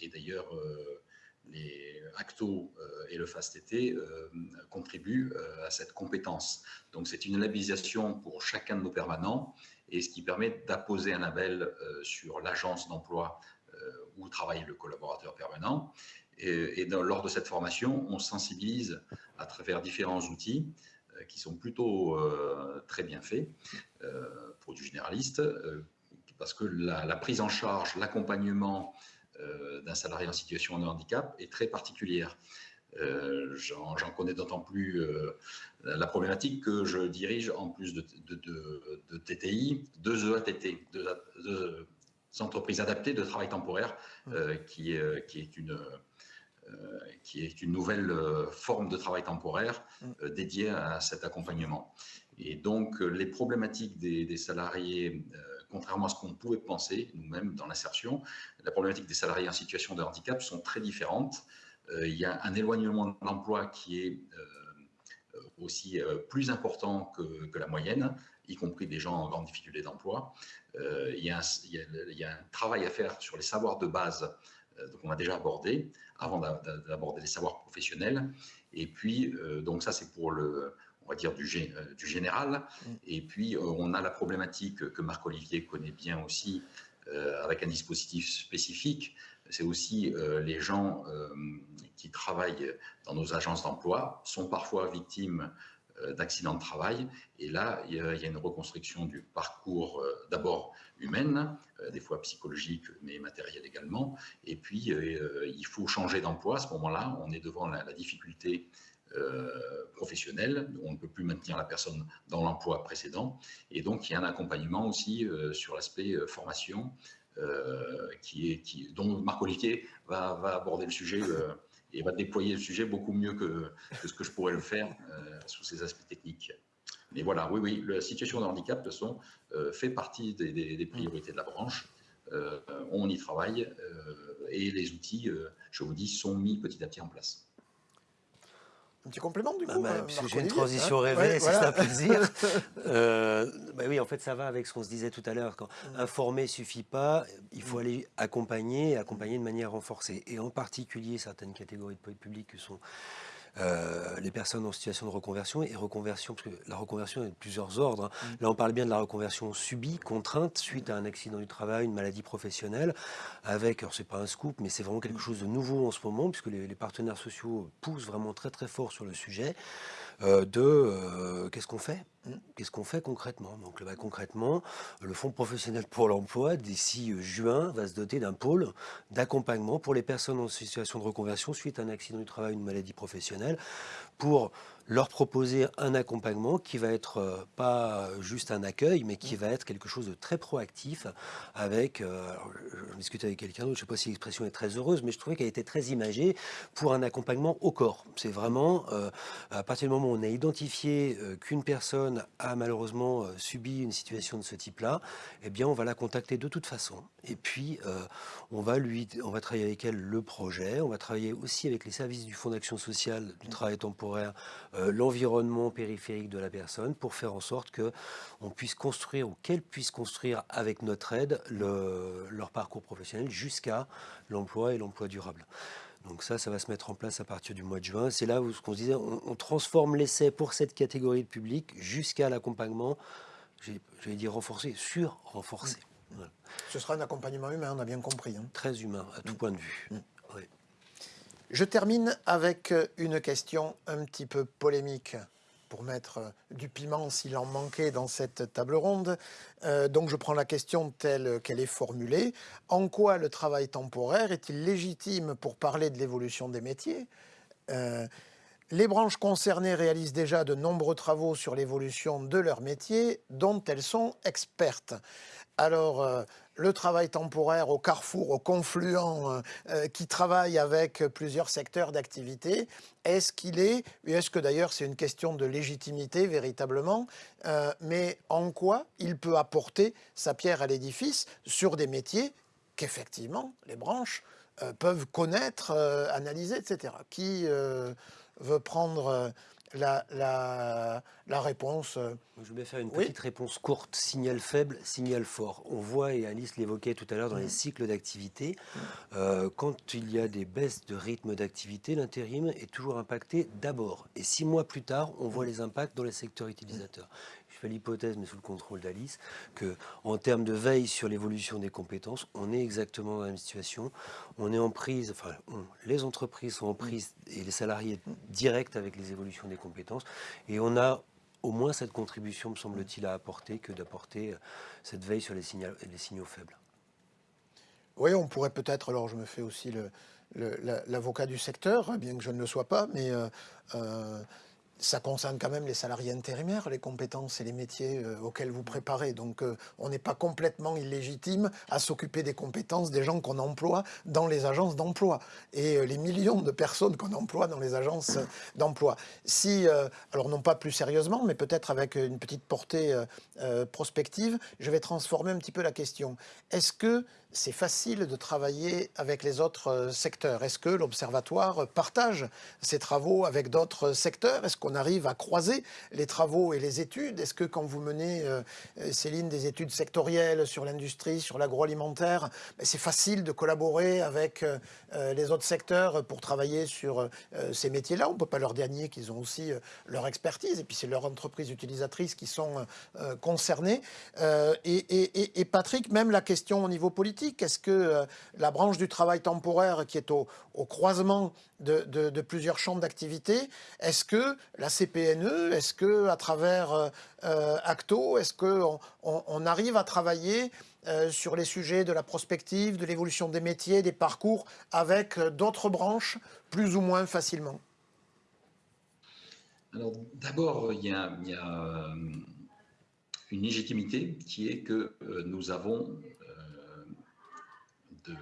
et d'ailleurs, euh, les Acto euh, et le FAST-TT contribuent à cette compétence. Donc c'est une labellisation pour chacun de nos permanents et ce qui permet d'apposer un label sur l'agence d'emploi où travaille le collaborateur permanent. Et, lors de cette formation, on sensibilise à travers différents outils qui sont plutôt très bien faits pour du généraliste, parce que la, prise en charge, l'accompagnement euh, d'un salarié en situation de handicap est très particulière. Euh, j'en connais d'autant plus euh, la problématique que je dirige en plus de, de, TTI, deux EATT, deux, entreprises adaptées de travail temporaire, qui, qui, est une, qui est une nouvelle forme de travail temporaire dédiée à cet accompagnement. Et donc, les problématiques des, salariés, contrairement à ce qu'on pouvait penser nous-mêmes dans l'insertion, la problématique des salariés en situation de handicap sont très différentes. il y a un éloignement de l'emploi qui est aussi plus important que, la moyenne, y compris des gens en grande difficulté d'emploi. il, y a un travail à faire sur les savoirs de base euh, qu'on a déjà abordé avant d'aborder les savoirs professionnels. Et puis, euh, donc ça c'est pour le, on va dire, du, euh, du général. Mm. Et puis, on a la problématique que Marc-Olivier connaît bien aussi, avec un dispositif spécifique. C'est aussi les gens qui travaillent dans nos agences d'emploi sont parfois victimes d'accidents de travail. Et là, il y a une reconstruction du parcours d'abord humaine, euh, des fois psychologique, mais matérielle également. Et puis, euh, il faut changer d'emploi. À ce moment-là, on est devant la, difficulté euh, professionnelle. On ne peut plus maintenir la personne dans l'emploi précédent. Et donc, il y a un accompagnement aussi sur l'aspect formation, qui est, qui, dont Marc-Olivier va, va, aborder le sujet et va déployer le sujet beaucoup mieux que, que ce que je pourrais le faire sous ces aspects techniques. Mais voilà, oui, oui, la situation de handicap, euh, fait partie des, priorités de la branche. Euh, on y travaille euh, et les outils, je vous dis, sont mis petit à petit en place. Un petit complément du bah, coup bah, J'ai une transition hein rêvée, c'est un plaisir. [laughs] bah oui, en fait, ça va avec ce qu'on se disait tout à l'heure. Quand mm. informer suffit pas, il faut mm. aller accompagner, accompagner de manière renforcée. Et en particulier certaines catégories de public qui sont euh, les personnes en situation de reconversion et reconversion, parce que la reconversion est de plusieurs ordres. Hein. Mm. Là, on parle bien de la reconversion subie, contrainte, suite à un accident du travail, une maladie professionnelle, avec, alors c'est pas un scoop, mais c'est vraiment quelque mm. chose de nouveau en ce moment, puisque les, les partenaires sociaux poussent vraiment très très fort sur le sujet. Euh, de euh, qu'est-ce qu'on fait hmm. Qu'est-ce qu'on fait concrètement? Donc bah, concrètement, le Fonds professionnel pour l'emploi, d'ici euh, juin, va se doter d'un pôle d'accompagnement pour les personnes en situation de reconversion suite à un accident du travail ou une maladie professionnelle, pour leur proposer un accompagnement qui va être euh, pas juste un accueil, mais qui va être quelque chose de très proactif avec, euh, je discutais avec quelqu'un d'autre, je ne sais pas si l'expression est très heureuse, mais je trouvais qu'elle était très imagée pour un accompagnement au corps. C'est vraiment, euh, à partir du moment où on a identifié qu'une personne a malheureusement subi une situation de ce type-là, eh bien on va la contacter de toute façon. Et puis, on, va lui, on va travailler avec elle le projet, on va travailler aussi avec les services du Fonds d'action sociale du travail temporaire euh, l'environnement périphérique de la personne pour faire en sorte que on puisse construire ou qu'elle puisse construire avec notre aide leur parcours professionnel jusqu'à l'emploi et l'emploi durable. Donc ça, ça va se mettre en place à partir du mois de juin. C'est là où ce qu'on disait, on, transforme l'essai pour cette catégorie de public jusqu'à l'accompagnement, j'allais dire renforcé, sur renforcé. Mmh. Ce sera un accompagnement humain, on a bien compris. Hein. Très humain, à tout mmh. point de vue. Mmh. Je termine avec une question un petit peu polémique pour mettre du piment s'il en manquait dans cette table ronde. Euh, donc je prends la question telle qu'elle est formulée. En quoi le travail temporaire est-il légitime pour parler de l'évolution des métiers? Euh, Les branches concernées réalisent déjà de nombreux travaux sur l'évolution de leur métier dont elles sont expertes. Alors, euh, le travail temporaire au carrefour, au confluent, euh, euh, qui travaille avec plusieurs secteurs d'activité, est-ce qu'il est, est-ce que d'ailleurs c'est une question de légitimité véritablement, mais en quoi il peut apporter sa pierre à l'édifice sur des métiers qu'effectivement les branches peuvent connaître, analyser, etc. Qui veut prendre la, la, réponse euh, Je vais faire une petite réponse courte. Signal faible, signal fort. On voit, et Alice l'évoquait tout à l'heure dans les cycles d'activité, euh, quand il y a des baisses de rythme d'activité, l'intérim est toujours impacté d'abord. Et six mois plus tard, on voit les impacts dans les secteurs utilisateurs l'hypothèse, mais sous le contrôle d'Alice, que en termes de veille sur l'évolution des compétences, on est exactement dans la même situation. On est en prise, enfin, les entreprises sont en prise et les salariés directs avec les évolutions des compétences, et on a au moins cette contribution, me semble-t-il, à apporter que d'apporter euh, cette veille sur les, signaux, les signaux faibles. Oui, on pourrait peut-être, alors je me fais aussi l'avocat du secteur, bien que je ne le sois pas, mais euh, euh, ça concerne quand même les salariés intérimaires, les compétences et les métiers euh, auxquels vous préparez. Donc euh, on n'est pas complètement illégitime à s'occuper des compétences des gens qu'on emploie dans les agences d'emploi et euh, les millions de personnes qu'on emploie dans les agences d'emploi. Si, alors non pas plus sérieusement, mais peut-être avec une petite portée prospective, je vais transformer un petit peu la question. Est-ce que c'est facile de travailler avec les autres secteurs. Est-ce que l'Observatoire partage ses travaux avec d'autres secteurs? Est-ce qu'on arrive à croiser les travaux et les études? Est-ce que quand vous menez, euh, Céline, des études sectorielles sur l'industrie, sur l'agroalimentaire, ben, c'est facile de collaborer avec euh, euh, les autres secteurs pour travailler sur ces métiers-là? On ne peut pas leur dernier qu'ils ont aussi leur expertise. Et puis c'est leurs entreprises utilisatrices qui sont concernées. Et, Patrick, même la question au niveau politique, est-ce que la branche du travail temporaire qui est au, croisement de, plusieurs champs d'activité, est-ce que la CPNE, est-ce que à travers euh, euh, Acto, est-ce qu'on on, arrive à travailler euh, sur les sujets de la prospective, de l'évolution des métiers, des parcours, avec d'autres branches plus ou moins facilement? Alors d'abord, il y a, une légitimité qui est que nous avons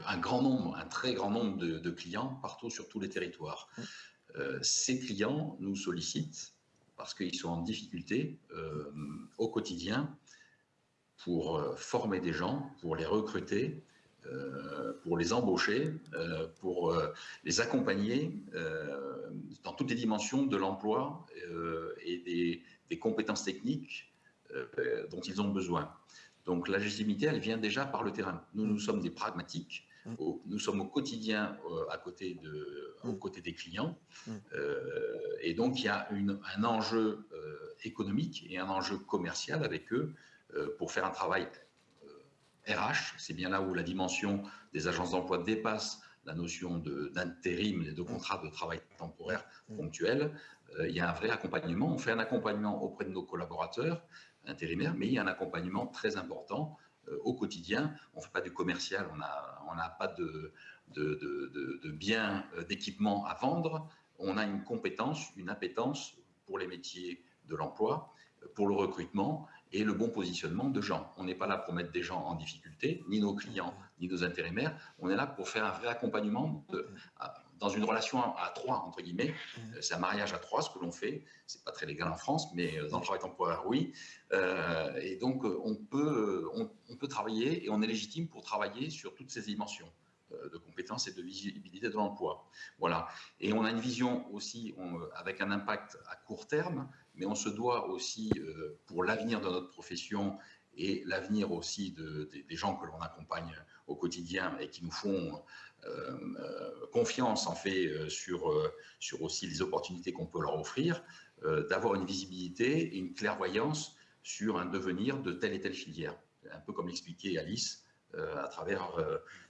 un grand nombre, un très grand nombre de, clients partout sur tous les territoires. Euh, ces clients nous sollicitent parce qu'ils sont en difficulté euh, au quotidien pour euh, former des gens, pour les recruter, pour les embaucher, pour les accompagner dans toutes les dimensions de l'emploi et des, compétences techniques dont ils ont besoin. Donc la légitimité, elle vient déjà par le terrain. Nous, nous sommes des pragmatiques. Mm. nous sommes au quotidien euh, à côté de, aux mm. côtés des clients. Mm. Euh, et donc, il y a un enjeu euh, économique et un enjeu commercial avec eux pour faire un travail RH. C'est bien là où la dimension des agences d'emploi dépasse la notion d'intérim et de contrat de travail temporaire ponctuel. il y a un vrai accompagnement. On fait un accompagnement auprès de nos collaborateurs intérimaire, mais il y a un accompagnement très important euh, au quotidien. On ne fait pas du commercial, on n'a on pas de, de, de, de biens, euh, d'équipements à vendre. On a une compétence, une appétence pour les métiers de l'emploi, pour le recrutement et le bon positionnement de gens. On n'est pas là pour mettre des gens en difficulté, ni nos clients, ni nos intérimaires. On est là pour faire un vrai accompagnement de, dans une relation à trois, entre guillemets. Mmh. Euh, c'est un mariage à trois, ce que l'on fait. C'est pas très légal en France, mais euh, dans le travail temporaire, oui. Euh, et donc, on peut, on, peut travailler et on est légitime pour travailler sur toutes ces dimensions de compétences et de visibilité de l'emploi. Voilà. Et on a une vision aussi avec un impact à court terme, mais on se doit aussi, pour l'avenir de notre profession et l'avenir aussi de, des gens que l'on accompagne au quotidien et qui nous font euh, euh, confiance en fait euh, sur, sur aussi les opportunités qu'on peut leur offrir, d'avoir une visibilité et une clairvoyance sur un devenir de telle et telle filière. Un peu comme l'expliquait Alice à travers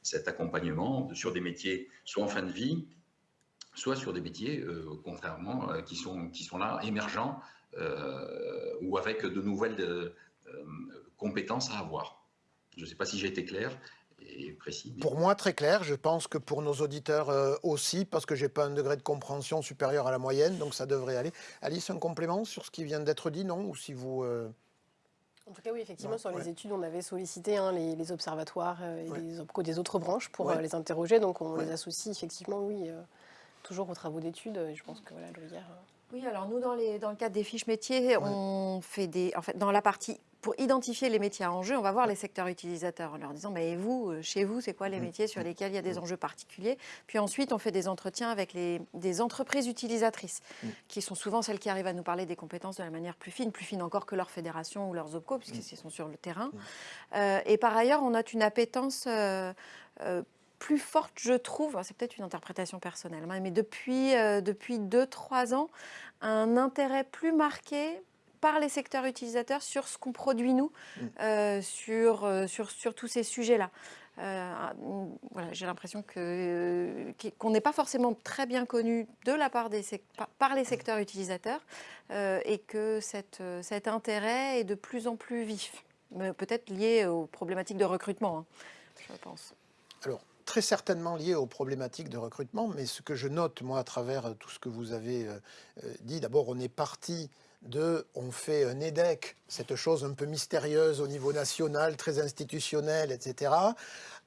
cet accompagnement sur des métiers soit en fin de vie, soit sur des métiers, contrairement, qui, sont, qui sont là, émergents, ou avec de nouvelles compétences à avoir. Je ne sais pas si j'ai été clair, précis. Pour moi, très clair. Je pense que pour nos auditeurs euh, aussi, parce que je n'ai pas un degré de compréhension supérieur à la moyenne, donc ça devrait aller. Alice, un complément sur ce qui vient d'être dit, non? Ou si vous... Euh, en tout cas, oui, effectivement, sur les études, on avait sollicité hein, les, observatoires euh, et les OPCO des autres branches pour les interroger. Donc, on les associe effectivement, oui, toujours aux travaux d'études. Je pense que voilà, le hier. Oui, alors nous, dans, les, dans le cadre des fiches métiers, on fait des. En fait, dans la partie pour identifier les métiers en jeu, on va voir les secteurs utilisateurs en leur disant mais vous, euh, chez vous, c'est quoi les mmh. métiers sur mmh. lesquels il y a des mmh. enjeux particuliers? Puis ensuite, on fait des entretiens avec les, des entreprises utilisatrices, qui sont souvent celles qui arrivent à nous parler des compétences de la manière plus fine, plus fine encore que leur fédération ou leurs OPCO, puisqu'ils sont sur le terrain. Euh, et par ailleurs, on note une appétence euh, plus forte, je trouve, c'est peut-être une interprétation personnelle, hein, mais depuis 2-3 depuis deux, trois ans, un intérêt plus marqué par les secteurs utilisateurs sur ce qu'on produit nous, mm. euh, sur, euh, sur, sur, tous ces sujets-là. Euh, voilà, J'ai l'impression qu'on n'est pas forcément très bien connu de la part des par les secteurs utilisateurs et que cette, cet intérêt est de plus en plus vif, peut-être lié aux problématiques de recrutement, hein, je pense. Alors, très certainement lié aux problématiques de recrutement, mais ce que je note, moi, à travers tout ce que vous avez dit, d'abord, on est parti de on fait un EDEC, cette chose un peu mystérieuse au niveau national, très institutionnel, etc.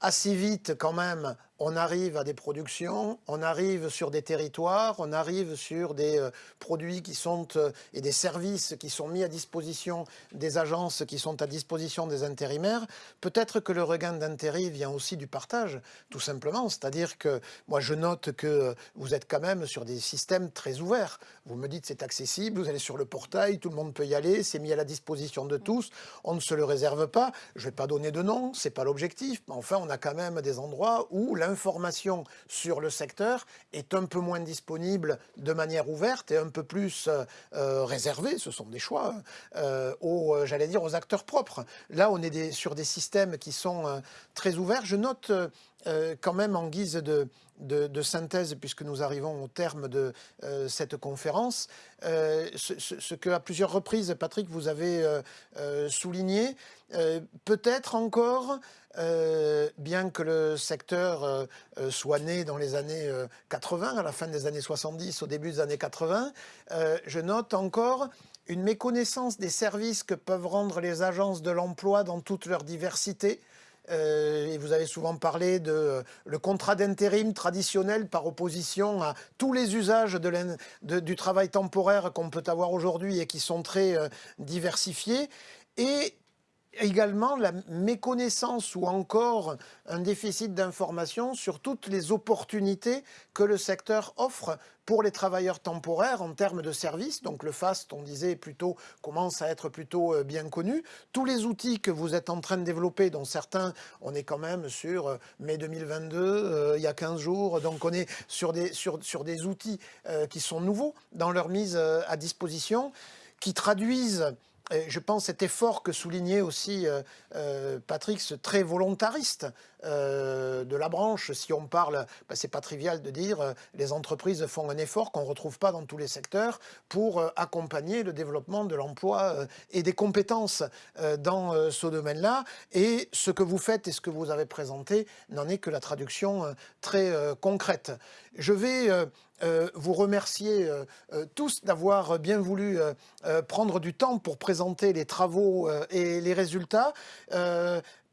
Assez vite, quand même, on arrive à des productions, on arrive sur des territoires, on arrive sur des euh, produits qui sont euh, et des services qui sont mis à disposition des agences qui sont à disposition des intérimaires. Peut-être que le regain d'intérêt vient aussi du partage, tout simplement. C'est-à-dire que moi je note que vous êtes quand même sur des systèmes très ouverts. Vous me dites c'est accessible, vous allez sur le portail, tout le monde peut y aller, c'est mis à la disposition de tous, on ne se le réserve pas. Je ne vais pas donner de nom, c'est pas l'objectif, enfin on a quand même des endroits où l'information sur le secteur est un peu moins disponible de manière ouverte et un peu plus euh, euh, réservée, ce sont des choix, euh, aux, j'allais dire, aux acteurs propres. Là, on est sur des systèmes qui sont très ouverts. Je note quand même en guise de, synthèse, puisque nous arrivons au terme de cette conférence, ce, ce, que à plusieurs reprises, Patrick, vous avez souligné, peut-être encore euh, bien que le secteur euh, euh, soit né dans les années 80, à la fin des années 70, au début des années 80, je note encore une méconnaissance des services que peuvent rendre les agences de l'emploi dans toute leur diversité. Et vous avez souvent parlé de le contrat d'intérim traditionnel par opposition à tous les usages du travail temporaire qu'on peut avoir aujourd'hui et qui sont très diversifiés. Et également la méconnaissance ou encore un déficit d'information sur toutes les opportunités que le secteur offre pour les travailleurs temporaires en termes de services. Donc le FAST, on disait plutôt, commence à être plutôt euh, bien connu. Tous les outils que vous êtes en train de développer, dont certains, on est quand même sur euh, mai 2022, euh, il y a 15 jours, donc on est sur des, sur, sur des outils qui sont nouveaux dans leur mise à disposition, qui traduisent je pense cet effort que soulignait aussi euh, euh, Patrick, ce très volontariste euh, de la branche, si on parle, ben, c'est pas trivial de dire, les entreprises font un effort qu'on ne retrouve pas dans tous les secteurs pour accompagner le développement de l'emploi et des compétences dans ce domaine-là. Et ce que vous faites et ce que vous avez présenté n'en est que la traduction très concrète. Je vais euh, vous remercier euh, euh, tous d'avoir bien voulu prendre du temps pour présenter les travaux et les résultats.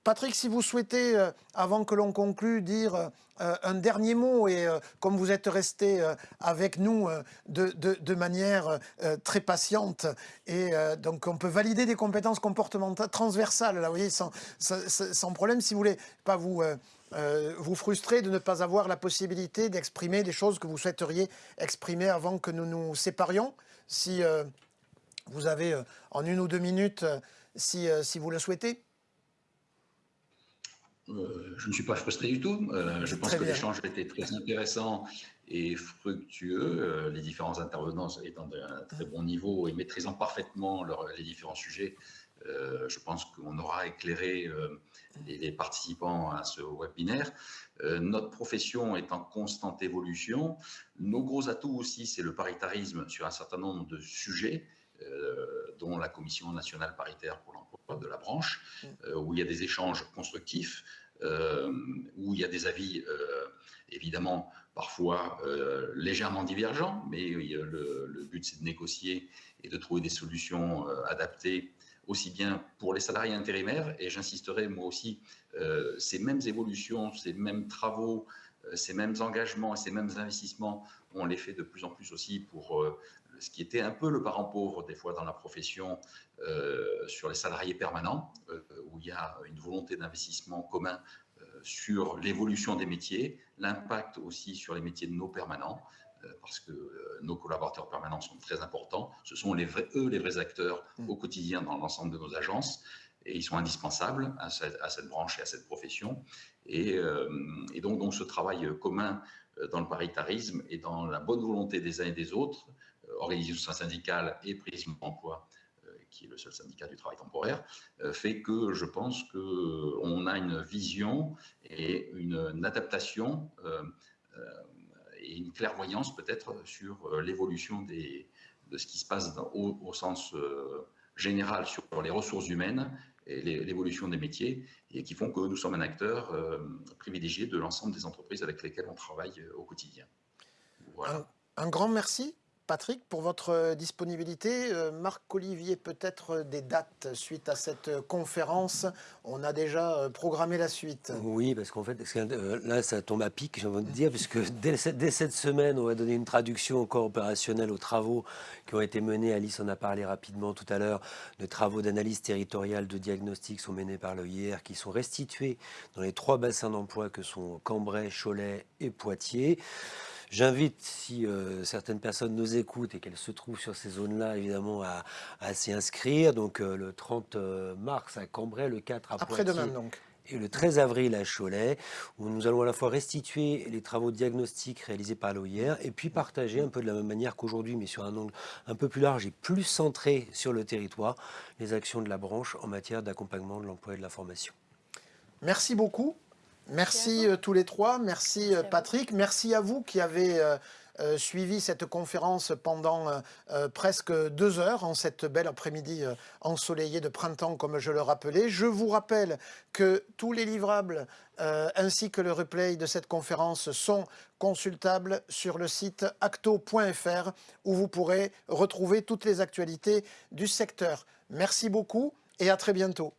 Patrick, si vous souhaitez, avant que l'on conclue, dire un dernier mot, et comme vous êtes resté avec nous de, manière très patiente, et donc on peut valider des compétences comportementales transversales, là, vous voyez, sans, problème, si vous voulez pas vous euh, vous frustrer de ne pas avoir la possibilité d'exprimer des choses que vous souhaiteriez exprimer avant que nous nous séparions Si euh, vous avez euh, en une ou deux minutes, si, si vous le souhaitez. Je ne suis pas frustré du tout. je pense que l'échange a été très intéressant et fructueux. les différents intervenants étant d'un très bon niveau et maîtrisant parfaitement les différents sujets, je pense qu'on aura éclairé les, participants à ce webinaire. Euh, notre profession est en constante évolution. Nos gros atouts aussi, c'est le paritarisme sur un certain nombre de sujets, euh, dont la Commission nationale paritaire pour l'emploi de la branche, euh, où il y a des échanges constructifs, où il y a des avis évidemment parfois légèrement divergents, mais le, le but c'est de négocier et de trouver des solutions adaptées aussi bien pour les salariés intérimaires, et j'insisterai moi aussi, euh, ces mêmes évolutions, ces mêmes travaux, euh, ces mêmes engagements et ces mêmes investissements, on les fait de plus en plus aussi pour euh, ce qui était un peu le parent pauvre des fois dans la profession sur les salariés permanents, où il y a une volonté d'investissement commun sur l'évolution des métiers, l'impact aussi sur les métiers de nos permanents. Euh, parce que euh, nos collaborateurs permanents sont très importants. Ce sont les vrais, eux les vrais acteurs mm. au quotidien dans l'ensemble de nos agences et ils sont indispensables à cette, branche et à cette profession. Et, euh, donc, donc, ce travail commun dans le paritarisme et dans la bonne volonté des uns et des autres, organisation syndicale et Prisme Emploi, qui est le seul syndicat du travail temporaire, fait que je pense qu'on a une vision et une, adaptation et une clairvoyance peut-être sur euh, l'évolution de ce qui se passe au, sens euh, général sur les ressources humaines l'évolution des métiers et qui font que nous sommes un acteur privilégié de l'ensemble des entreprises avec lesquelles on travaille au quotidien. un grand merci Patrick, pour votre disponibilité. Euh, Marc-Olivier, peut-être euh, des dates suite à cette euh, conférence. On a déjà programmé la suite. Oui, parce qu'en fait, là, ça tombe à pic, j'ai envie de dire, puisque [laughs] dès, cette semaine, on va donner une traduction encore opérationnelle aux travaux qui ont été menés. Alice en a parlé rapidement tout à l'heure. Les travaux d'analyse territoriale de diagnostic sont menés par l'OIR, qui sont restitués dans les trois bassins d'emploi que sont Cambrai, Cholet et Poitiers. J'invite, si euh, certaines personnes nous écoutent et qu'elles se trouvent sur ces zones-là, évidemment, à, s'y inscrire. Donc euh, le 30 euh, mars à Cambrai, le 4 à Après-demain, donc et le 13 avril à Cholet, où nous allons à la fois restituer les travaux diagnostiques réalisés par l'OIR et puis partager un peu de la même manière qu'aujourd'hui, mais sur un angle un peu plus large et plus centré sur le territoire, les actions de la branche en matière d'accompagnement de l'emploi et de la formation. Merci beaucoup. Merci euh, tous les trois, merci, euh, Patrick, merci à vous qui avez euh, suivi cette conférence pendant presque deux heures en cette belle après-midi ensoleillée de printemps comme je le rappelais. Je vous rappelle que tous les livrables ainsi que le replay de cette conférence sont consultables sur le site acto.fr où vous pourrez retrouver toutes les actualités du secteur. Merci beaucoup et à très bientôt.